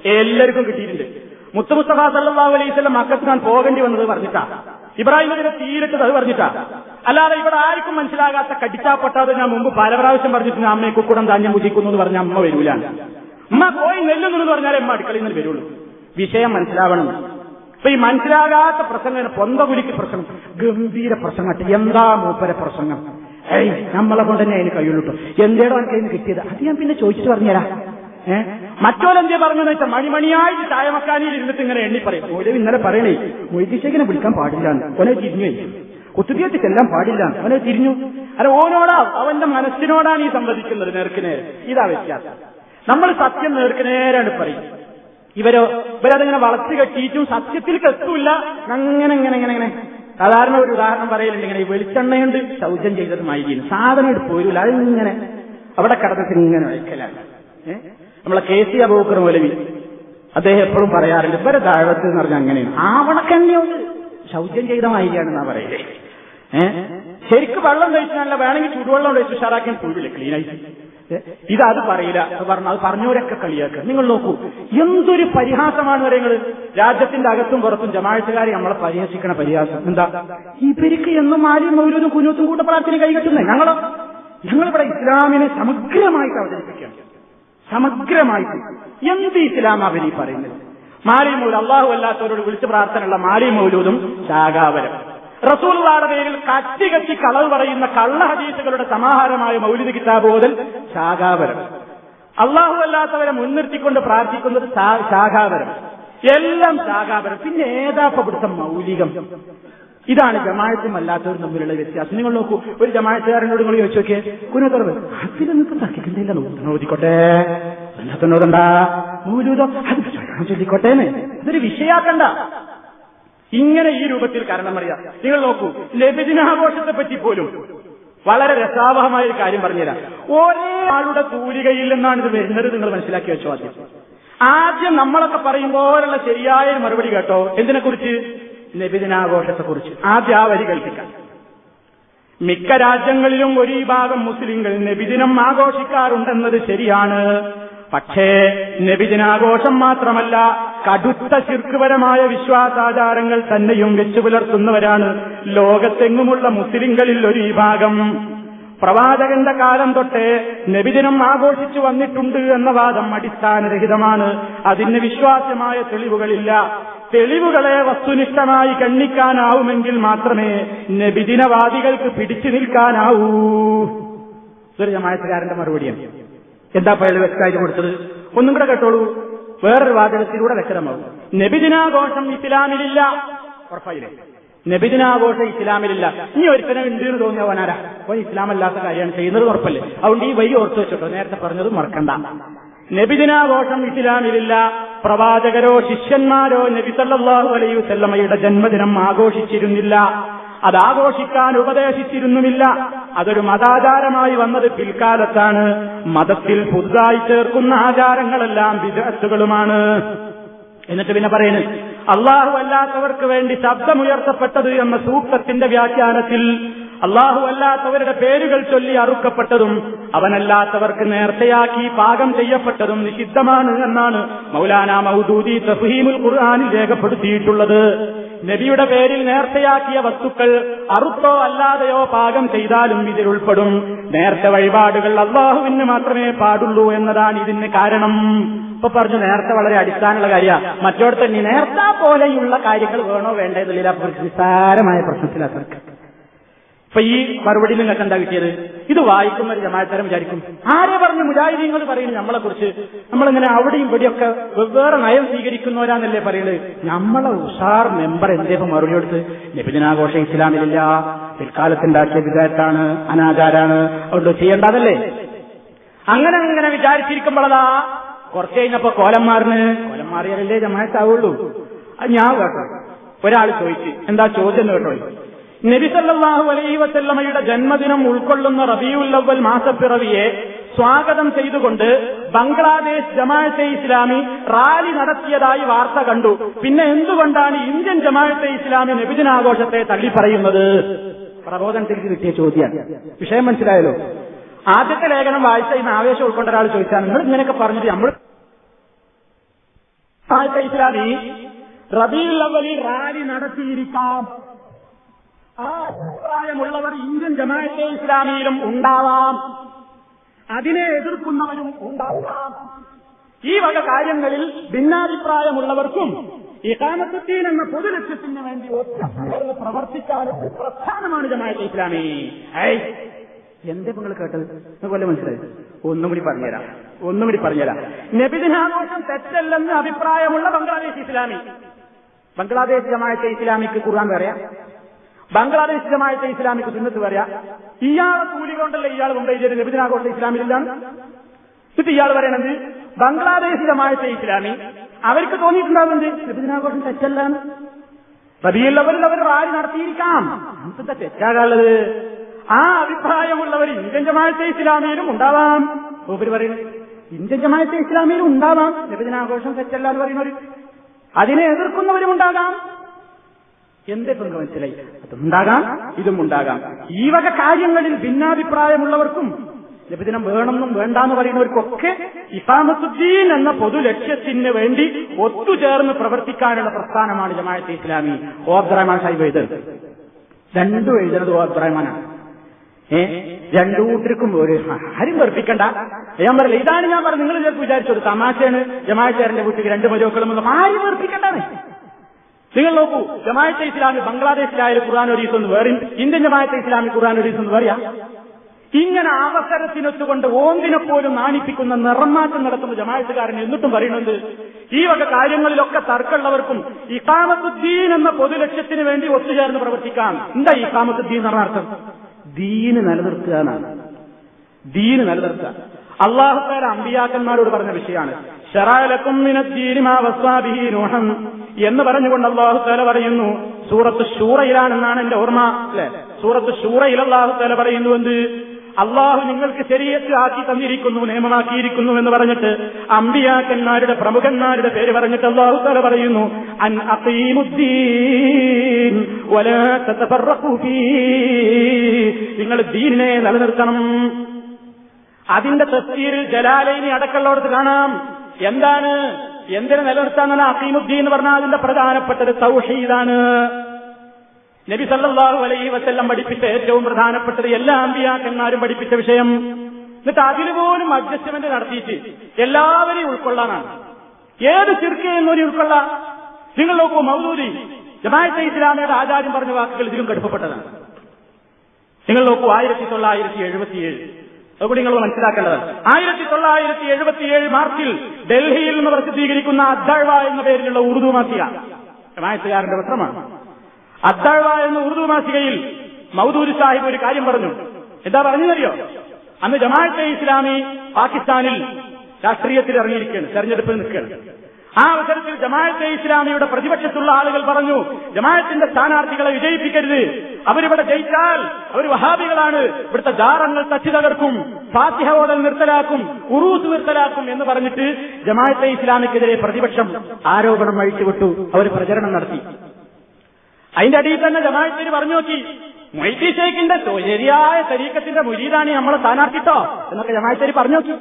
എല്ലാവർക്കും കിട്ടിയിട്ടുണ്ട്. മുത്തമുസ്തഫ സല്ലാഹു അലൈസ് മക്കത്ത് ഞാൻ പോകേണ്ടി വന്നത് പറഞ്ഞിട്ടാ. ഇബ്രാഹിം നബിനെ തീരിട്ടത് അത് പറഞ്ഞിട്ടാ. അല്ലാതെ ഇവിടെ ആർക്കും മനസ്സിലാകാത്ത കടിച്ചാ പൊട്ടാതെ ഞാൻ മുമ്പ് പല പ്രാവശ്യം പറഞ്ഞിട്ടുണ്ട് അമ്മയെ കുക്കുടം ധാന്യം മുജിക്കുന്നു എന്ന് പറഞ്ഞ അമ്മ വരൂലാണ് അമ്മ പോയി നെല്ലുന്നു എന്ന് പറഞ്ഞാൽ അമ്മ അടുക്കളയിൽ നിന്ന് വരുള്ളൂ. വിഷയം മനസ്സിലാവണം. അപ്പൊ ഈ മനസ്സിലാകാത്ത പ്രസംഗം പൊന്തകുലിക്ക് പ്രശ്നം ഗംഭീര പ്രസംഗം എന്താ മൂപ്പര പ്രസംഗം? ഏയ് നമ്മളെ കൊണ്ട് തന്നെ അതിന് കഴിയുള്ളൂ എന്തേടോ എനിക്ക് അതിന് കിട്ടിയത്? അത് ഞാൻ പിന്നെ ചോദിച്ചിട്ട് പറഞ്ഞുതരാം. ഏഹ് മറ്റോലെന്തേ പറഞ്ഞെന്ന് വെച്ചാൽ മണിമണിയായി ചായമക്കാനിയിൽ ഇരുന്നിട്ട് ഇങ്ങനെ എണ്ണി പറയും. ഓരോ ഇന്നലെ പറയണേ മൊയ്തിശേഖിനെ വിളിക്കാൻ പാടില്ല ഒന്നെ തിരിഞ്ഞു കുത്തുതിയത്ത് ചെല്ലാൻ പാടില്ല അവനെ തിരിഞ്ഞു. അല്ല ഓനോടാ അവന്റെ മനസ്സിനോടാണ് ഈ സംവദിക്കുന്നത് നേർക്ക് നേരെ ഇതാ വ്യത്യാസം. നമ്മൾ സത്യം നേർക്ക് നേരാണ് പറയും. ഇവരോ ഇവരതിങ്ങനെ വളച്ചു കെട്ടിയിട്ടും സത്യത്തിൽ എത്തൂല്ല അങ്ങനെ ഇങ്ങനെ ഇങ്ങനെ ഇങ്ങനെ സാധാരണ ഒരു ഉദാഹരണം പറയലുണ്ട്. ഇങ്ങനെ വെളിച്ചെണ്ണയുണ്ട് ശൗചം ചെയ്തത് മൈകീന് സാധനം എടുത്ത് പോരൂല. അതിങ്ങനെ അവിടെ കടന്നിട്ട് ഇങ്ങനെ വയ്ക്കലാണ്. നമ്മളെ കെ സി അബൂക്കർ മൗലവി അദ്ദേഹം എപ്പോഴും പറയാറുണ്ട് ഇവരെ താഴത്ത് എന്ന് പറഞ്ഞാൽ അങ്ങനെയാണ്. ആവണക്കന്നെയുണ്ട് ശൗചം ചെയ്ത മൈകാണെന്നാ പറയുന്നത് ഏഹ് ശരിക്കും വെള്ളം കഴിച്ചാലല്ല വേണമെങ്കിൽ ചൂടുവെള്ളം കഴിച്ച് ഉഷാറാക്കിയാൽ പോയില്ല ക്ലീനായിട്ട്. ഇത് അത് പറയില്ല പറഞ്ഞു അത് പറഞ്ഞവരൊക്കെ കളിയാക്കുക. നിങ്ങൾ നോക്കൂ എന്തൊരു പരിഹാസമാണ് നിങ്ങൾ രാജ്യത്തിന്റെ അകത്തും പുറത്തും ജമാഴത്തുകാരെ നമ്മളെ പരിഹസിക്കണ പരിഹാസം. എന്താ? ഈ ഇവർക്ക് എന്നും ആരും ഒരു കുഞ്ഞൂത്തും കൂട്ട പ്രാർത്ഥന കൈകെട്ടുന്നത് ഞങ്ങളോ? ഞങ്ങളിവിടെ ഇസ്ലാമിനെ സമഗ്രമായിട്ട് അവതരിപ്പിക്കാം സമഗ്രമായിട്ട്. എന്ത് ഇസ്ലാം അവരീ പറയുന്നത്? മാലി മൗലൂദ് അള്ളാഹു അല്ലാത്തവരോട് വിളിച്ച് പ്രാർത്ഥനയുള്ള മാലി മൗലൂദും ശാഖാവരം റസൂൽവാടെ പേരിൽ കച്ചി കച്ചി കളവ് പറയുന്ന കള്ള ഹദീസുകളുടെ സമാഹാരമായ മൗലിക കിതാബ് ശാഖാപരം. അള്ളാഹു അല്ലാത്തവരെ മുൻനിർത്തിക്കൊണ്ട് പ്രാർത്ഥിക്കുന്നത് ശാഖാപരം. എല്ലാം ശാഖാപരം. പിന്നെ ഏതാപ്പ പിടുത്തം മൗലികം? ഇതാണ് ജമാഴത്തും അല്ലാത്തവരും തമ്മിലുള്ള വ്യത്യാസം. നിങ്ങൾ നോക്കൂ ഒരു ജമാഴത്തുകാരനോട് നിങ്ങൾ ചോദിച്ചു നോക്കിയേ കുനത്തറവ് അതിലൊന്നും എന്നോടണ്ടാ മൂലൂതോ അത് ചൊല്ലിക്കോട്ടേന്ന് അതൊരു വിഷയാക്കണ്ട ഇങ്ങനെ ഈ രൂപത്തിൽ കാരണം അറിയാം. നിങ്ങൾ നോക്കൂ ലഭിജനാഘോഷത്തെ പറ്റി പോലും വളരെ രസാവഹമായ ഒരു കാര്യം പറഞ്ഞുതരാം. ഒരേ ആളുടെ തൂലികയിൽ നിന്നാണ് ഇത് വരുന്നത് നിങ്ങൾ മനസ്സിലാക്കി വെച്ചോ ആദ്യം. ആദ്യം നമ്മളൊക്കെ പറയും പോലുള്ള ശരിയായ ഒരു മറുപടി കേട്ടോ? എന്തിനെ കുറിച്ച് നബിദിനാഘോഷത്തെക്കുറിച്ച് ആദ്യം ആ വരി കൽപ്പിക്കാം മിക്ക രാജ്യങ്ങളിലും ഒരു ഭാഗം മുസ്ലിങ്ങൾ നബിദിനം ആഘോഷിക്കാറുണ്ടെന്നത് ശരിയാണ്. പക്ഷേ നബിദിനാഘോഷം മാത്രമല്ല കടുത്ത ശിർക്കുപരമായ വിശ്വാസാചാരങ്ങൾ തന്നെയും വെച്ചു പുലർത്തുന്നവരാണ് ലോകത്തെങ്ങുമുള്ള മുസ്ലിങ്ങളിൽ ഒരു വിഭാഗം. പ്രവാചകന്റെ കാലം തൊട്ടേ നബിദിനം ആഘോഷിച്ചു വന്നിട്ടുണ്ട് എന്ന വാദം അടിസ്ഥാനരഹിതമാണ്. അതിന് വിശ്വാസ്യമായ തെളിവുകളില്ല. തെളിവുകളെ വസ്തുനിഷ്ഠമായി കണ്ണിക്കാനാവുമെങ്കിൽ മാത്രമേ നബിദിനവാദികൾക്ക് പിടിച്ചു നിൽക്കാനാവൂ. ഇതൊരു ജമായത്തുകാരന്റെ മറുപടിയാണ്. എന്താ പയൽ വ്യക്തമായിട്ട് കൊടുത്തത്? ഒന്നും കൂടെ കേട്ടോളൂ. വേറൊരു വാചകത്തിലൂടെ വ്യക്തമാവും നബിദിനാഘോഷം ഇസ്ലാമിലില്ല. ഉറപ്പായില്ലേ? നബിദിനാഘോഷം ഇസ്ലാമിലില്ല. ഇനി ഒരുത്തനെ ഉണ്ട് എന്ന് തോന്നിയവനാരാ അവൻ ഇസ്ലാമല്ലാത്ത കാര്യമാണ് ചെയ്യുന്നത് ഉറപ്പല്ലേ? അതുകൊണ്ട് ഈ വഴി ഓർത്തു വെച്ചോട്ടോ. നേരത്തെ പറഞ്ഞത് മറക്കണ്ട. നബിദിനാഘോഷം ഇസ്ലാമിലില്ല. പ്രവാചകരോ ശിഷ്യന്മാരോ നബി സല്ലല്ലാഹു അലൈഹി ജന്മദിനം ആഘോഷിച്ചിരുന്നില്ല. അത് ആഘോഷിക്കാൻ ഉപദേശിച്ചിരുന്നുമില്ല. അതൊരു മതാചാരമായി വന്നത് പിൽക്കാലത്താണ്. മതത്തിൽ പുതുതായി ചേർക്കുന്ന ആചാരങ്ങളെല്ലാം വിദഗ്ധകളുമാണ്. എന്നിട്ട് പിന്നെ പറയുന്നത് അള്ളാഹു അല്ലാത്തവർക്ക് വേണ്ടി ശബ്ദമുയർത്തപ്പെട്ടത് എന്ന സൂക്തത്തിന്റെ വ്യാഖ്യാനത്തിൽ അള്ളാഹു അല്ലാത്തവരുടെ പേരുകൾ ചൊല്ലി അറുക്കപ്പെട്ടതും അവനല്ലാത്തവർക്ക് നേർച്ചയാക്കി പാകം ചെയ്യപ്പെട്ടതും നിഷിദ്ധമാണ് എന്നാണ് മൗലാന മൗദൂദി തഫീമുൽ ഖുർആാനിൽ രേഖപ്പെടുത്തിയിട്ടുള്ളത്. നബിയുടെ പേരിൽ നേർച്ചയാക്കിയ വസ്തുക്കൾ അറുത്തോ അല്ലാതെയോ പാകം ചെയ്താലും ഇതിൽ ഉൾപ്പെടും നേർച്ച വഴിപാടുകൾ അള്ളാഹുവിന് മാത്രമേ പാടുള്ളൂ എന്നതാണ് ഇതിന് കാരണം. ഇപ്പൊ പറഞ്ഞു നേരത്തെ വളരെ അടിസ്ഥാനമുള്ള കാര്യമാണ്. മറ്റോടത്ത് നീ നേർത്ത പോലെയുള്ള കാര്യങ്ങൾ വേണോ വേണ്ടേ എന്നുള്ള നിസ്സാരമായ പ്രശ്നത്തിലാണ് ഇപ്പൊ ഈ മറുപടി നിങ്ങൾക്ക് എന്താ കിട്ടിയത്? ഇത് വായിക്കുന്ന ഒരു ജമാരം വിചാരിക്കും. ആരെ പറഞ്ഞു മുജാഹിദീങ്ങൾ പറയുന്നു നമ്മളെ കുറിച്ച് നമ്മളിങ്ങനെ അവിടെയും ഇവിടെയൊക്കെ വെവ്വേറെ നയം സ്വീകരിക്കുന്നവരാന്നല്ലേ പറയുന്നത്? നമ്മളെ ഉഷാർ മെമ്പർ എന്തേപ്പം മറുപടി കൊടുത്ത്? നബിദിനാഘോഷം ഇസ്ലാമിലില്ല. പിൽക്കാലത്തുണ്ടാക്കിയ വിധേയത്താണ് അനാചാരാണ്. അതുകൊണ്ട് ചെയ്യേണ്ടതല്ലേ? അങ്ങനെ അങ്ങനെ വിചാരിച്ചിരിക്കുമ്പോഴതാ കുറച്ച് കഴിഞ്ഞപ്പോ കോലന്മാറിന് കോലന്മാറിയാലല്ലേ കോലം മാറിയാലല്ലേ ജമാഅത്താവുള്ളൂ. അത് ഞാൻ കേട്ടോ. ഒരാൾ ചോദിച്ചു എന്താ ചോദ്യം കേട്ടോ? നബി സല്ലല്ലാഹു അലൈഹി വസല്ലമയുടെ ജന്മദിനം ഉൾക്കൊള്ളുന്ന റബിയുൽ അവൽ മാസപ്പിറവിയെ സ്വാഗതം ചെയ്തുകൊണ്ട് ബംഗ്ലാദേശ് ജമാഅത്തെ ഇസ്ലാമി റാലി നടത്തിയതായി വാർത്ത കണ്ടു. പിന്നെ എന്തുകൊണ്ടാണ് ഇന്ത്യൻ ജമാഅത്തെ ഇസ്ലാമി നബിദിനാഘോഷത്തെ തള്ളിപ്പറയുന്നത്? പ്രബോധനത്തിൽ കിട്ടിയ ചോദ്യം വിഷയം മനസ്സിലായല്ലോ? ആദ്യത്തെ ലേഖനം വായിച്ച ഇന്ന് ആവേശം ഉൾക്കൊണ്ട ഒരാൾ ചോദിച്ചാൽ നിങ്ങൾ ഇങ്ങനെയൊക്കെ പറഞ്ഞിട്ട് നമ്മൾ ഇസ്ലാമി റബിയുൽ അവലി റാലി നടത്തിയിരിക്കാം. ആ അഭിപ്രായമുള്ളവർ ഇന്ത്യൻ ജമാഅത്തെ ഇസ്ലാമിയിലും ഉണ്ടാവാം. അതിനെ എതിർക്കുന്നവരും ഉണ്ടാവാം. ഈ വക കാര്യങ്ങളിൽ ഭിന്നാഭിപ്രായമുള്ളവർക്കും ഇഖാമത്തുദ്ദീൻ എന്ന പൊതു പൊതുലക്ഷ്യത്തിന് വേണ്ടി ഒറ്റ പ്രവർത്തിക്കാനും പ്രധാനമാണ് ജമാഅത്തെ ഇസ്ലാമി. എന്തേ നിങ്ങൾ കേട്ടത്? അതുപോലെ മനസ്സിലായി ഒന്നും കൂടി പറഞ്ഞുതരാം. ഒന്നും കൂടി പറഞ്ഞുതരാം. നബിദിനാഘോഷം തെറ്റല്ലെന്ന് അഭിപ്രായമുള്ള ബംഗ്ലാദേശ് ഇസ്ലാമി. ബംഗ്ലാദേശ് ജമാഅത്തെ ഇസ്ലാമിക്ക് കുറാൻ പറയാം ബംഗ്ലാദേശ് ഇസ്ലാമിക്ക് സുന്നത്ത് പറയാം. ഇയാളെ കൂലി കൊണ്ടല്ല ഇയാൾ മുംബൈ ചെയ്ത് നബിദിനാഘോഷം ഇസ്ലാമിലാണ് ഇത് ഇയാൾ പറയണത് ബംഗ്ലാദേശ് ഇസ്ലാമി. അവർക്ക് തോന്നിയിട്ടുണ്ടാവുന്നത് നബിദിനാഘോഷം തെറ്റല്ലാണ് പതിയുള്ളവരിൽ അവർ റാലി നടത്തിയിരിക്കാം. എന്താ തെറ്റാകാനുള്ളത് ആ അഭിപ്രായമുള്ളവർ ഇന്ത്യൻ ജമായത്തെ ഇസ്ലാമിയിലും ഉണ്ടാവാം. മൂപ്പര് പറയുന്നത് ഇന്ത്യൻ ജമായത്തെ ഇസ്ലാമിയിലും ഉണ്ടാവാം. ലഭിതനാഘോഷം തെറ്റല്ല എന്ന് പറയുന്നവർ അതിനെ എതിർക്കുന്നവരും ഉണ്ടാകാം എന്തൊക്കെ മനസ്സിലായി. അതുണ്ടാകാം ഇതും ഉണ്ടാകാം. ഈ വക കാര്യങ്ങളിൽ ഭിന്നാഭിപ്രായമുള്ളവർക്കും ലഭിദിനം വേണമെന്നും വേണ്ടാന്ന് പറയുന്നവർക്കൊക്കെ ഇസാമസുദ്ദീൻ എന്ന പൊതു ലക്ഷ്യത്തിന് വേണ്ടി ഒത്തുചേർന്ന് പ്രവർത്തിക്കാനുള്ള പ്രസ്ഥാനമാണ് ജമാഅത്തെ ഇസ്ലാമി. ഓ സാഹിബ് എഴുതരുത്. രണ്ടും എഴുതുന്നത് ഓ അബ്ദുറഹ്മാനാണ് ഏ രണ്ടു കൂട്ടർക്കും ഒരു ആരും വെറുപ്പിക്കണ്ട. ഞാൻ പറയില്ല ഇതാണ് ഞാൻ പറഞ്ഞത്. നിങ്ങൾ ചിലപ്പോൾ വിചാരിച്ചത് തമാശയാണ്. ജമാഅത്തേരന്റെ വീട്ടിൽ രണ്ട് മരുമക്കളും ഒന്നും ആരും വെറുപ്പിക്കണ്ടാണ് നിങ്ങൾ നോക്കൂ ജമാഅത്തെ ഇസ്ലാമി ബംഗ്ലാദേശിലായാലും ഖുർആൻ ഒരീസ് എന്ന് വേറെ ഇന്ത്യൻ ജമാഅത്തെ ഇസ്ലാമി ഖുർആൻ ഒരീസ് എന്ന് പറയാ ഇങ്ങനെ അവസരത്തിനൊത്തുകൊണ്ട് ഓന്തിനെ പോലും നാണിപ്പിക്കുന്ന നിറമാറ്റം നടത്തുന്ന ജമാഅത്തുകാരൻ എന്നിട്ടും പറയുന്നത് ഈ വക കാര്യങ്ങളിലൊക്കെ തർക്കമുള്ളവർക്കും ഇഖാമത്തുദ്ദീൻ എന്ന പൊതുലക്ഷ്യത്തിന് വേണ്ടി ഒത്തുചേർന്ന് പ്രവർത്തിക്കാം. എന്താ ഇഖാമത്തുദ്ദീൻ എന്ന് അർത്ഥം? ദീന് നിലനിർത്തുക എന്നാണ്. ദീന് നിലനിർത്തുക. അള്ളാഹുക്കാര അമ്പിയാക്കന്മാരോട് പറഞ്ഞ വിഷയമാണ് ഷറാലക്കും എന്ന് പറഞ്ഞുകൊണ്ട് അള്ളാഹു തല പറയുന്നു സൂറത്ത് ഷൂറയിലാണെന്നാണ് എന്റെ ഓർമ്മ അല്ലെ? സൂറത്ത് ഷൂറയിൽ അള്ളാഹു തല പറയുന്നു എന്ത്? അള്ളാഹു നിങ്ങൾക്ക് ശരീരത്തിൽ ആക്കി തന്നിരിക്കുന്നു നിയമമാക്കിയിരിക്കുന്നു എന്ന് പറഞ്ഞിട്ട് അമ്പിയാക്കന്മാരുടെ പ്രമുഖന്മാരുടെ പേര് പറഞ്ഞിട്ട് അള്ളാഹു തല പറയുന്നു അൻ നിങ്ങൾ ദീനിനെ നിലനിർത്തണം. അതിന്റെ തസ്തീരിൽ ജലാലയിനി അടക്കമുള്ളവർക്ക് കാണാം. എന്താണ്? എന്തിനെ നിലനിർത്താൻ അസീമുദ്ദീൻ എന്ന് പറഞ്ഞാൽ അതിന്റെ പ്രധാനപ്പെട്ടത് തൗഹീദാണ്. നബി സല്ലാഹു അലൈഹി വസല്ലം പഠിപ്പിച്ച ഏറ്റവും പ്രധാനപ്പെട്ടത് എല്ലാ അമ്പിയാക്കന്മാരും പഠിപ്പിച്ച വിഷയം. എന്നിട്ട് അതിൽ പോലും അഡ്ജസ്റ്റ്മെന്റ് നടത്തിയിട്ട് എല്ലാവരെയും ഉൾക്കൊള്ളാനാണ്. ഏത് ചിർക്കയെന്നും ഒരു ഉൾക്കൊള്ളാം നിങ്ങൾ നോക്കൂ മൗദൂദി ജമാഅത്തെ ഇസ്ലാമിയുടെ ആചാര്യം പറഞ്ഞ വാക്കുകൾ ഇതിലും കടുപ്പപ്പെട്ടതാണ്. നിങ്ങൾ നോക്കൂ ആയിരത്തി തൊള്ളായിരത്തി എഴുപത്തിയേഴ്. അതുകൂടി നിങ്ങൾ മനസ്സിലാക്കേണ്ടത് ആയിരത്തി തൊള്ളായിരത്തി എഴുപത്തിയേഴ് മാർച്ചിൽ ഡൽഹിയിൽ നിന്ന് പ്രസിദ്ധീകരിക്കുന്ന അദ്ദഴ്വ എന്ന പേരിലുള്ള ഉറുദു മാസിക ജമായത്തുകാരന്റെ പത്രമാണ്. അദ്ദഴ്വ എന്ന ഉറുദു മാസികയിൽ മൗദൂരി സാഹിബ് ഒരു കാര്യം പറഞ്ഞു. എന്താ പറഞ്ഞതറിയോ അന്ന് ജമാഅത്തെ ഇസ്ലാമി പാകിസ്ഥാനിൽ രാഷ്ട്രീയത്തിൽ ഇറങ്ങിയിരിക്കുകയാണ് തെരഞ്ഞെടുപ്പിൽ നിൽക്കുകയാണ്. ആ അവസരത്തിൽ ജമാഅത്തെ ഇസ്ലാമിയുടെ പ്രതിപക്ഷത്തുള്ള ആളുകൾ പറഞ്ഞു ജമാഅത്തിന്റെ സ്ഥാനാർത്ഥികളെ വിജയിപ്പിക്കരുത്. അവരിവിടെ ജയിച്ചാൽ അവർ വഹാബികളാണ്. ഇവിടുത്തെ ജാറങ്ങൾ തച്ചു തകർക്കും ഫാത്തിഹ ഓടൽ നിർത്തലാക്കും ഉറൂസ് നിർത്തലാക്കും എന്ന് പറഞ്ഞിട്ട് ജമാഅത്തെ ഇസ്ലാമിക്കെതിരെ പ്രതിപക്ഷം ആരോപണം അഴിച്ചുവിട്ടു. അവർ പ്രചരണം നടത്തി. അതിന്റെ അടിയിൽ തന്നെ ജമാഅത്തിന് പറഞ്ഞു നോക്കി മൊയ്തി ഷേഖിന്റെ ശരിയായ തരീക്കത്തിന്റെ മുരീദാണ് നമ്മളെ സ്ഥാനാർത്ഥിട്ടോ? എന്നൊക്കെ ജമാഅത്തേരി പറഞ്ഞു നോക്കി.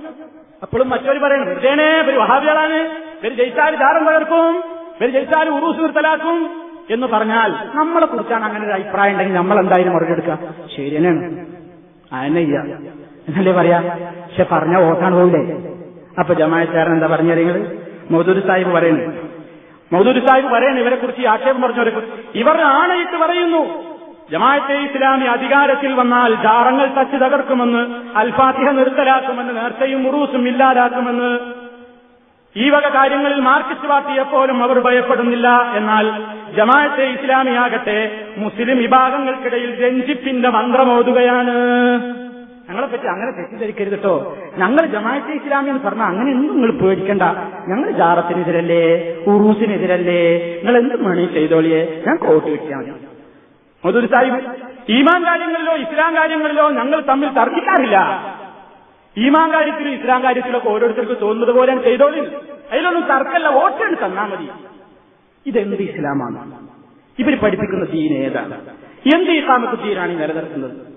അപ്പോഴും മറ്റൊരു പറയണം വെറുതേനെ ഒരു വഹാബികളാണ് ഇവർ ജയിച്ചാൽ ദാരം തകർക്കും ഇവർ ജയിച്ചാൽ ഉറൂസ് നിർത്തലാക്കും എന്ന് പറഞ്ഞാൽ നമ്മളെ കുറിച്ചാണ് അങ്ങനെ ഒരു അഭിപ്രായം ഉണ്ടെങ്കിൽ നമ്മൾ എന്തായാലും മറുപടി എടുക്കുക ശരി തന്നെയാണ്. അതന്നെയ്യ എന്നല്ലേ പറയാ? പക്ഷെ പറഞ്ഞ ഓട്ടാണ് പോകില്ലേ അപ്പൊ ജമായത്തുകാരൻ എന്താ പറഞ്ഞു മൗദൂദ് സാഹിബ് പറയുന്നു മൗദൂരി സാഹിബ് പറയുന്നു ഇവരെ കുറിച്ച് ആക്ഷേപം പറഞ്ഞവരെ ഇവർ ആണയിട്ട് പറയുന്നു. ജമാഅത്തെ ഇസ്ലാമി അധികാരത്തിൽ വന്നാൽ ജാറങ്ങൾ തച്ച് തകർക്കുമെന്ന് അൽഫാത്തിഹ നിർത്തലാക്കുമെന്ന് നേർച്ചയും മുറൂസും ഇല്ലാതാക്കുമെന്ന്. ഈ വക കാര്യങ്ങളിൽ മാർക്സിസ്റ്റ് പാർട്ടിയെപ്പോലും അവർ ഭയപ്പെടുന്നില്ല. എന്നാൽ ജമാഅത്തെ ഇസ്ലാമിയാകട്ടെ മുസ്ലിം വിഭാഗങ്ങൾക്കിടയിൽ രഞ്ജിപ്പിന്റെ മന്ത്രമോതുകയാണ്. ഞങ്ങളെ പറ്റി അങ്ങനെ തെറ്റിദ്ധരിക്കരുത് കേട്ടോ ഞങ്ങൾ ജമാഅത്തെ ഇസ്ലാമി എന്ന് പറഞ്ഞാൽ അങ്ങനെ എന്തും നിങ്ങൾ പേടിക്കണ്ട. ഞങ്ങൾ ജാറത്തിനെതിരല്ലേ? ഉറൂസിനെതിരല്ലേ? നിങ്ങൾ എന്തും മണി ചെയ്തോളിയെ. ഞാൻ കോട്ട് കിട്ടിയാൽ മതി. മധുർ സാഹിബ്. ഈമാൻ കാര്യങ്ങളിലോ ഇസ്ലാം കാര്യങ്ങളിലോ ഞങ്ങൾ തമ്മിൽ തർക്കിക്കാറില്ല. ഈമാൻ കാര്യത്തിലും ഇസ്ലാം കാര്യത്തിലൊക്കെ ഓരോരുത്തർക്കും തോന്നുന്നത് പോലെ ചെയ്തോളി. അതിലൊന്നും തർക്കല്ല വോട്ടെടുത്ത് തന്നാ മതി. ഇതെന്ത് ഇസ്ലാമാണ്? ഇവർ പഠിപ്പിക്കുന്ന ദീൻ ഏതാണ്? എന്ത് ഇസ്ലാമത്തെ ദീനാണ് ഈ നിലനിർത്തുന്നത്?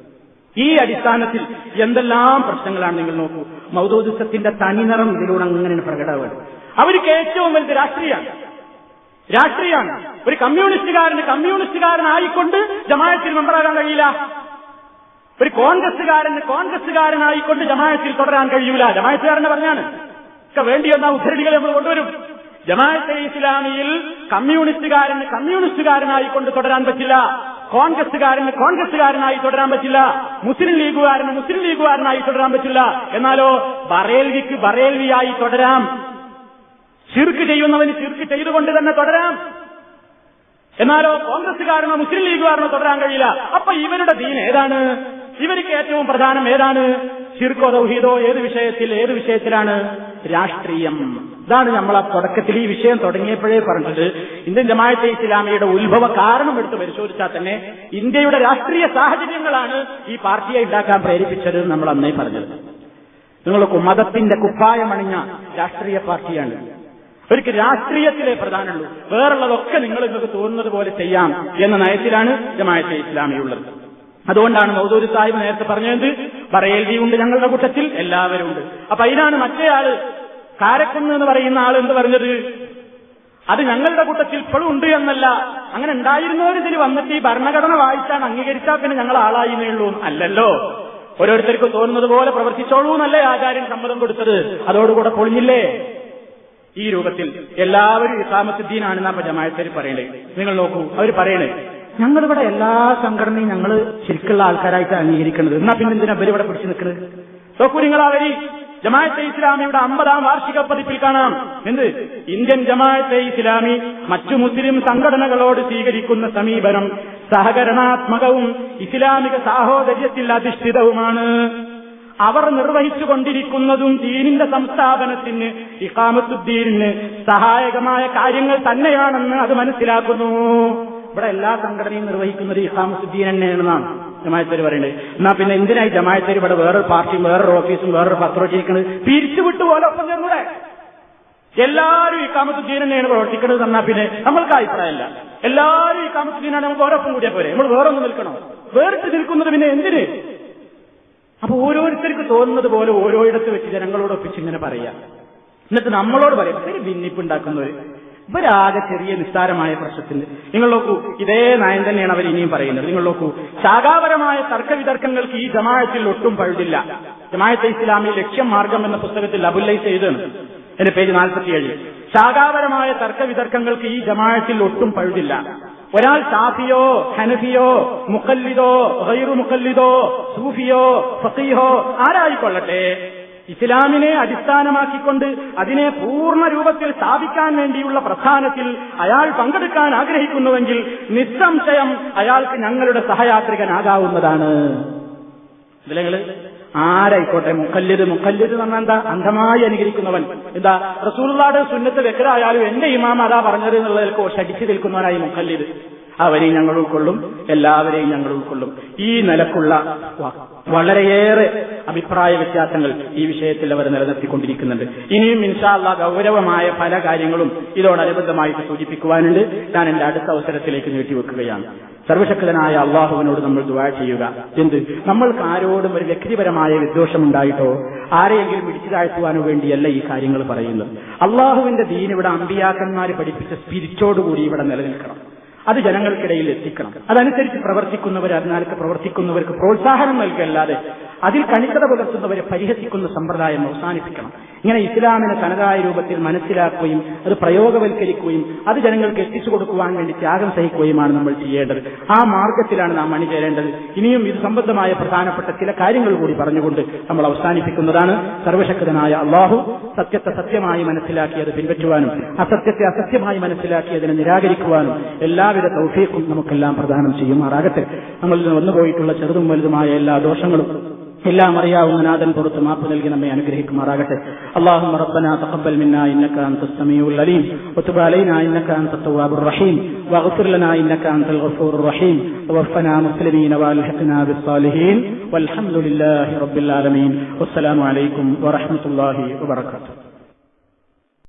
ഈ അടിസ്ഥാനത്തിൽ എന്തെല്ലാം പ്രശ്നങ്ങളാണ് നിങ്ങൾ നോക്കൂ. മൗദോദിസത്തിന്റെ തനിനിറം ഇതിലൂടെ അങ്ങനെയാണ് പ്രകടമാണ് അവർക്ക് ഏറ്റവും വലുത് രാഷ്ട്രീയമാണ്. രാഷ്ട്രീയമാണ് ഒരു കമ്മ്യൂണിസ്റ്റുകാരന് കമ്മ്യൂണിസ്റ്റുകാരനായിക്കൊണ്ട് ജമാഅത്തിൽ മെമ്പറാകാൻ കഴിയില്ല. ഒരു കോൺഗ്രസ്സുകാരന് കോൺഗ്രസ്സുകാരനായിക്കൊണ്ട് ജമാഅത്തിൽ തുടരാൻ കഴിയൂല. ജമാഅത്തുകാരനെ പറഞ്ഞാണ്. ഒക്കെ വേണ്ടി വന്ന ഉദ്ധരണികൾ നമ്മൾ കൊണ്ടുവരും. ജമാഅത്തെ ഇസ്ലാമിയിൽ കമ്മ്യൂണിസ്റ്റുകാരന് കമ്മ്യൂണിസ്റ്റുകാരനായിക്കൊണ്ട് തുടരാൻ പറ്റില്ല. കോൺഗ്രസ്സുകാരന് കോൺഗ്രസ്സുകാരനായി തുടരാൻ പറ്റില്ല. മുസ്ലിം ലീഗുകാരന് മുസ്ലിം ലീഗുകാരനായി തുടരാൻ പറ്റില്ല. എന്നാലോ ബറേൽവിക്ക് ബറേൽവിയായി തുടരാം. ചിർക്ക് ചെയ്യുന്നവന് ചിർക്ക് ചെയ്തുകൊണ്ട് തന്നെ തുടരാം. എന്നാലോ കോൺഗ്രസ്സുകാരനോ മുസ്ലിം ലീഗുകാരനോ തുടരാൻ കഴിയില്ല. അപ്പൊ ഇവരുടെ ദീൻ ഏതാണ്? ഇവർക്ക് ഏറ്റവും പ്രധാനം ഏതാണ്? ചിർക്കോ ദൗഹീദോ ഏത് വിഷയത്തിൽ ഏത് വിഷയത്തിലാണ്? രാഷ്ട്രീയം. ഇതാണ് നമ്മൾ ആ തുടക്കത്തിൽ ഈ വിഷയം തുടങ്ങിയപ്പോഴേ പറഞ്ഞത്. ഇന്ത്യൻ ജമാഅത്തെ ഇസ്ലാമിയുടെ ഉത്ഭവ കാരണം എടുത്ത് പരിശോധിച്ചാൽ തന്നെ ഇന്ത്യയുടെ രാഷ്ട്രീയ സാഹചര്യങ്ങളാണ് ഈ പാർട്ടിയെ ഉണ്ടാക്കാൻ പ്രേരിപ്പിച്ചത് നമ്മൾ അന്നേ പറഞ്ഞത്. നിങ്ങൾക്ക് മതത്തിന്റെ കുപ്പായമണിഞ്ഞ രാഷ്ട്രീയ പാർട്ടിയാണ്. ഒരിക്കൽ രാഷ്ട്രീയത്തിലെ പ്രധാനമുള്ളൂ. വേറുള്ളതൊക്കെ നിങ്ങൾ നിങ്ങൾക്ക് തോന്നുന്നത് പോലെ ചെയ്യാം എന്ന നയത്തിലാണ് ജമാഅത്തെ ഇസ്ലാമിയുള്ളത് അതുകൊണ്ടാണ് മൗദൂരി സാഹിബ് നേരത്തെ പറഞ്ഞത് ബറേൽവി ഉണ്ട് ഞങ്ങളുടെ കൂട്ടത്തിൽ എല്ലാവരും ഉണ്ട്. അപ്പൊ അതിനാണ് മറ്റേ ആൾ കാരക്കുന്ന് എന്ന് പറയുന്ന ആൾ എന്ത് പറഞ്ഞത്? അത് ഞങ്ങളുടെ കൂട്ടത്തിൽ ഇപ്പോഴും ഉണ്ട് എന്നല്ല. അങ്ങനെ ഉണ്ടായിരുന്നവർ ഇതിൽ വന്നിട്ട് ഈ ഭരണഘടന വായിച്ചാണ് അംഗീകരിച്ചാൽ പിന്നെ ഞങ്ങൾ ആളായിന്നേ ഉള്ളൂ. അല്ലല്ലോ. ഓരോരുത്തർക്ക് തോന്നുന്നത് പോലെ പ്രവർത്തിച്ചോളൂ എന്നല്ലേ ആചാര്യൻ സമ്മതം കൊടുത്തത്. അതോടുകൂടെ പൊളിഞ്ഞില്ലേ? ഈ രൂപത്തിൽ എല്ലാവരും ഇസ്ലാമത്തുദ്ദീനാണെന്നാ ജമായത്തേര് പറയണേ. നിങ്ങൾ നോക്കൂ അവർ പറയണേ ഞങ്ങളിവിടെ എല്ലാ സംഘടനയും ഞങ്ങൾ ശരിക്കുള്ള ആൾക്കാരായിട്ട് അംഗീകരിക്കുന്നത് എന്നാ പിന്നെ എന്തിനാ ഇവരിവിടെ പിടിച്ചു നിൽക്കുന്നത് നോക്കൂ നിങ്ങൾ അവർ ജമാഅത്തെ ഇസ്ലാമിയുടെ അമ്പതാം വാർഷിക പതിപ്പിൽ കാണാം. എന്ത്? ഇന്ത്യൻ ജമാഅത്തെ ഇസ്ലാമി മറ്റു മുസ്ലിം സംഘടനകളോട് സ്വീകരിക്കുന്ന സമീപനം സഹകരണാത്മകവും ഇസ്ലാമിക സാഹോദര്യത്തിൽ അധിഷ്ഠിതവുമാണ്. അവർ നിർവഹിച്ചുകൊണ്ടിരിക്കുന്നതും ദീനിന്റെ സംസ്ഥാപനത്തിന് ഇഖാമത്തുദ്ദീനിന് സഹായകമായ കാര്യങ്ങൾ തന്നെയാണെന്ന് അത് മനസ്സിലാക്കുന്നു. ഇവിടെ എല്ലാ സംഘടനയും നിർവഹിക്കുന്നത് ഇഖാമസുദ്ദീൻ തന്നെയാണെന്നാണ് ജമായത്തേര് പറയുന്നത്. എന്നാ പിന്നെ എന്തിനായി ജമായത്തേര് ഇവിടെ വേറൊരു പാർട്ടിയും വേറൊരു ഓഫീസും വേറൊരു പത്രവും ചെയ്യിക്കുന്നത് പിരിച്ചുവിട്ടു പോലെ ഒപ്പം ചേർന്നൂടെ എല്ലാവരും ഈ കാമസുദ്ദീൻ തന്നെയാണ് പ്രവർത്തിക്കുന്നത് എന്നാ പിന്നെ നമ്മൾക്ക് അഭിപ്രായമല്ല. എല്ലാവരും ഈ കാമസുദ്ദീനാണ് നമുക്ക് ഓരോപ്പം കൂടിയാൽ പോരെ. നമ്മൾ വേറൊന്നും നിൽക്കണം? വേറിട്ട് നിൽക്കുന്നത് പിന്നെ എന്തിന്? അപ്പൊ ഓരോരുത്തർക്ക് തോന്നുന്നത് പോലെ ഓരോയിടത്ത് വെച്ച് ജനങ്ങളോട് ഒപ്പിച്ച് ഇങ്ങനെ പറയാം. എന്നിട്ട് നമ്മളോട് പറയാം ഇവർ ഭിന്നിപ്പുണ്ടാക്കുന്നവര്. ഇവരാകെ ചെറിയ നിസ്സാരമായ പ്രശ്നത്തിന്. നിങ്ങൾ നോക്കൂ ഇതേ നയം തന്നെയാണ് അവർ ഇനിയും പറയുന്നത്. നിങ്ങൾ നോക്കൂ ശാഖാപരമായ തർക്കവിതർക്കങ്ങൾക്ക് ഈ ജമാഅത്തിൽ ഒട്ടും പഴുതില്ല. ജമാഅത്തെ ഇസ്ലാമി ലക്ഷ്യം മാർഗം എന്ന പുസ്തകത്തിൽ അബുല്ലൈസ് ചെയ്താണ് എന്റെ പേജ് നാൽപ്പത്തിയേഴ് ശാഖാപരമായ തർക്കവിതർക്കങ്ങൾക്ക് ഈ ജമാഅത്തിൽ ഒട്ടും പഴുതില്ല. ഒരാൾ ഷാഫിയോ ഹനഫിയോ മുക്കല്ലിദോ ഗൈറു മുക്കല്ലിദോ സൂഫിയോ ഫസീഹോ ആരായിക്കൊള്ളട്ടെ? ഇസ്ലാമിനെ അടിസ്ഥാനമാക്കിക്കൊണ്ട് അതിനെ പൂർണ രൂപത്തിൽ സ്ഥാപിക്കാൻ വേണ്ടിയുള്ള പ്രസ്ഥാനത്തിൽ അയാൾ പങ്കെടുക്കാൻ ആഗ്രഹിക്കുന്നുവെങ്കിൽ നിസ്സംശയം അയാൾക്ക് ഞങ്ങളുടെ സഹയാത്രികനാകാവുന്നതാണ്. ഇതിലെങ്ങൾ ആരായിക്കോട്ടെ മുക്കല്ലിത് മുക്കല്ലിത് എന്ന് പറഞ്ഞാൽ എന്താ? അന്ധമായി അനുകരിക്കുന്നവൻ. എന്താ? റസൂലുള്ളാടെ സുന്നത്ത് വെക്കരായാലും എന്റെ ഇമാം അതാ പറഞ്ഞത് എന്നുള്ളതിൽ ഷടിച്ചു നിൽക്കുന്നവനായി മുക്കല്ലിത് അവരെയും ഞങ്ങൾ ഉൾക്കൊള്ളും എല്ലാവരെയും ഞങ്ങൾ ഉൾക്കൊള്ളും. ഈ നിലക്കുള്ള വളരെയേറെ അഭിപ്രായ വ്യത്യാസങ്ങൾ ഈ വിഷയത്തിൽ അവർ നിലനിർത്തിക്കൊണ്ടിരിക്കുന്നുണ്ട്. ഇനിയും ഇൻഷാല്ല ഗൗരവമായ പല കാര്യങ്ങളും ഇതോടനുബന്ധമായിട്ട് സൂചിപ്പിക്കുവാനുണ്ട്. ഞാൻ എന്റെ അടുത്ത അവസരത്തിലേക്ക് നീട്ടിവെക്കുകയാണ് സർവശക്തനായ അള്ളാഹുവിനോട് നമ്മൾ ദുവാ ചെയ്യുക. എന്ത്? നമ്മൾക്ക് ആരോടും ഒരു വ്യക്തിപരമായ വിദ്വേഷമുണ്ടായിട്ടോ ആരെയെങ്കിലും പിടിച്ചു താഴ്ത്തുവാനോ വേണ്ടിയല്ല ഈ കാര്യങ്ങൾ പറയുന്നത്. അള്ളാഹുവിന്റെ ദീൻ ഇവിടെ അമ്പിയാക്കന്മാർ പഠിപ്പിച്ച സ്പിരിറ്റോടുകൂടി ഇവിടെ നിലനിൽക്കണം. അത് ജനങ്ങൾക്കിടയിൽ എത്തിക്കണം. അതനുസരിച്ച് പ്രവർത്തിക്കുന്നവർ അതിനാൽക്ക് പ്രവർത്തിക്കുന്നവർക്ക് പ്രോത്സാഹനം നൽകല്ലാതെ അതിൽ കണിക്കത പുലർത്തുന്നവരെ പരിഹസിക്കുന്ന സമ്പ്രദായം അവസാനിപ്പിക്കണം. ഇങ്ങനെ ഇസ്ലാമിനെ തനതായ രൂപത്തിൽ മനസ്സിലാക്കുകയും അത് പ്രയോഗവൽക്കരിക്കുകയും അത് ജനങ്ങൾക്ക് എത്തിച്ചു കൊടുക്കുവാൻ വേണ്ടി ത്യാഗം സഹിക്കുകയുമാണ് നമ്മൾ ചെയ്യേണ്ടത്. ആ മാർഗത്തിലാണ് നാം അണിചേരേണ്ടത്. ഇനിയും ഇത് സംബന്ധമായ പ്രധാനപ്പെട്ട ചില കാര്യങ്ങൾ കൂടി പറഞ്ഞുകൊണ്ട് നമ്മൾ അവസാനിപ്പിക്കുന്നതാണ്. സർവശക്തനായ അള്ളാഹു സത്യത്തെ സത്യമായി മനസ്സിലാക്കി അത് പിൻപറ്റുവാനും അസത്യത്തെ അസത്യമായി മനസ്സിലാക്കി അതിനെ നിരാകരിക്കുവാനും എല്ലാവിധ തൗഫീഖും നമുക്കെല്ലാം പ്രദാനം ചെയ്യുമാറാകട്ടെ. നമ്മളിൽ നിന്ന് വന്നുപോയിട്ടുള്ള ചെറുതും വലുതുമായ എല്ലാ ദോഷങ്ങളും എല്ലാം അറിയാവുന്ന നാഥൻ പുറത്ത് മാപ്പ് നൽകി നമ്മെ അനുഗ്രഹിക്കുമാറാകട്ടെ اللهم ربنا تقبل منا انك انت السميع العليم وتب علينا انك انت التواب الرحيم واغفر لنا انك انت الغفور الرحيم توفنا مسلمين والحقنا بالصالحين والحمد لله رب العالمين والسلام عليكم ورحمه الله وبركاته